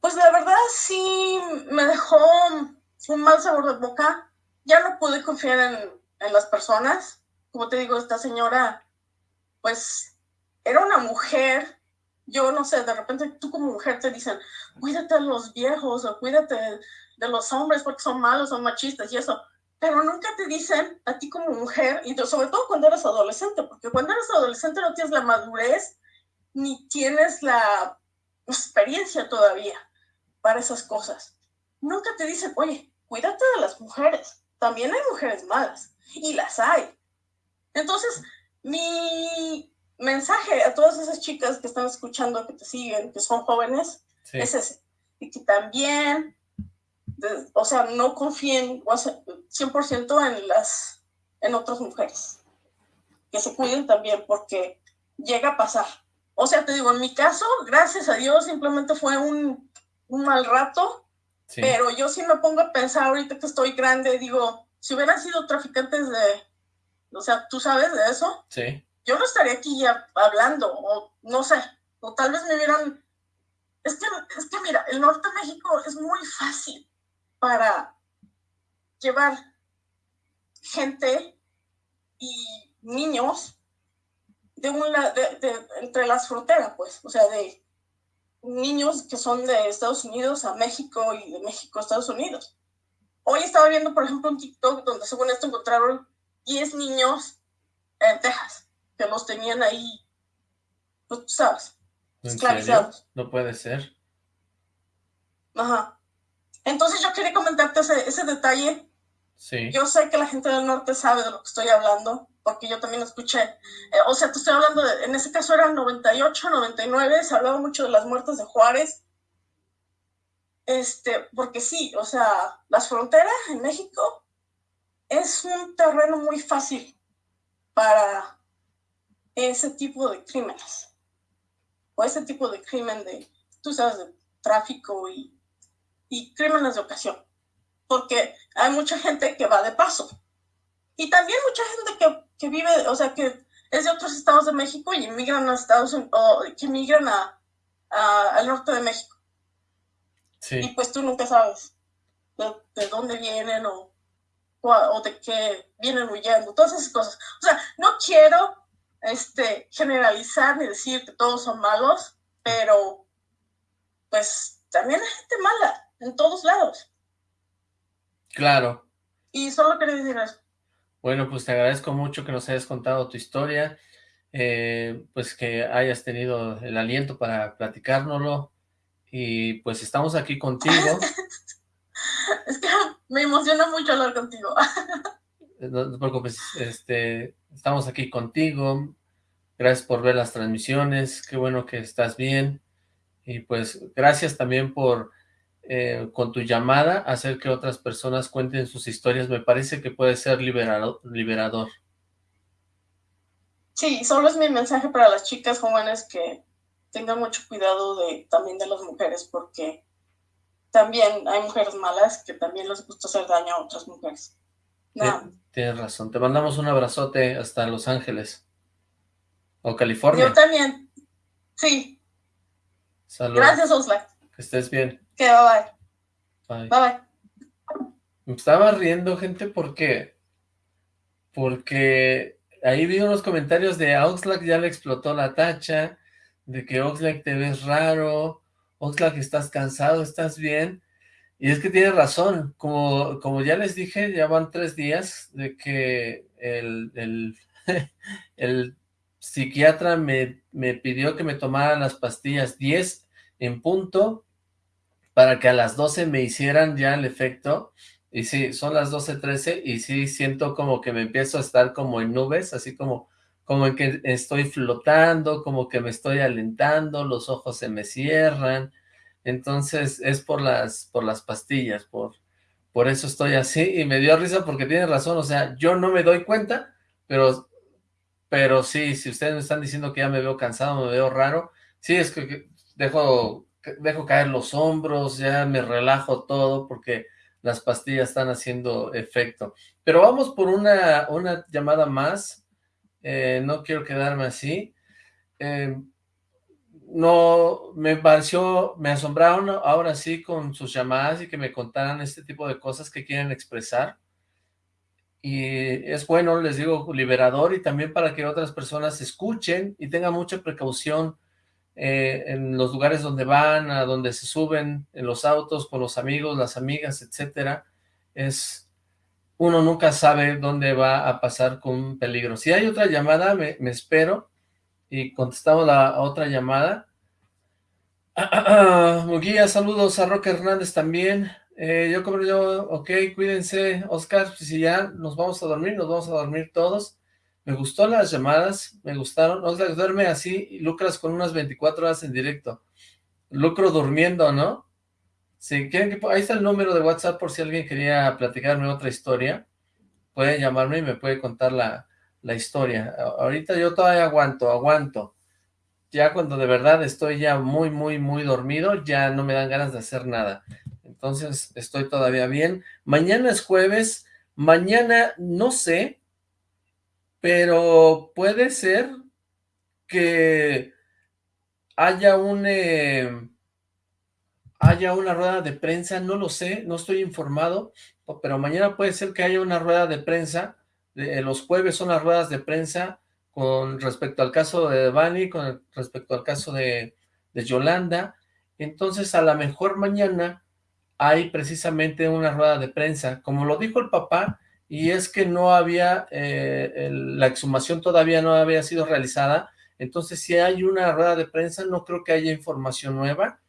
Pues la verdad sí me dejó un mal sabor de boca. Ya no pude confiar en, en las personas. Como te digo, esta señora, pues, era una mujer yo no sé, de repente tú como mujer te dicen, cuídate de los viejos o cuídate de los hombres porque son malos, son machistas y eso, pero nunca te dicen a ti como mujer, y sobre todo cuando eres adolescente, porque cuando eres adolescente no tienes la madurez ni tienes la experiencia todavía para esas cosas. Nunca te dicen, oye, cuídate de las mujeres, también hay mujeres malas, y las hay. Entonces, mi mensaje a todas esas chicas que están escuchando, que te siguen, que son jóvenes, es ese. Y que también o sea, no confíen 100% en las, en otras mujeres. Que se cuiden también porque llega a pasar. O sea, te digo, en mi caso, gracias a Dios, simplemente fue un, un mal rato, pero yo sí me pongo a pensar ahorita que estoy grande, digo, si hubieran sido traficantes de, o sea, ¿tú sabes de eso? Sí. Yo no estaría aquí ya hablando, o no sé, o tal vez me hubieran... Es que, es que mira, el norte de México es muy fácil para llevar gente y niños de una, de, entre las fronteras, pues, o sea, de niños que son de Estados Unidos a México y de México a Estados Unidos. Hoy estaba viendo, por ejemplo, un TikTok donde según esto encontraron 10 niños en Texas que los tenían ahí, pues tú sabes, esclavizados. No puede ser. Ajá. Entonces yo quería comentarte ese, ese detalle yo sé que la gente del norte sabe de lo que estoy hablando, porque yo también escuché, eh, o sea, te estoy hablando, de, en ese caso era 98, 99, se hablaba mucho de las muertes de Juárez, este, porque sí, o sea, las fronteras en México es un terreno muy fácil para ese tipo de crímenes, o ese tipo de crimen de, tú sabes, de tráfico y, y crímenes de ocasión porque hay mucha gente que va de paso. Y también mucha gente que, que vive, o sea, que es de otros estados de México y emigran a Estados Unidos, o que emigran a, al norte de México. Sí. Y pues tú nunca sabes de, dónde vienen o, o, de qué vienen huyendo, todas esas cosas. O sea, no quiero este, generalizar ni decir que todos son malos, pero pues también hay gente mala en todos lados. Claro. Y solo quería decir eso. Bueno, pues te agradezco mucho que nos hayas contado tu historia, eh, pues que hayas tenido el aliento para platicárnoslo, y pues estamos aquí contigo. me emociona mucho hablar contigo. no te preocupes, este, estamos aquí contigo, gracias por ver las transmisiones, qué bueno que estás bien, y pues gracias también por eh, con tu llamada, hacer que otras personas cuenten sus historias, me parece que puede ser liberado, liberador. Sí, solo es mi mensaje para las chicas jóvenes que tengan mucho cuidado de también de las mujeres, porque también hay mujeres malas que también les gusta hacer daño a otras mujeres. Tienes razón. Te mandamos un abrazote hasta Los Ángeles. O California. Yo también. Sí. Saludos. Gracias, Osla. Que estés bien. Que bye bye. Bye bye. Me estaba riendo, gente, porque porque ahí vi unos comentarios de Oxlack ya le explotó la tacha, de que Oxlack te ves raro, Oxlack estás cansado, estás bien, y es que tiene razón, como, como ya les dije, ya van tres días de que el, el, el psiquiatra me, me pidió que me tomara las pastillas 10 en punto, para que a las 12 me hicieran ya el efecto, y sí, son las 12.13 y sí siento como que me empiezo a estar como en nubes, así como, como en que estoy flotando, como que me estoy alentando, los ojos se me cierran, entonces es por las, por las pastillas, por, por eso estoy así, y me dio risa porque tiene razón, o sea, yo no me doy cuenta, pero, pero sí, si ustedes me están diciendo que ya me veo cansado, me veo raro, sí, es que dejo dejo caer los hombros, ya me relajo todo porque las pastillas están haciendo efecto. Pero vamos por una, una llamada más, eh, no quiero quedarme así. Eh, no, me pareció, me asombraron ahora sí con sus llamadas y que me contaran este tipo de cosas que quieren expresar. Y es bueno, les digo, liberador y también para que otras personas escuchen y tengan mucha precaución eh, en los lugares donde van, a donde se suben, en los autos, con los amigos, las amigas, etcétera, es, uno nunca sabe dónde va a pasar con un peligro. Si hay otra llamada, me, espero, y contestamos la otra llamada. Muguía, saludos a Roque Hernández también. Eh, yo como yo, ok, cuídense, Oscar, si ya nos vamos a dormir, nos vamos a dormir todos. Me gustó las llamadas, me gustaron. O sea, duerme así y lucras con unas 24 horas en directo. Lucro durmiendo, ¿no? Si quieren que... Ahí está el número de WhatsApp por si alguien quería platicarme otra historia. Pueden llamarme y me puede contar la, la historia. Ahorita yo todavía aguanto, aguanto. Ya cuando de verdad estoy ya muy, muy, muy dormido, ya no me dan ganas de hacer nada. Entonces estoy todavía bien. Mañana es jueves. Mañana no sé, pero puede ser que haya un eh, haya una rueda de prensa, no lo sé, no estoy informado, pero mañana puede ser que haya una rueda de prensa los jueves son las ruedas de prensa con respecto al caso de Devani, con respecto al caso de, de Yolanda, entonces a lo mejor mañana hay precisamente una rueda de prensa, como lo dijo el papá, y es que no había, eh, la exhumación todavía no había sido realizada, entonces si hay una rueda de prensa no creo que haya información nueva,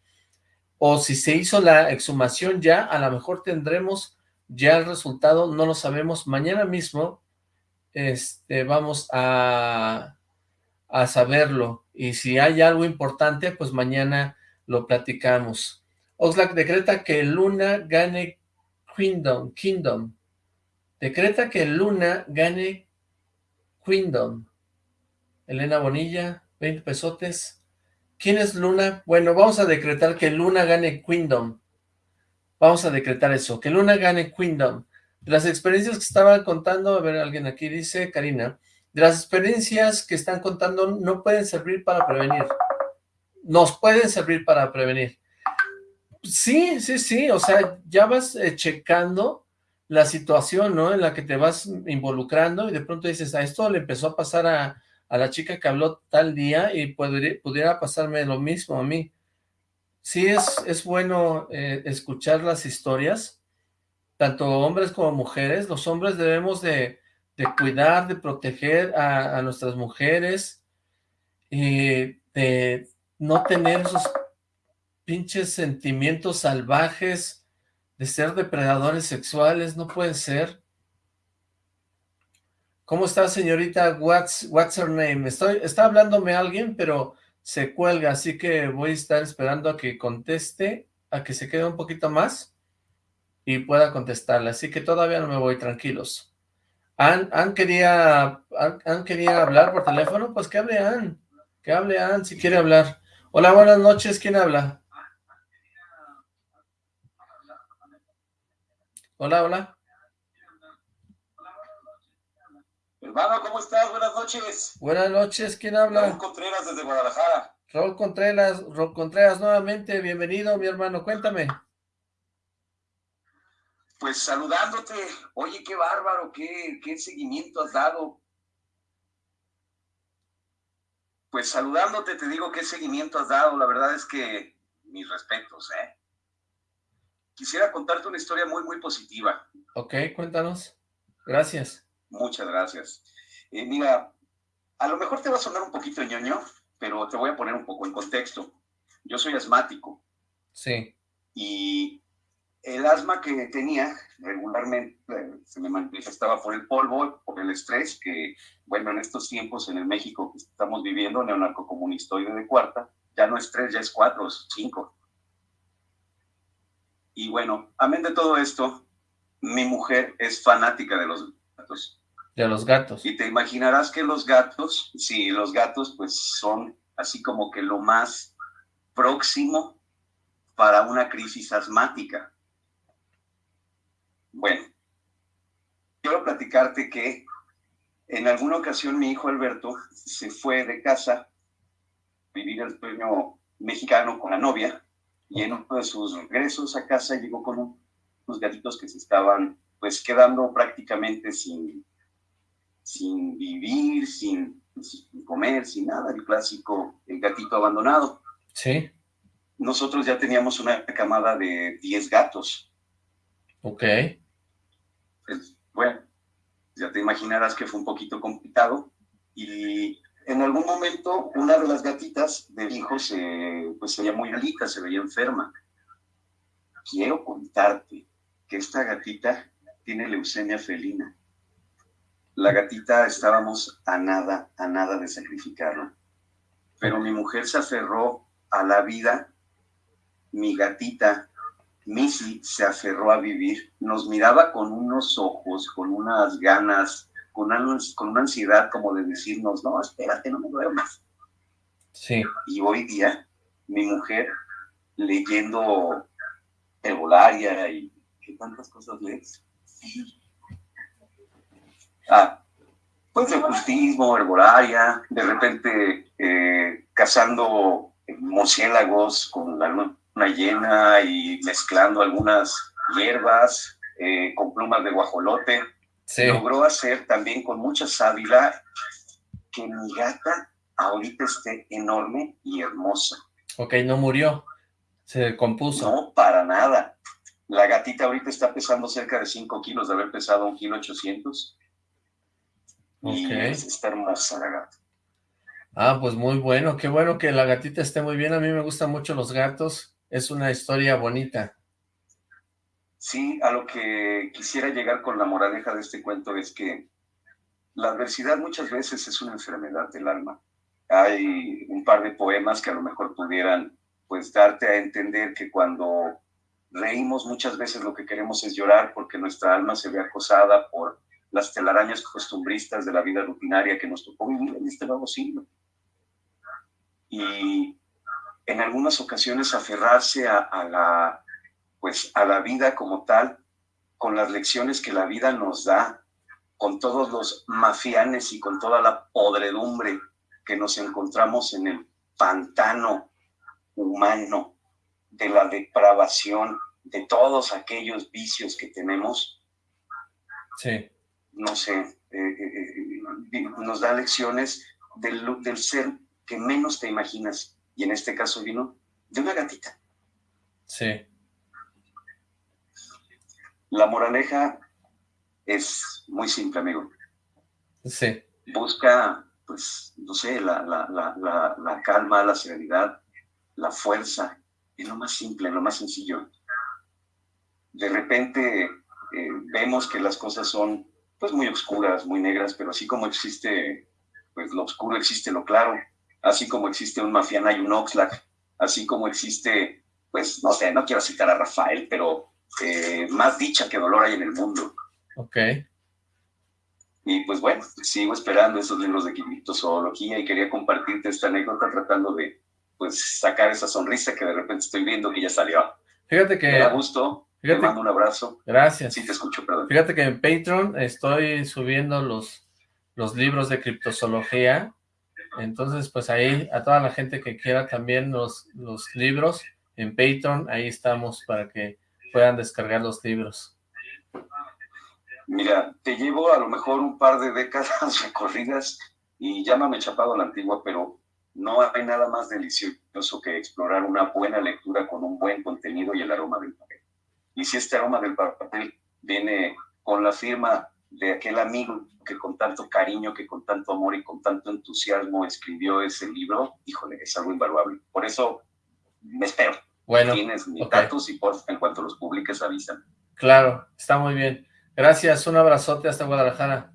o si se hizo la exhumación ya, a lo mejor tendremos ya el resultado, no lo sabemos, mañana mismo este, vamos a, a saberlo, y si hay algo importante, pues mañana lo platicamos. Oxlack decreta que Luna gane Kingdom, Kingdom, Decreta que Luna gane Queendom. Elena Bonilla, 20 pesotes. ¿Quién es Luna? Bueno, vamos a decretar que Luna gane Queendom. Vamos a decretar eso, que Luna gane Queendom. De las experiencias que estaban contando, a ver, alguien aquí dice, Karina, de las experiencias que están contando no pueden servir para prevenir. Nos pueden servir para prevenir. Sí, sí, sí, o sea, ya vas eh, checando la situación, ¿no? En la que te vas involucrando y de pronto dices, a esto le empezó a pasar a, la chica que habló tal día y pudiera pasarme lo mismo a mí. Sí es, es bueno eh, escuchar las historias, tanto hombres como mujeres. Los hombres debemos de, cuidar, de proteger a, a nuestras mujeres y de no tener esos pinches sentimientos salvajes de ser depredadores sexuales, no puede ser. ¿Cómo está, señorita? What's, what's her name? Estoy, está hablándome alguien, pero se cuelga, así que voy a estar esperando a que conteste, a que se quede un poquito más y pueda contestarle. Así que todavía no me voy, tranquilos. ¿Han, han, quería, han, quería hablar por teléfono? Pues que hable Ann, que hable Ann si quiere hablar. Hola, buenas noches, ¿quién habla? Hola, hola. Hermano, ¿cómo estás? Buenas noches. Buenas noches, ¿quién habla? Raúl Contreras desde Guadalajara. Raúl Contreras, Raúl Contreras nuevamente, bienvenido mi hermano, cuéntame. Pues saludándote, oye, qué bárbaro, qué, qué seguimiento has dado. Pues saludándote te digo qué seguimiento has dado, la verdad es que mis respetos, ¿eh? quisiera contarte una historia muy, muy positiva. Ok, cuéntanos. Gracias. Muchas gracias. Eh, mira, a lo mejor te va a sonar un poquito ñoño, pero te voy a poner un poco en contexto. Yo soy asmático. Sí. Y el asma que tenía regularmente eh, se me manifestaba por el polvo, por el estrés, que, bueno, en estos tiempos en el México que estamos viviendo, neonarcocomunistoide de cuarta, ya no es tres, ya es cuatro, es cinco. Y bueno, amén de todo esto, mi mujer es fanática de los gatos. De los gatos. Y te imaginarás que los gatos, sí, los gatos pues son así como que lo más próximo para una crisis asmática. Bueno, quiero platicarte que en alguna ocasión mi hijo Alberto se fue de casa a vivir el sueño mexicano con la novia y en uno de sus regresos a casa llegó con unos gatitos que se estaban pues quedando prácticamente sin, sin vivir, sin, comer, sin nada, el clásico el gatito abandonado. Sí. Nosotros ya teníamos una camada de 10 gatos. Ok. Pues, bueno, ya te imaginarás que fue un poquito complicado y en algún momento una de las gatitas del hijo se, pues, se veía muy malita, se veía enferma. Quiero contarte que esta gatita tiene leucemia felina. La gatita estábamos a nada, a nada de sacrificarla. Pero mi mujer se aferró a la vida. Mi gatita, Missy, se aferró a vivir. Nos miraba con unos ojos, con unas ganas con una, con una ansiedad como de decirnos, no, espérate, no me duermas. Sí. Y hoy día, mi mujer leyendo herbolaria y qué tantas cosas lees. Ah, pues de justismo, herbolaria, de repente eh, cazando murciélagos con la luna llena y mezclando algunas hierbas eh, con plumas de guajolote logró hacer también con mucha sábila que mi gata ahorita esté enorme y hermosa. Ok, no murió, se compuso. No, para nada. La gatita ahorita está pesando cerca de 5 kilos, de haber pesado un kilo 800. Y está hermosa la gata. Ah, pues muy bueno, qué bueno que la gatita esté muy bien. A mí me gustan mucho los gatos, es una historia bonita. Sí, a lo que quisiera llegar con la moraleja de este cuento es que la adversidad muchas veces es una enfermedad del alma. Hay un par de poemas que a lo mejor pudieran pues darte a entender que cuando reímos muchas veces lo que queremos es llorar porque nuestra alma se ve acosada por las telarañas costumbristas de la vida rutinaria que nos tocó vivir en este nuevo siglo. Y en algunas ocasiones aferrarse a la pues a la vida como tal, con las lecciones que la vida nos da, con todos los mafianes y con toda la podredumbre que nos encontramos en el pantano humano de la depravación, de todos aquellos vicios que tenemos. Sí. No sé, eh, eh, eh, nos da lecciones del, del ser que menos te imaginas. Y en este caso vino de una gatita. Sí. La moraleja es muy simple, amigo. Sí. Busca, pues, no sé, la, la, calma, la serenidad, la fuerza, es lo más simple, lo más sencillo. De repente eh, vemos que las cosas son, pues, muy oscuras, muy negras, pero así como existe, pues, lo oscuro, existe lo claro. Así como existe un Mafiana y un Oxlack, así como existe, pues, no sé, no quiero citar a Rafael, pero eh, más dicha que dolor hay en el mundo. Ok. Y pues bueno, sigo esperando esos libros de quimitozoología y quería compartirte esta anécdota tratando de pues sacar esa sonrisa que de repente estoy viendo que ya salió. Fíjate que... Me da gusto, te mando un abrazo. Gracias. Sí, te escucho, perdón. Fíjate que en Patreon estoy subiendo los, los libros de criptozoología, entonces pues ahí a toda la gente que quiera también los, los libros en Patreon, ahí estamos para que puedan descargar los libros? Mira, te llevo a lo mejor un par de décadas recorridas y llámame chapado a la antigua, pero no hay nada más delicioso que explorar una buena lectura con un buen contenido y el aroma del papel. Y si este aroma del papel viene con la firma de aquel amigo que con tanto cariño, que con tanto amor y con tanto entusiasmo escribió ese libro, híjole, es algo invaluable. Por eso me espero. Bueno, Tienes mis datos y por en cuanto los publiques avisan. Claro, está muy bien. Gracias, un abrazote hasta Guadalajara.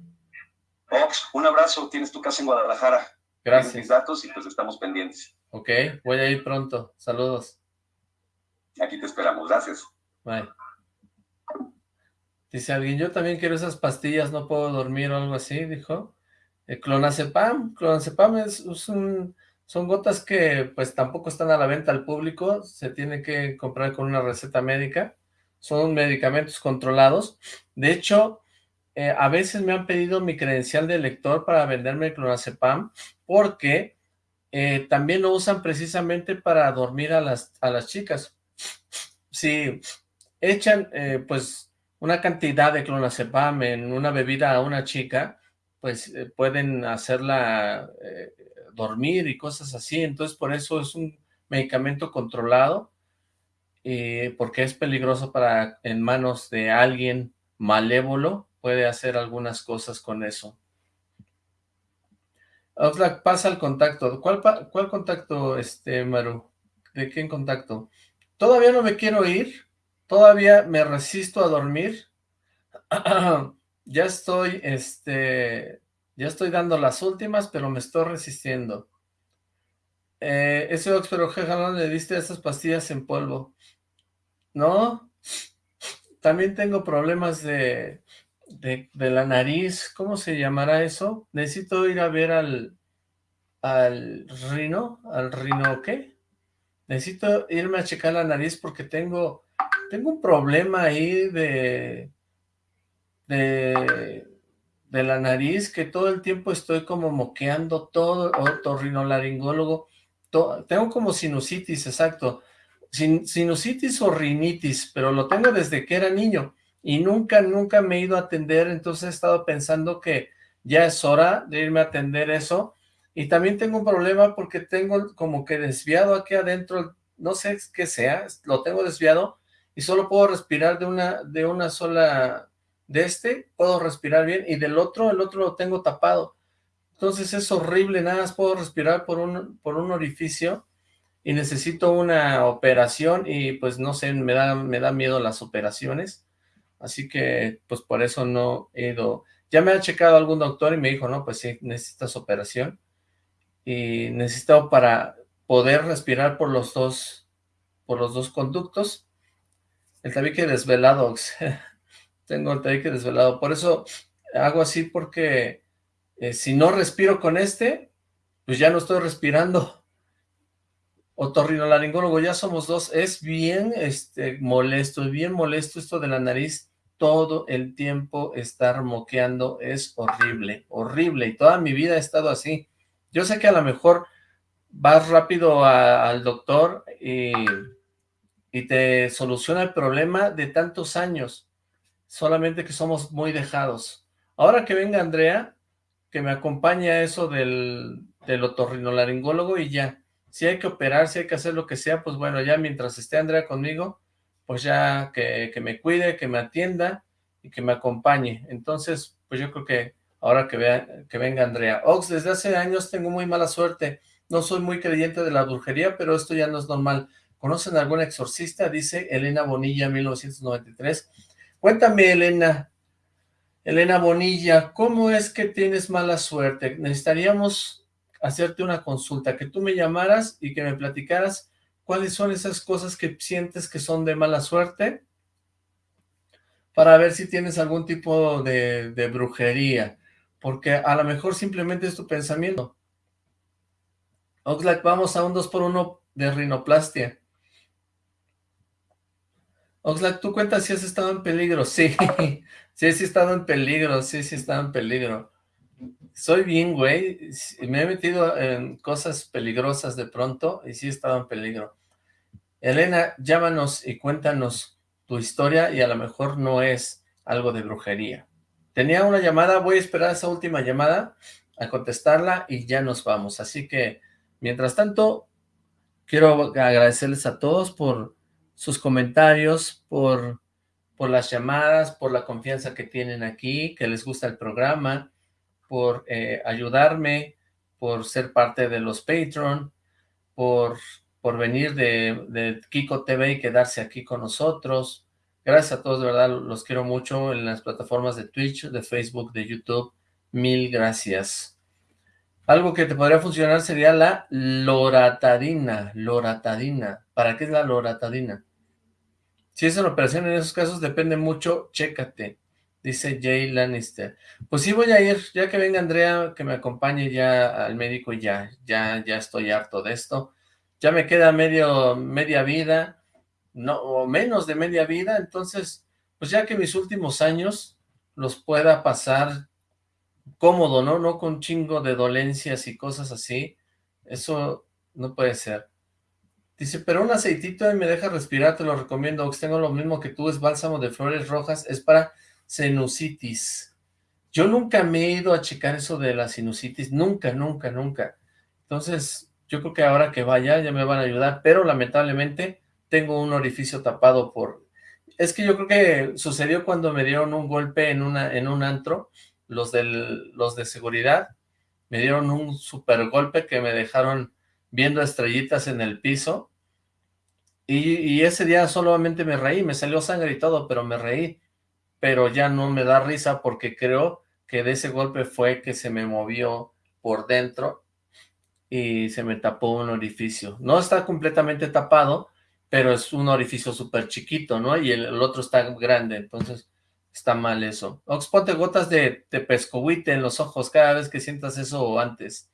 Ox, un abrazo, tienes tu casa en Guadalajara. Gracias. Mis datos y pues estamos pendientes. Ok, voy a ir pronto. Saludos. Aquí te esperamos, gracias. Bye. Dice alguien, yo también quiero esas pastillas, no puedo dormir o algo así, dijo. El clonazepam, clonazepam es un son gotas que pues tampoco están a la venta al público, se tiene que comprar con una receta médica, son medicamentos controlados. De hecho, eh, a veces me han pedido mi credencial de lector para venderme el clonazepam, porque eh, también lo usan precisamente para dormir a las, a las chicas. Si echan eh, pues una cantidad de clonazepam en una bebida a una chica, pues pueden hacerla dormir y cosas así, entonces por eso es un medicamento controlado, porque es peligroso para en manos de alguien malévolo, puede hacer algunas cosas con eso. Oxlack, pasa el contacto. ¿Cuál, ¿Cuál contacto, este, Maru? ¿De qué contacto? Todavía no me quiero ir, todavía me resisto a dormir. ya estoy, este, ya estoy dando las últimas, pero me estoy resistiendo. Eh, ese Oxford no le diste esas pastillas en polvo. ¿No? También tengo problemas de, de, la nariz. ¿Cómo se llamará eso? Necesito ir a ver al, al rino. ¿Al rino qué? Necesito irme a checar la nariz porque tengo, tengo un problema ahí de, de de la nariz, que todo el tiempo estoy como moqueando todo, otorrinolaringólogo, tengo como sinusitis, exacto, Sin, sinusitis o rinitis, pero lo tengo desde que era niño, y nunca, nunca me he ido a atender, entonces he estado pensando que ya es hora de irme a atender eso, y también tengo un problema porque tengo como que desviado aquí adentro, no sé qué sea, lo tengo desviado, y solo puedo respirar de una, de una sola, de este, puedo respirar bien, y del otro, el otro lo tengo tapado, entonces es horrible, nada más puedo respirar por un, por un orificio, y necesito una operación, y pues no sé, me da, me da miedo las operaciones, así que pues por eso no he ido, ya me ha checado algún doctor y me dijo, no, pues sí, necesitas operación, y necesito para poder respirar por los dos, por los dos conductos, el tabique desvelado, tengo el tabique desvelado, por eso hago así porque eh, si no respiro con este, pues ya no estoy respirando, otorrinolaringólogo, ya somos dos, es bien este, molesto, bien molesto esto de la nariz, todo el tiempo estar moqueando es horrible, horrible, y toda mi vida he estado así, yo sé que a lo mejor vas rápido al doctor y, y te soluciona el problema de tantos años, solamente que somos muy dejados. Ahora que venga Andrea, que me acompañe a eso del, del otorrinolaringólogo y ya, si hay que operar, si hay que hacer lo que sea, pues bueno, ya mientras esté Andrea conmigo, pues ya que, me cuide, que me atienda y que me acompañe. Entonces, pues yo creo que ahora que, vea, que venga Andrea. Ox, desde hace años tengo muy mala suerte. No soy muy creyente de la brujería, pero esto ya no es normal. ¿Conocen algún exorcista? Dice Elena Bonilla, 1993. Cuéntame, Elena. Elena Bonilla, ¿cómo es que tienes mala suerte? Necesitaríamos hacerte una consulta, que tú me llamaras y que me platicaras cuáles son esas cosas que sientes que son de mala suerte para ver si tienes algún tipo de, de brujería porque a lo mejor simplemente es tu pensamiento. Oxlack, vamos a un 2x1 de rinoplastia. Oxlack, tú cuentas si has estado en peligro. Sí, sí, sí he estado en peligro, sí, sí he estado en peligro. Soy bien, güey, me he metido en cosas peligrosas de pronto y sí he estado en peligro. Elena, llámanos y cuéntanos tu historia y a lo mejor no es algo de brujería. Tenía una llamada, voy a esperar esa última llamada a contestarla y ya nos vamos. Así que, mientras tanto, quiero agradecerles a todos por sus comentarios, por, por las llamadas, por la confianza que tienen aquí, que les gusta el programa, por eh, ayudarme, por ser parte de los Patreon, por, por venir de, de Kiko TV y quedarse aquí con nosotros, Gracias a todos, de verdad, los quiero mucho en las plataformas de Twitch, de Facebook, de YouTube. Mil gracias. Algo que te podría funcionar sería la loratadina, loratadina. ¿Para qué es la loratadina? Si es una operación en esos casos depende mucho, chécate, dice Jay Lannister. Pues sí voy a ir, ya que venga Andrea, que me acompañe ya al médico y ya, ya, ya estoy harto de esto. Ya me queda medio, media vida, no, o menos de media vida, entonces, pues ya que mis últimos años los pueda pasar cómodo, ¿no? No con chingo de dolencias y cosas así, eso no puede ser. Dice, pero un aceitito y me deja respirar, te lo recomiendo, tengo lo mismo que tú, es bálsamo de flores rojas, es para sinusitis. Yo nunca me he ido a checar eso de la sinusitis, nunca, nunca, nunca. Entonces, yo creo que ahora que vaya ya me van a ayudar, pero lamentablemente tengo un orificio tapado por... Es que yo creo que sucedió cuando me dieron un golpe en, una, en un antro, los, del, los de seguridad, me dieron un super golpe que me dejaron viendo estrellitas en el piso, y, y, ese día solamente me reí, me salió sangre y todo, pero me reí, pero ya no me da risa porque creo que de ese golpe fue que se me movió por dentro y se me tapó un orificio. No está completamente tapado, pero es un orificio súper chiquito, ¿no? Y el, otro está grande, entonces está mal eso. Ox, ponte gotas de, de en los ojos cada vez que sientas eso o antes.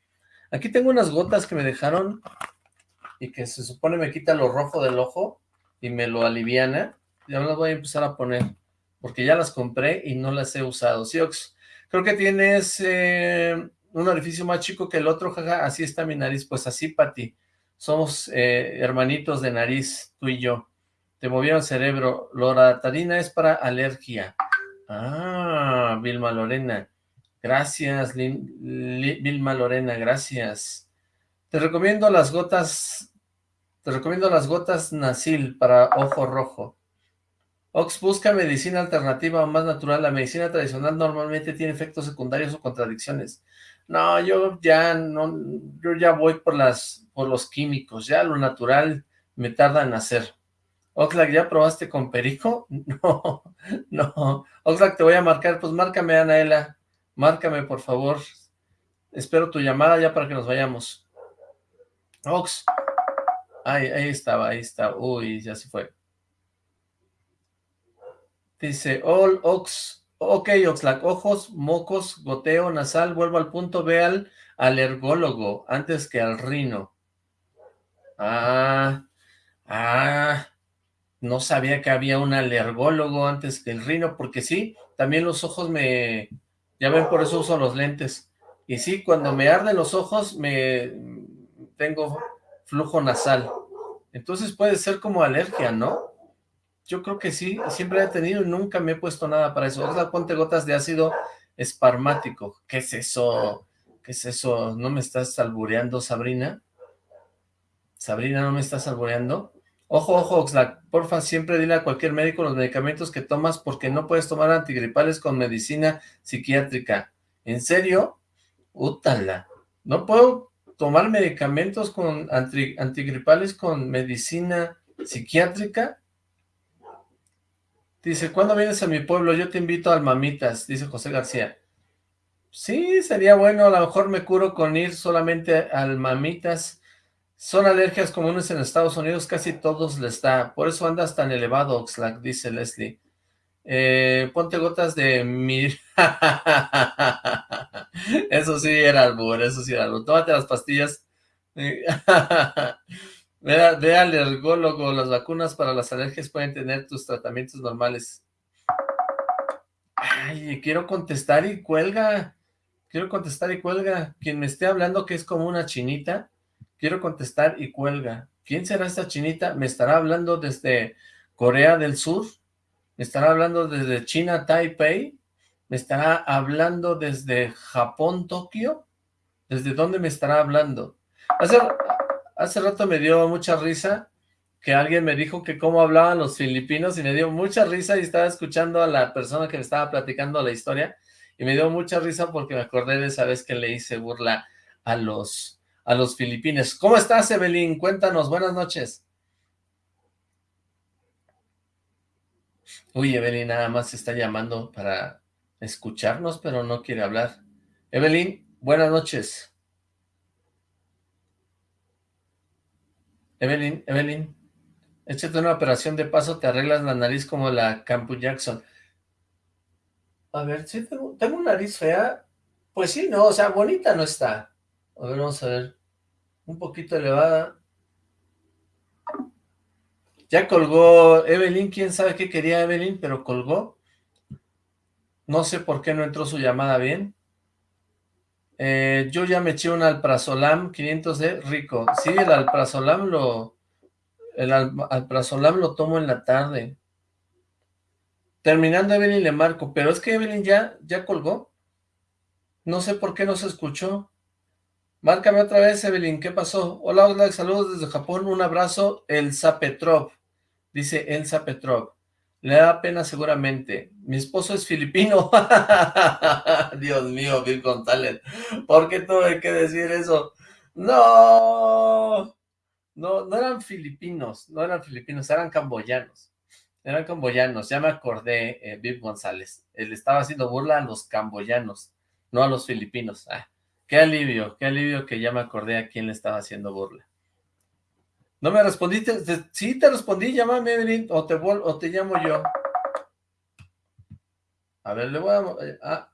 Aquí tengo unas gotas que me dejaron y que se supone me quita lo rojo del ojo y me lo aliviana. Ya las voy a empezar a poner, porque ya las compré y no las he usado. Sí, Ox, creo que tienes eh, un orificio más chico que el otro, jaja, así está mi nariz, pues así, Pati somos eh, hermanitos de nariz, tú y yo. te movieron cerebro. Loratadina es para alergia. Ah, Vilma Lorena. Gracias, Vilma Lorena, gracias. Te recomiendo las gotas, te recomiendo las gotas Nasil para ojo rojo. Ox, busca medicina alternativa o más natural. La medicina tradicional normalmente tiene efectos secundarios o contradicciones. No, yo ya no, yo ya voy por las, por los químicos. Ya lo natural me tarda en hacer. Oxlack, ¿ya probaste con perico? No, no. Oxlack, te voy a marcar. Pues márcame, Anaela. Márcame, por favor. Espero tu llamada ya para que nos vayamos. Ox. Ahí, ahí estaba, ahí está. Uy, ya se fue. Dice, all ox, ok Oxlack, ojos, mocos, goteo, nasal, vuelvo al punto, ve al alergólogo antes que al rino. Ah, ah, no sabía que había un alergólogo antes que el rino, porque sí, también los ojos me, ya ven, por eso uso los lentes. Y sí, cuando me arden los ojos, me tengo flujo nasal. Entonces puede ser como alergia, ¿no? Yo creo que sí, siempre he tenido y nunca me he puesto nada para eso. la ponte gotas de ácido esparmático. ¿Qué es eso? ¿Qué es eso? ¿No me estás albureando, Sabrina? Sabrina, ¿no me estás albureando? Ojo, ojo, Oxlack, porfa, siempre dile a cualquier médico los medicamentos que tomas porque no puedes tomar antigripales con medicina psiquiátrica. ¿En serio? Útala. ¿No puedo tomar medicamentos con antigripales con medicina psiquiátrica? Dice, ¿cuándo vienes a mi pueblo? Yo te invito al Mamitas, dice José García. Sí, sería bueno, a lo mejor me curo con ir solamente al Mamitas. Son alergias comunes en Estados Unidos, casi todos les da. Por eso andas tan elevado, Oxlack, dice Leslie. Eh, ponte gotas de mir... eso sí era albur, eso sí era albur. Tómate las pastillas. Ve, al las vacunas para las alergias pueden tener tus tratamientos normales. Ay, quiero contestar y cuelga. Quiero contestar y cuelga. Quien me esté hablando que es como una chinita, quiero contestar y cuelga. ¿Quién será esta chinita? ¿Me estará hablando desde Corea del Sur? ¿Me estará hablando desde China, Taipei? ¿Me estará hablando desde Japón, Tokio? ¿Desde dónde me estará hablando? Hace rato me dio mucha risa que alguien me dijo que cómo hablaban los filipinos y me dio mucha risa y estaba escuchando a la persona que me estaba platicando la historia y me dio mucha risa porque me acordé de esa vez que le hice burla a los, a los filipinos. ¿Cómo estás, Evelyn? Cuéntanos, buenas noches. Uy, Evelyn nada más está llamando para escucharnos, pero no quiere hablar. Evelyn, buenas noches. Evelyn, Evelyn, échate una operación de paso, te arreglas la nariz como la Campo Jackson. A ver, sí, tengo, tengo nariz fea. Pues sí, no, o sea, bonita no está. A ver, vamos a ver. Un poquito elevada. Ya colgó Evelyn, quién sabe qué quería Evelyn, pero colgó. No sé por qué no entró su llamada bien. Eh, yo ya me eché un alprazolam 500D rico. Sí, el alprazolam lo... El alprazolam lo tomo en la tarde. Terminando Evelyn le marco, pero es que Evelyn ya, ya colgó. No sé por qué no se escuchó. Márcame otra vez, Evelyn, ¿qué pasó? Hola, hola, saludos desde Japón, un abrazo, Elsa Petrov. Dice Elsa Petrov. Le da pena seguramente. Mi esposo es filipino. Dios mío, Bill González. ¿Por qué tuve que decir eso? No. No, no eran filipinos. No eran filipinos, eran camboyanos. Eran camboyanos. Ya me acordé, eh, González. Él estaba haciendo burla a los camboyanos, no a los filipinos. Ah, qué alivio, qué alivio que ya me acordé a quién le estaba haciendo burla. No me respondiste. Sí, te respondí, llámame, Evelyn, o te, o te llamo yo. A ver, le voy a... Eh, ah,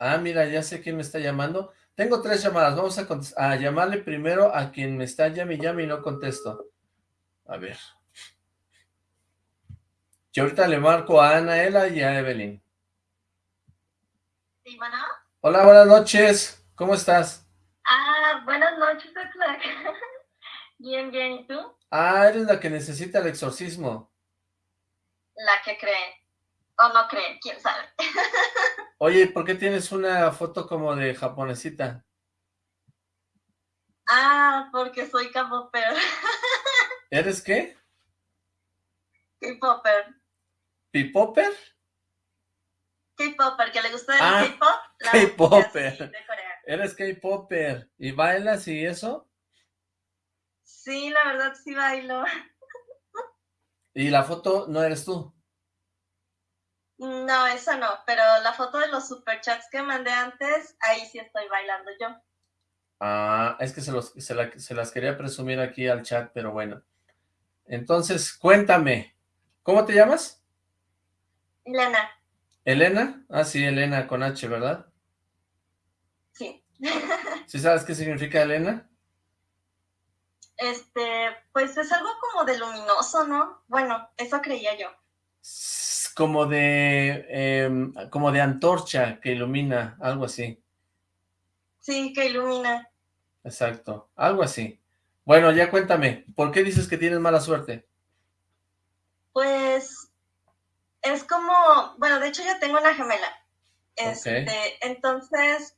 ah, mira, ya sé quién me está llamando. Tengo tres llamadas, vamos a, a llamarle primero a quien me está llame llame y no contesto. A ver. Yo ahorita le marco a Anaela y a Evelyn. ¿Sí, bueno? Hola, buenas noches. ¿Cómo estás? Ah, buenas noches, Bien, bien, ¿y tú? Ah, eres la que necesita el exorcismo. La que cree. O no cree, quién sabe. Oye, ¿por qué tienes una foto como de japonesita? Ah, porque soy K-popper. ¿Eres qué? K-popper. ¿P-popper? K-popper, que le gusta el Ah, K-pop. K-popper. Eres K-popper. ¿Y bailas y eso? Sí, la verdad sí bailo. Y la foto no eres tú. No, eso no, pero la foto de los superchats que mandé antes, ahí sí estoy bailando yo. Ah, es que se, los, se, la- se las quería presumir aquí al chat, pero bueno. Entonces, cuéntame. ¿Cómo te llamas? Elena, ¿Elena? Ah, sí, Elena con H, ¿verdad? sí. ¿Sí sabes qué significa Elena? Este, pues es algo como de luminoso, ¿no? Bueno, eso creía yo. Como de, em, como de antorcha que ilumina, algo así. Sí, que ilumina. Exacto, algo así. Bueno, ya cuéntame, ¿por qué dices que tienes mala suerte? Pues es como, bueno, de hecho yo tengo una gemela. Este, entonces,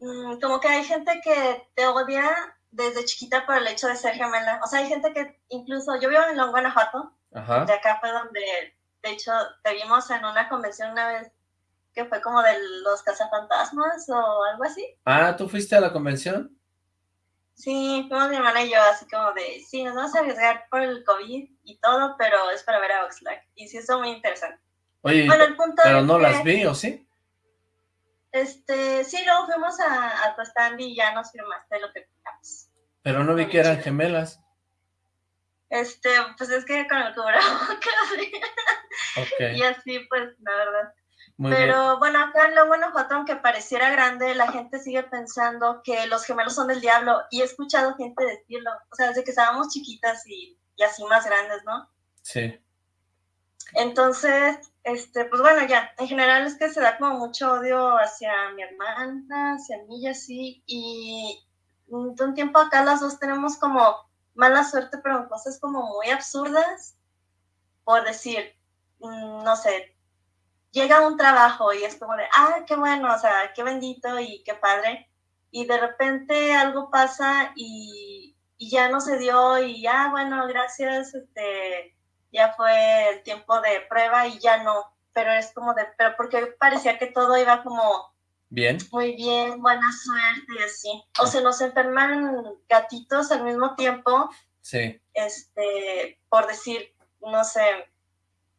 mm, como que hay gente que te odia desde chiquita por el hecho de ser gemela. O sea, hay gente que incluso, yo vivo en León, Guanajuato, Ajá, de acá fue donde, de hecho, te vimos en una convención una vez que fue como de los cazafantasmas o algo así. ah, ¿tú fuiste a la convención? Sí, fuimos mi hermana y yo, así como de, sí, nos vamos a arriesgar por el COVID y todo, pero es para ver a Oxlack. Y sí, eso muy interesante. Oye, Bueno, el punto pero no que, las vi, ¿o sí? Este, sí, luego fuimos a, a tu stand y ya nos firmaste lo que pintamos. Pero no vi que eran gemelas. Este, pues es que con el cubrebocas Ok, y así, pues, la verdad. muy bien. Pero bueno, acá en León, Guanajuato, aunque pareciera grande, la gente sigue pensando que los gemelos son del diablo. Y he escuchado gente decirlo, o sea, desde que estábamos chiquitas y, y así más grandes, ¿no? Sí, Entonces, este, pues bueno, ya, en general es que se da como mucho odio hacia mi hermana, hacia mí y así, y de un tiempo acá las dos tenemos como mala suerte, pero en cosas como muy absurdas, por decir, mm, no sé, llega un trabajo y es como de, ah, qué bueno, o sea, qué bendito y qué padre, y de repente algo pasa y, y ya no se dio y ya, bueno, gracias, este ya fue el tiempo de prueba y ya no, pero es como de, pero porque parecía que todo iba como bien. muy bien, buena suerte y así. O se nos enferman gatitos al mismo tiempo, Sí, este, por decir, no sé,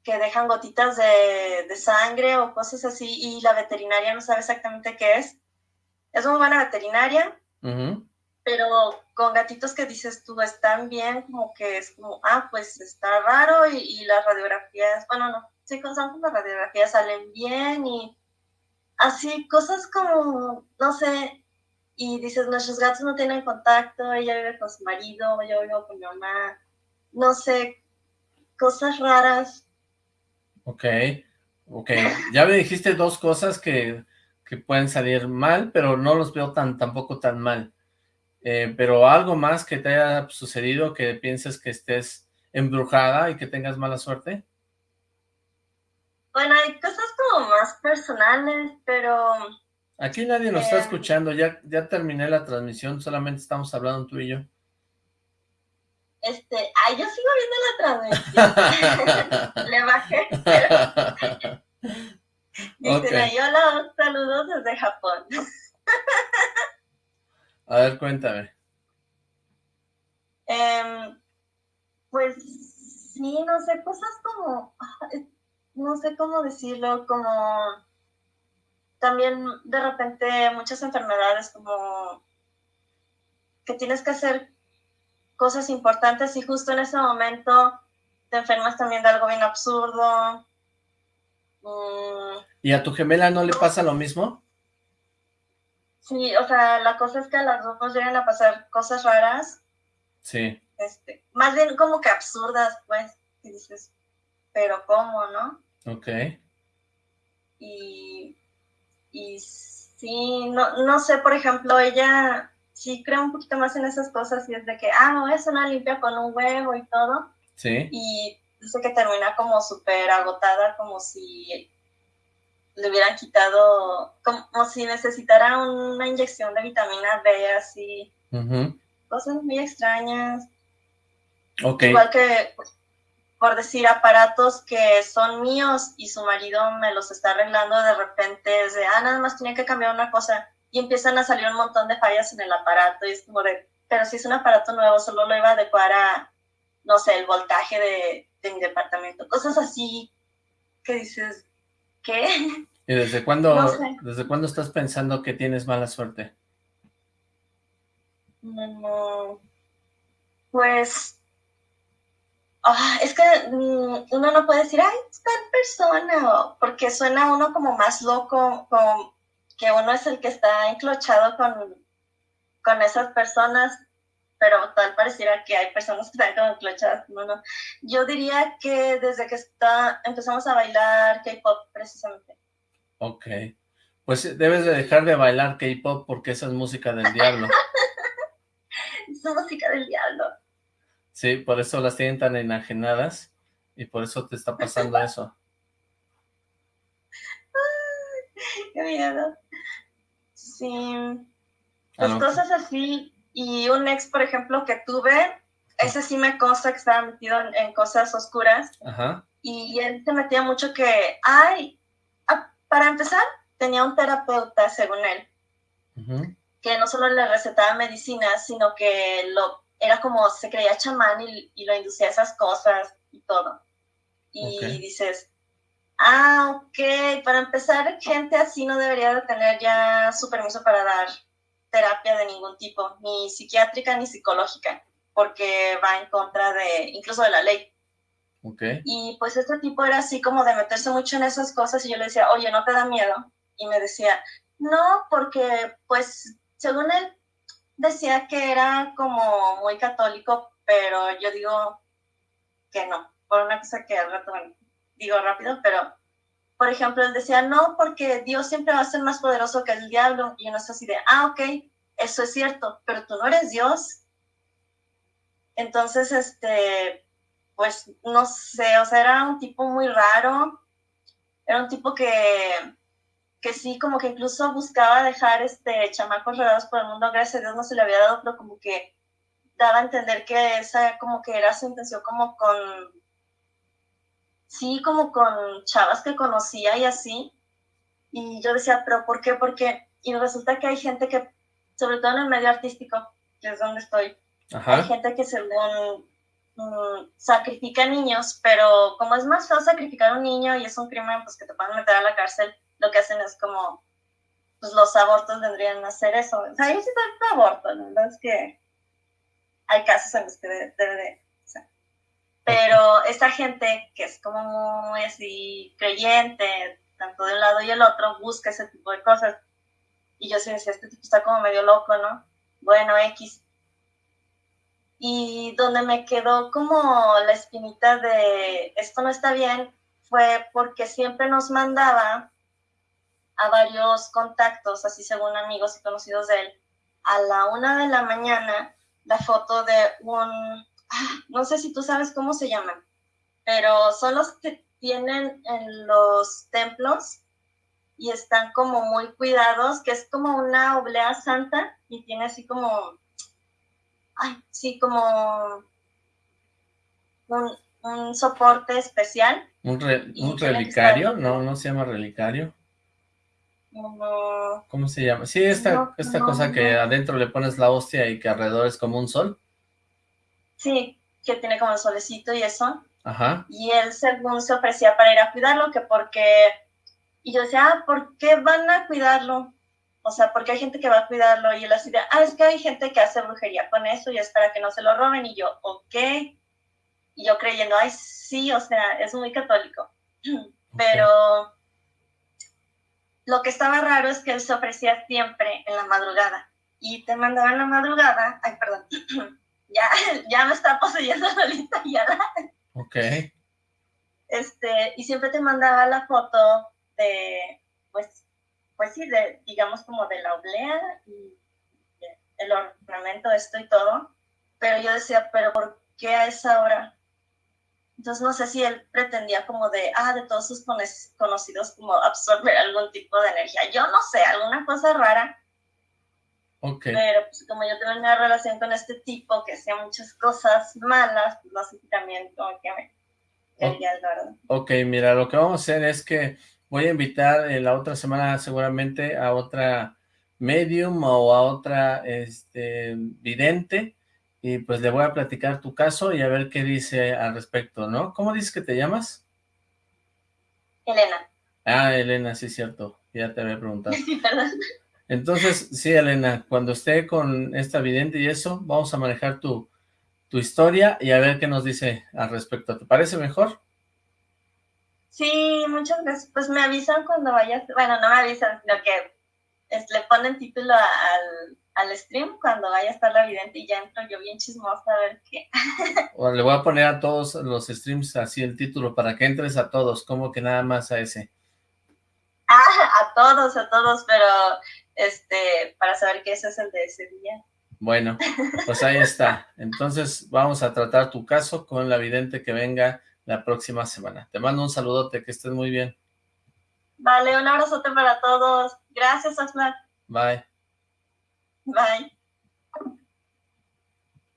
que dejan gotitas de, de sangre o cosas así y la veterinaria no sabe exactamente qué es. Es muy buena veterinaria, ujú, pero con gatitos que dices tú están bien, como que es como, ah, pues está raro y, las radiografías, bueno, no, sí, con son las radiografías salen bien y así, cosas como, no sé, y dices, nuestros gatos no tienen contacto, ella vive con su marido, yo vivo con mi mamá, no sé, cosas raras. ok, ok. Ya me dijiste dos cosas que, que pueden salir mal, pero no los veo tan tampoco tan mal. Eh, pero algo más que te haya sucedido que pienses que estés embrujada y que tengas mala suerte. Bueno, hay cosas como más personales, pero Aquí nadie nos está Eh. escuchando, ya, ya terminé la transmisión, solamente estamos hablando tú y yo. este, ay, yo sigo viendo la transmisión. Le bajé, pero Dicen Ok. ahí, hola, saludos desde Japón. A ver, cuéntame. Em, pues sí, no sé, cosas como, no sé cómo decirlo, como también de repente muchas enfermedades como que tienes que hacer cosas importantes y justo en ese momento te enfermas también de algo bien absurdo. Mm, ¿Y a tu gemela no le pasa lo mismo? Sí, o sea, la cosa es que a las dos nos llegan a pasar cosas raras Sí, este, más bien como que absurdas, pues, y dices, pero ¿cómo, no? ok. Y, y sí, no, no sé, por ejemplo, ella sí creo un poquito más en esas cosas y es de que, ah, no, es una limpia con un huevo y todo. Sí. Y dice que termina como súper agotada, como si le hubieran quitado, como si necesitara una inyección de vitamina D, así. Cosas muy extrañas. Okay. Igual que, por decir, aparatos que son míos y su marido me los está arreglando de repente, es de, ah, nada más tenía que cambiar una cosa y empiezan a salir un montón de fallas en el aparato y es como de, pero si es un aparato nuevo, solo lo iba a adecuar a, no sé, el voltaje de, mi departamento, cosas así que dices, ¿qué? ¿Y desde cuándo, desde cuándo estás pensando que tienes mala suerte? No, pues, ah, es que mm, uno no puede decir, ay, es tal persona, porque suena uno como más loco, como que uno es el que está enclochado con, con esas personas, pero tal pareciera que hay personas que están como enclochadas con uno. Yo diría que desde que está, empezamos a bailar K-pop, precisamente. Ok. Pues debes de dejar de bailar K-pop porque esa es música del diablo. es música del diablo. Sí, por eso las tienen tan enajenadas y por eso te está pasando eso. Qué miedo. Sí. Pues cosas así. Y un ex, por ejemplo, que tuve, ese sí me consta que estaba metido en, cosas oscuras. Ajá. Y él se metía mucho que, ay, para empezar, tenía un terapeuta, según él, que no solo le recetaba medicina, sino que lo era como se creía chamán y, lo inducía a esas cosas y todo. Y dices, Ah, ok. Para empezar, gente así no debería de tener ya su permiso para dar terapia de ningún tipo, ni psiquiátrica ni psicológica, porque va en contra de, incluso de la ley. Okay. Y pues este tipo era así como de meterse mucho en esas cosas y yo le decía, oye, ¿no te da miedo? Y me decía, no, porque pues según él decía que era como muy católico, pero yo digo que no, por una cosa que al rato digo rápido, pero por ejemplo, él decía, no, porque Dios siempre va a ser más poderoso que el diablo. Y uno está así de, ah, ok, eso es cierto, pero tú no eres Dios. Entonces, este, pues, no sé, o sea, era un tipo muy raro. Era un tipo que, que sí, como que incluso buscaba dejar este chamacos rodeados por el mundo. Gracias a Dios no se le había dado, pero como que daba a entender que esa como que era su intención como con sí, como con chavas que conocía y así. Y yo decía, pero ¿por qué? Porque, y resulta que hay gente que, sobre todo en el medio artístico, que es donde estoy, hay gente que según mm, sacrifica niños, pero como es más feo sacrificar a un niño y es un crimen, pues que te pueden meter a la cárcel, lo que hacen es como, pues los abortos vendrían a hacer eso. O sea, yo sí aborto, ¿no? Es que hay casos en los que debe de pero esa gente que es como muy creyente, tanto de un lado y el otro, busca ese tipo de cosas. Y yo sí decía, este tipo está como medio loco, ¿no? Bueno, X. Y donde me quedó como la espinita de esto no está bien fue porque siempre nos mandaba a varios contactos, así según amigos y conocidos de él, a la una de la mañana la foto de un no sé si tú sabes cómo se llaman, pero son los que tienen en los templos y están como muy cuidados, que es como una oblea santa y tiene así como, ay, sí, como un, soporte especial. ¿Un, relicario? No, no se llama relicario. ¿Cómo se llama? Sí, esta, esta cosa que adentro le pones la hostia y que alrededor es como un sol. Sí, que tiene como el solecito y eso. Ajá. Y él según se ofrecía para ir a cuidarlo, que porque... Y yo decía, ah, ¿por qué van a cuidarlo? O sea, porque hay gente que va a cuidarlo y él así de, ah, es que hay gente que hace brujería con eso y es para que no se lo roben. Y yo, ok. Y yo creyendo, ay, sí, o sea, es muy católico. Pero lo que estaba raro es que él se ofrecía siempre en la madrugada. Y te mandaba en la madrugada, ay, perdón, ya, ya me está poseyendo solita ya. Ok. Este, y siempre te mandaba la foto de, pues, pues sí, de, digamos como de la oblea y el ornamento, esto y todo, pero yo decía, pero ¿por qué a esa hora? Entonces no sé si él pretendía como de, ah, de todos sus conocidos como absorber algún tipo de energía. Yo no sé, alguna cosa rara. Ok. Pero pues como yo tengo una relación con este tipo que hacía muchas cosas malas, pues no sé si también como que me quería, ¿verdad? Ok, mira, lo que vamos a hacer es que voy a invitar en la otra semana seguramente a otra medium o a otra este, vidente y pues le voy a platicar tu caso y a ver qué dice al respecto, ¿no? ¿Cómo dices que te llamas? Elena. Ah, Elena, sí, cierto, ya te había preguntado. Sí, perdón. Entonces, sí, Elena, cuando esté con esta vidente y eso, vamos a manejar tu, tu historia y a ver qué nos dice al respecto. ¿Te parece mejor? Sí, muchas gracias. Pues me avisan cuando vayas, bueno, no me avisan, sino que le ponen título al, al stream cuando vaya a estar la vidente y ya entro yo bien chismosa a ver qué. le voy a poner a todos los streams así el título para que entres a todos, como que nada más a ese. Ah, a todos, a todos, pero este, para saber que ese es el de ese día. Bueno, pues ahí está. Entonces vamos a tratar tu caso con la vidente que venga la próxima semana. Te mando un saludote, que estés muy bien. Vale, un abrazote para todos. Gracias, Oxlack. Bye. Bye.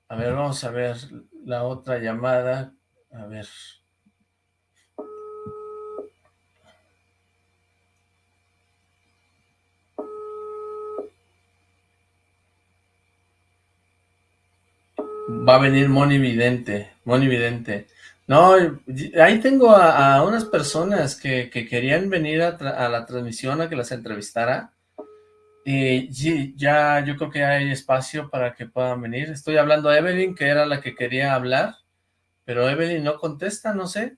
A ver, vamos a ver la otra llamada. A ver. Va a venir Moni Vidente, Moni. No, ahí tengo a, unas personas que, querían venir a, a, la transmisión a que las entrevistara. Y ya yo creo que hay espacio para que puedan venir. Estoy hablando a Evelyn, que era la que quería hablar, pero Evelyn no contesta, no sé.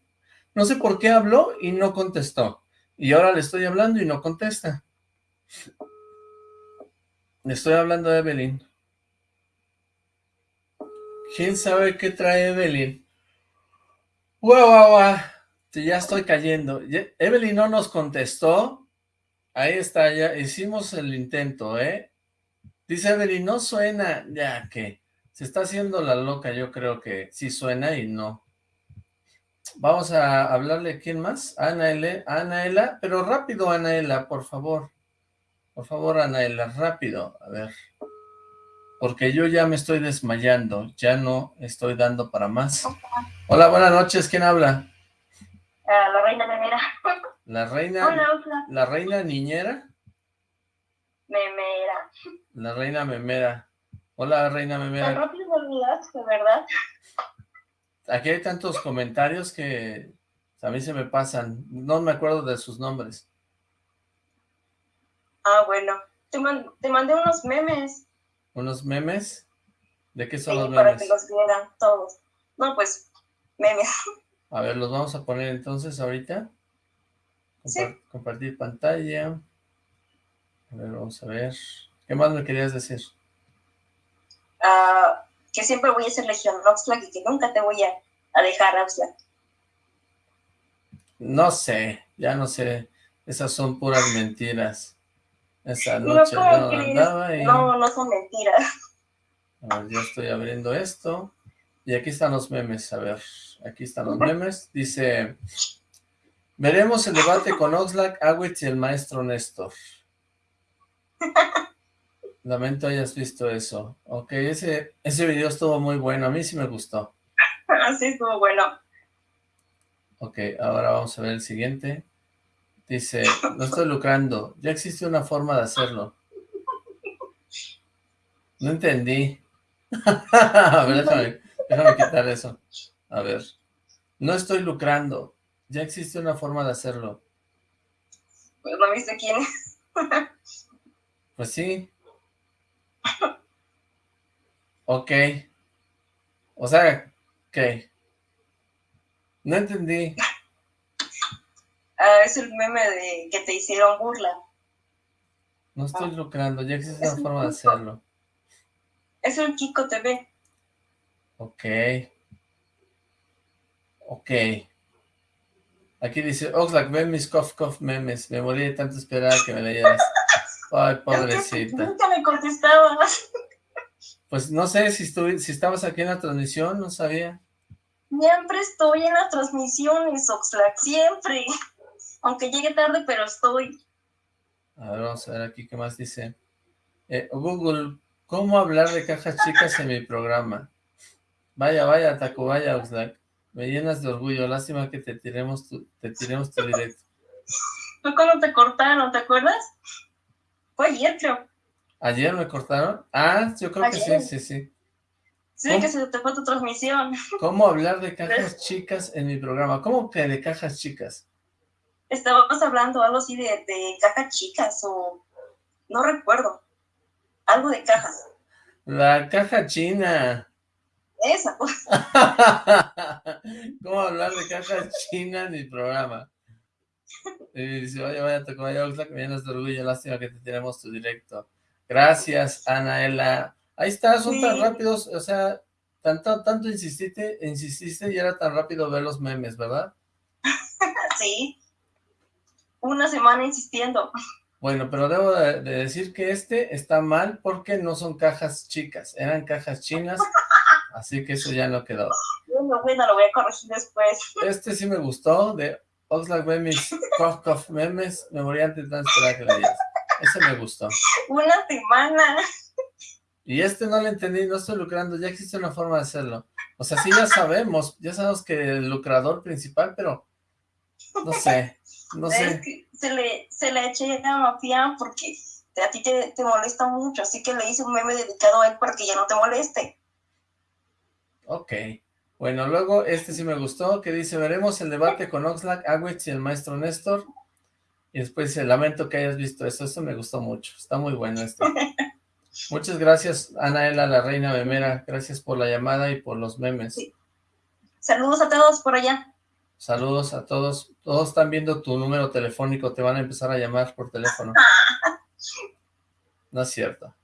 No sé por qué habló y no contestó. Y ahora le estoy hablando y no contesta. Le estoy hablando a Evelyn. ¿Quién sabe qué trae Evelyn? ¡Guau, guau, guau! Ya estoy cayendo. Evelyn no nos contestó. Ahí está, ya hicimos el intento, ¿eh? Dice Evelyn, no suena, ya que se está haciendo la loca, yo creo que sí suena y no. Vamos a hablarle, ¿quién más? Anaela, Anaela, pero rápido Anaela, por favor. Por favor Anaela, rápido, a ver. Porque yo ya me estoy desmayando, ya no estoy dando para más. Hola, buenas noches, ¿quién habla? Uh, la reina Memera. La reina... Hola, ¿La reina niñera? Memera. La reina memera. Hola, reina memera. Tan rápido olvidaste, ¿verdad? Aquí hay tantos comentarios que a mí se me pasan. No me acuerdo de sus nombres. Ah, bueno. Te, te mandé unos memes. ¿Unos memes? ¿De qué son sí, los memes? para que los vieran todos. No, pues, memes. A ver, los vamos a poner entonces ahorita. Compartir pantalla. A ver, vamos a ver. ¿Qué más me querías decir? Uh, que siempre voy a ser Legión Oxlack y que nunca te voy a, a dejar Oxlack. No sé, ya no sé. Esas son puras mentiras. Esa noche no, yo andaba y... No, no son mentiras. A ver, ya estoy abriendo esto. Y aquí están los memes, a ver. Aquí están los memes. Dice... Veremos el debate con Oxlack, Awitz y el maestro Néstor. Lamento hayas visto eso. Ok, ese, ese video estuvo muy bueno. A mí sí me gustó. Sí, estuvo bueno. Ok, ahora vamos a ver el siguiente. Dice, no estoy lucrando. Ya existe una forma de hacerlo. No entendí. a ver, déjame, déjame quitar eso. A ver. No estoy lucrando. Ya existe una forma de hacerlo. Pues no viste quién es. pues sí. Ok. O sea, ¿qué? No entendí. Ah, es el meme de que te hicieron burla. No estoy lucrando, ya existe una forma de hacerlo. Es un Kiko TV. Ok. Ok. Aquí dice, Oxlack, ven mis cough cough memes. Me morí de tanto esperar que me leyeras. Ay, pobrecita. Nunca me contestabas. Pues no sé si, si estabas aquí en la transmisión, no sabía. Siempre estoy en las transmisiones, Oxlack, siempre. Aunque llegue tarde, pero estoy. A ver, vamos a ver aquí qué más dice. Eh, Google, ¿cómo hablar de cajas chicas en mi programa? Vaya, vaya, Taco, vaya, Oxlack. Me llenas de orgullo. Lástima que te tiremos tu, te tiremos tu directo. Fue cuando te cortaron, ¿te acuerdas? Fue ayer, creo. ¿Ayer me cortaron? Ah, yo creo que sí, sí, sí. Sí, que se te fue tu transmisión. ¿Cómo hablar de cajas chicas en mi programa? ¿Cómo que de cajas chicas? Estábamos hablando algo así de, de cajas chicas o... No recuerdo. Algo de cajas. La caja china. Esa, pues. ¿Cómo hablar de cajas chinas en mi programa? Y dice, vaya, vaya, te vaya, Oxlack, me llenas de orgullo, lástima que te tenemos tu directo. Gracias, Anaela. Ahí está, son tan rápidos, o sea, tanto, tanto insististe, insististe y era tan rápido ver los memes, ¿verdad? sí. Una semana insistiendo. Bueno, pero debo de, decir que este está mal porque no son cajas chicas, eran cajas chinas, así que eso ya no quedó. Bueno, bueno, lo voy a corregir después. Este sí me gustó, de Oxlack Memes, Kof Memes, me moría antes de leías. Ese me gustó. Una semana. Y este no lo entendí, no estoy lucrando, ya existe una forma de hacerlo. O sea, sí ya sabemos, ya sabemos que el lucrador principal, pero no sé, no sé. se le, se le eché a Mafia porque a ti te, te, molesta mucho, así que le hice un meme dedicado a él para que ya no te moleste. Ok. Bueno, luego este sí me gustó, que dice, veremos el debate con Oxlack, Agüez y el maestro Néstor. Y después dice, lamento que hayas visto eso, eso me gustó mucho, está muy bueno esto. Muchas gracias, Anaela, la reina memera, gracias por la llamada y por los memes. Saludos a todos por allá. Saludos a todos, todos están viendo tu número telefónico, te van a empezar a llamar por teléfono. No es cierto.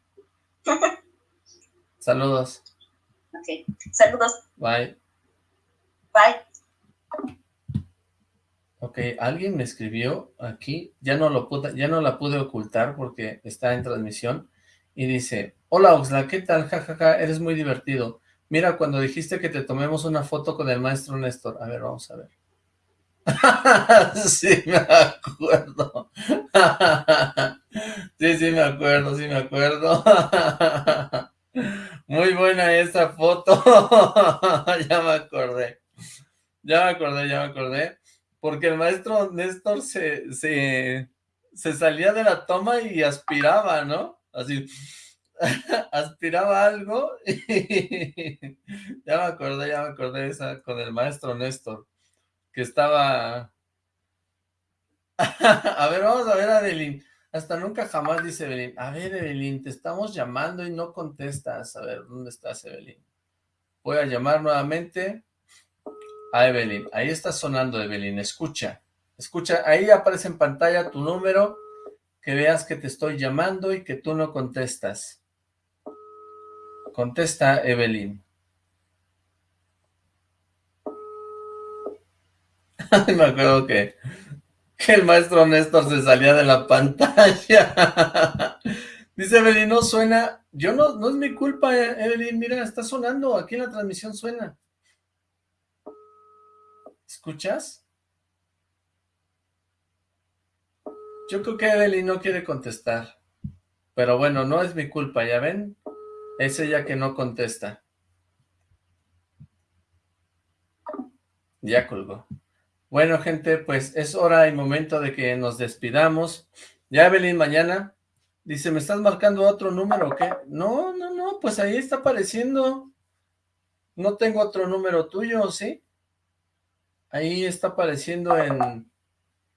Saludos. Ok, saludos. Bye. Bye. Ok, alguien me escribió aquí, ya no, lo pude, ya no la pude ocultar porque está en transmisión, y dice, hola Oxla, ¿qué tal? Jajaja, ja, ja, eres muy divertido. Mira, cuando dijiste que te tomemos una foto con el maestro Néstor, a ver, vamos a ver. sí, me acuerdo. sí, sí, me acuerdo, sí, me acuerdo. Muy buena esa foto. ya me acordé. Ya me acordé, ya me acordé porque el maestro Néstor se, se, se salía de la toma y aspiraba, ¿no? Así, aspiraba algo ya me acordé, ya me acordé esa con el maestro Néstor, que estaba... a ver, vamos a ver a Evelyn. Hasta nunca jamás dice Evelyn. A ver, Evelyn, te estamos llamando y no contestas. A ver, ¿dónde estás, Evelyn? Voy a llamar nuevamente a Evelyn. Ahí está sonando, Evelyn. Escucha. Escucha, ahí aparece en pantalla tu número, que veas que te estoy llamando y que tú no contestas. Contesta, Evelyn. Me acuerdo que, que el maestro Néstor se salía de la pantalla. Dice Evelyn, no suena. Yo no, no es mi culpa, Evelyn. Mira, está sonando. Aquí en la transmisión suena. ¿Escuchas? Yo creo que Evelyn no quiere contestar. Pero bueno, no es mi culpa, ¿ya ven? Es ella que no contesta. Ya colgó. Bueno, gente, pues es hora y momento de que nos despidamos. Ya Evelyn mañana dice, ¿me estás marcando otro número o qué? No, no, no, pues ahí está apareciendo. No tengo otro número tuyo, ¿sí? Ahí está apareciendo en,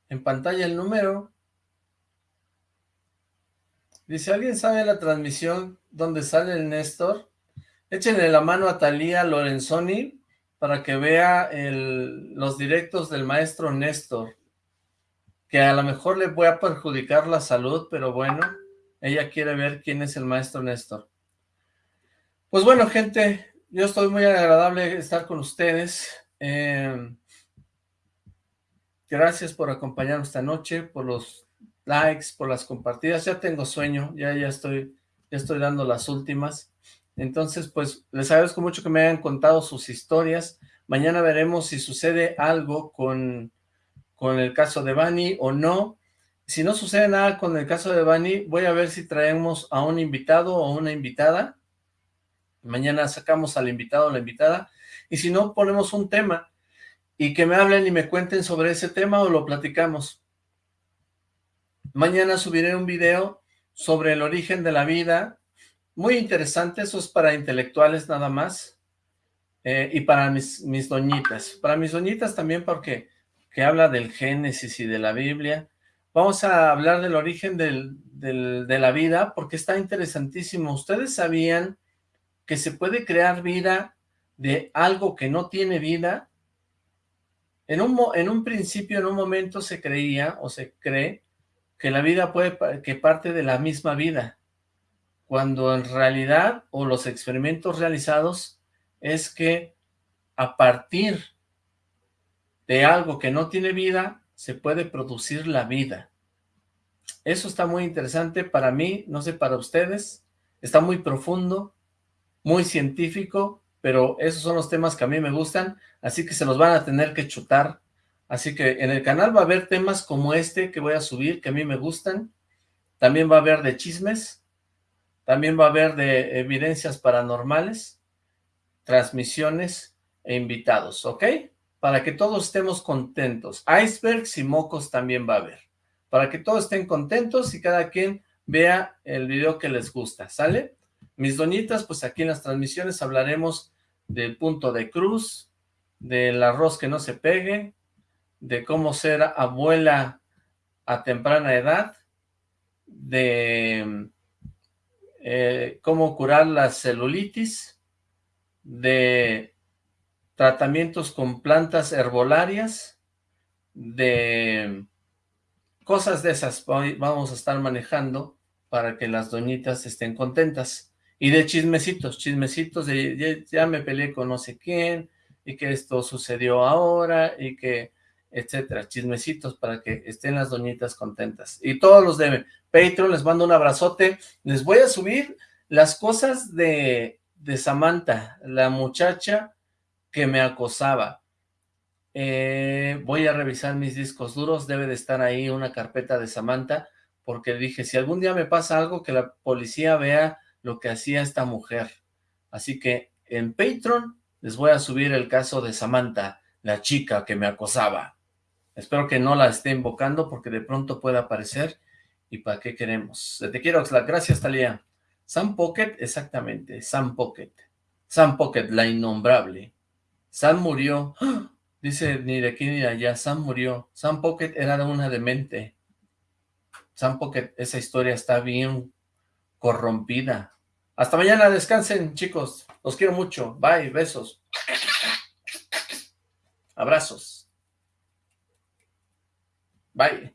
en pantalla el número. Dice, ¿alguien sabe la transmisión donde sale el Néstor? Échenle la mano a Talía Lorenzoni para que vea los directos del maestro Néstor. Que a lo mejor le voy a perjudicar la salud, pero bueno, ella quiere ver quién es el maestro Néstor. Pues bueno, gente, yo estoy muy agradable estar con ustedes. Eh, Gracias por acompañarnos esta noche, por los likes, por las compartidas. Ya tengo sueño, ya, ya, estoy, ya estoy dando las últimas. Entonces, pues, les agradezco mucho que me hayan contado sus historias. Mañana veremos si sucede algo con, con el caso de Bani o no. Si no sucede nada con el caso de Bani, voy a ver si traemos a un invitado o una invitada. Mañana sacamos al invitado o la invitada. Y si no, ponemos un tema. Y que me hablen y me cuenten sobre ese tema o lo platicamos. Mañana subiré un video sobre el origen de la vida. Muy interesante, eso es para intelectuales nada más. Eh, y para mis, mis doñitas. Para mis doñitas también porque que habla del Génesis y de la Biblia. Vamos a hablar del origen de la vida porque está interesantísimo. ¿Ustedes sabían que se puede crear vida de algo que no tiene vida? En un, en un principio, en un momento se creía o se cree que la vida puede que parte de la misma vida, cuando en realidad o los experimentos realizados es que a partir de algo que no tiene vida, se puede producir la vida. Eso está muy interesante para mí, no sé para ustedes, está muy profundo, muy científico, pero esos son los temas que a mí me gustan, así que se los van a tener que chutar. Así que en el canal va a haber temas como este que voy a subir, que a mí me gustan. También va a haber de chismes, también va a haber de evidencias paranormales, transmisiones e invitados, ¿ok? para que todos estemos contentos. Icebergs y mocos también va a haber, para que todos estén contentos y cada quien vea el video que les gusta, ¿sale? Mis doñitas, pues aquí en las transmisiones hablaremos del punto de cruz, del arroz que no se pegue, de cómo ser abuela a temprana edad, de eh, cómo curar la celulitis, de tratamientos con plantas herbolarias, de cosas de esas vamos a estar manejando para que las doñitas estén contentas. Y de chismecitos, chismecitos de ya, me peleé con no sé quién, y que esto sucedió ahora, y que etcétera, chismecitos para que estén las doñitas contentas. Y todos los de Patreon, les mando un abrazote. Les voy a subir las cosas de, de Samantha, la muchacha que me acosaba. Eh, voy a revisar mis discos duros, debe de estar ahí una carpeta de Samantha, porque dije, si algún día me pasa algo, que la policía vea lo que hacía esta mujer. Así que en Patreon les voy a subir el caso de Samantha, la chica que me acosaba. Espero que no la esté invocando porque de pronto puede aparecer. ¿Y para qué queremos? Te quiero, Oxlack. Gracias, Talía. Sam Pocket, exactamente, Sam Pocket. Sam Pocket, la innombrable. Sam murió. Dice, ni de aquí ni de allá, Sam murió. Sam Pocket era de una demente. Sam Pocket, esa historia está bien corrompida. Hasta mañana, descansen, chicos. Los quiero mucho. Bye, besos. Abrazos. Bye.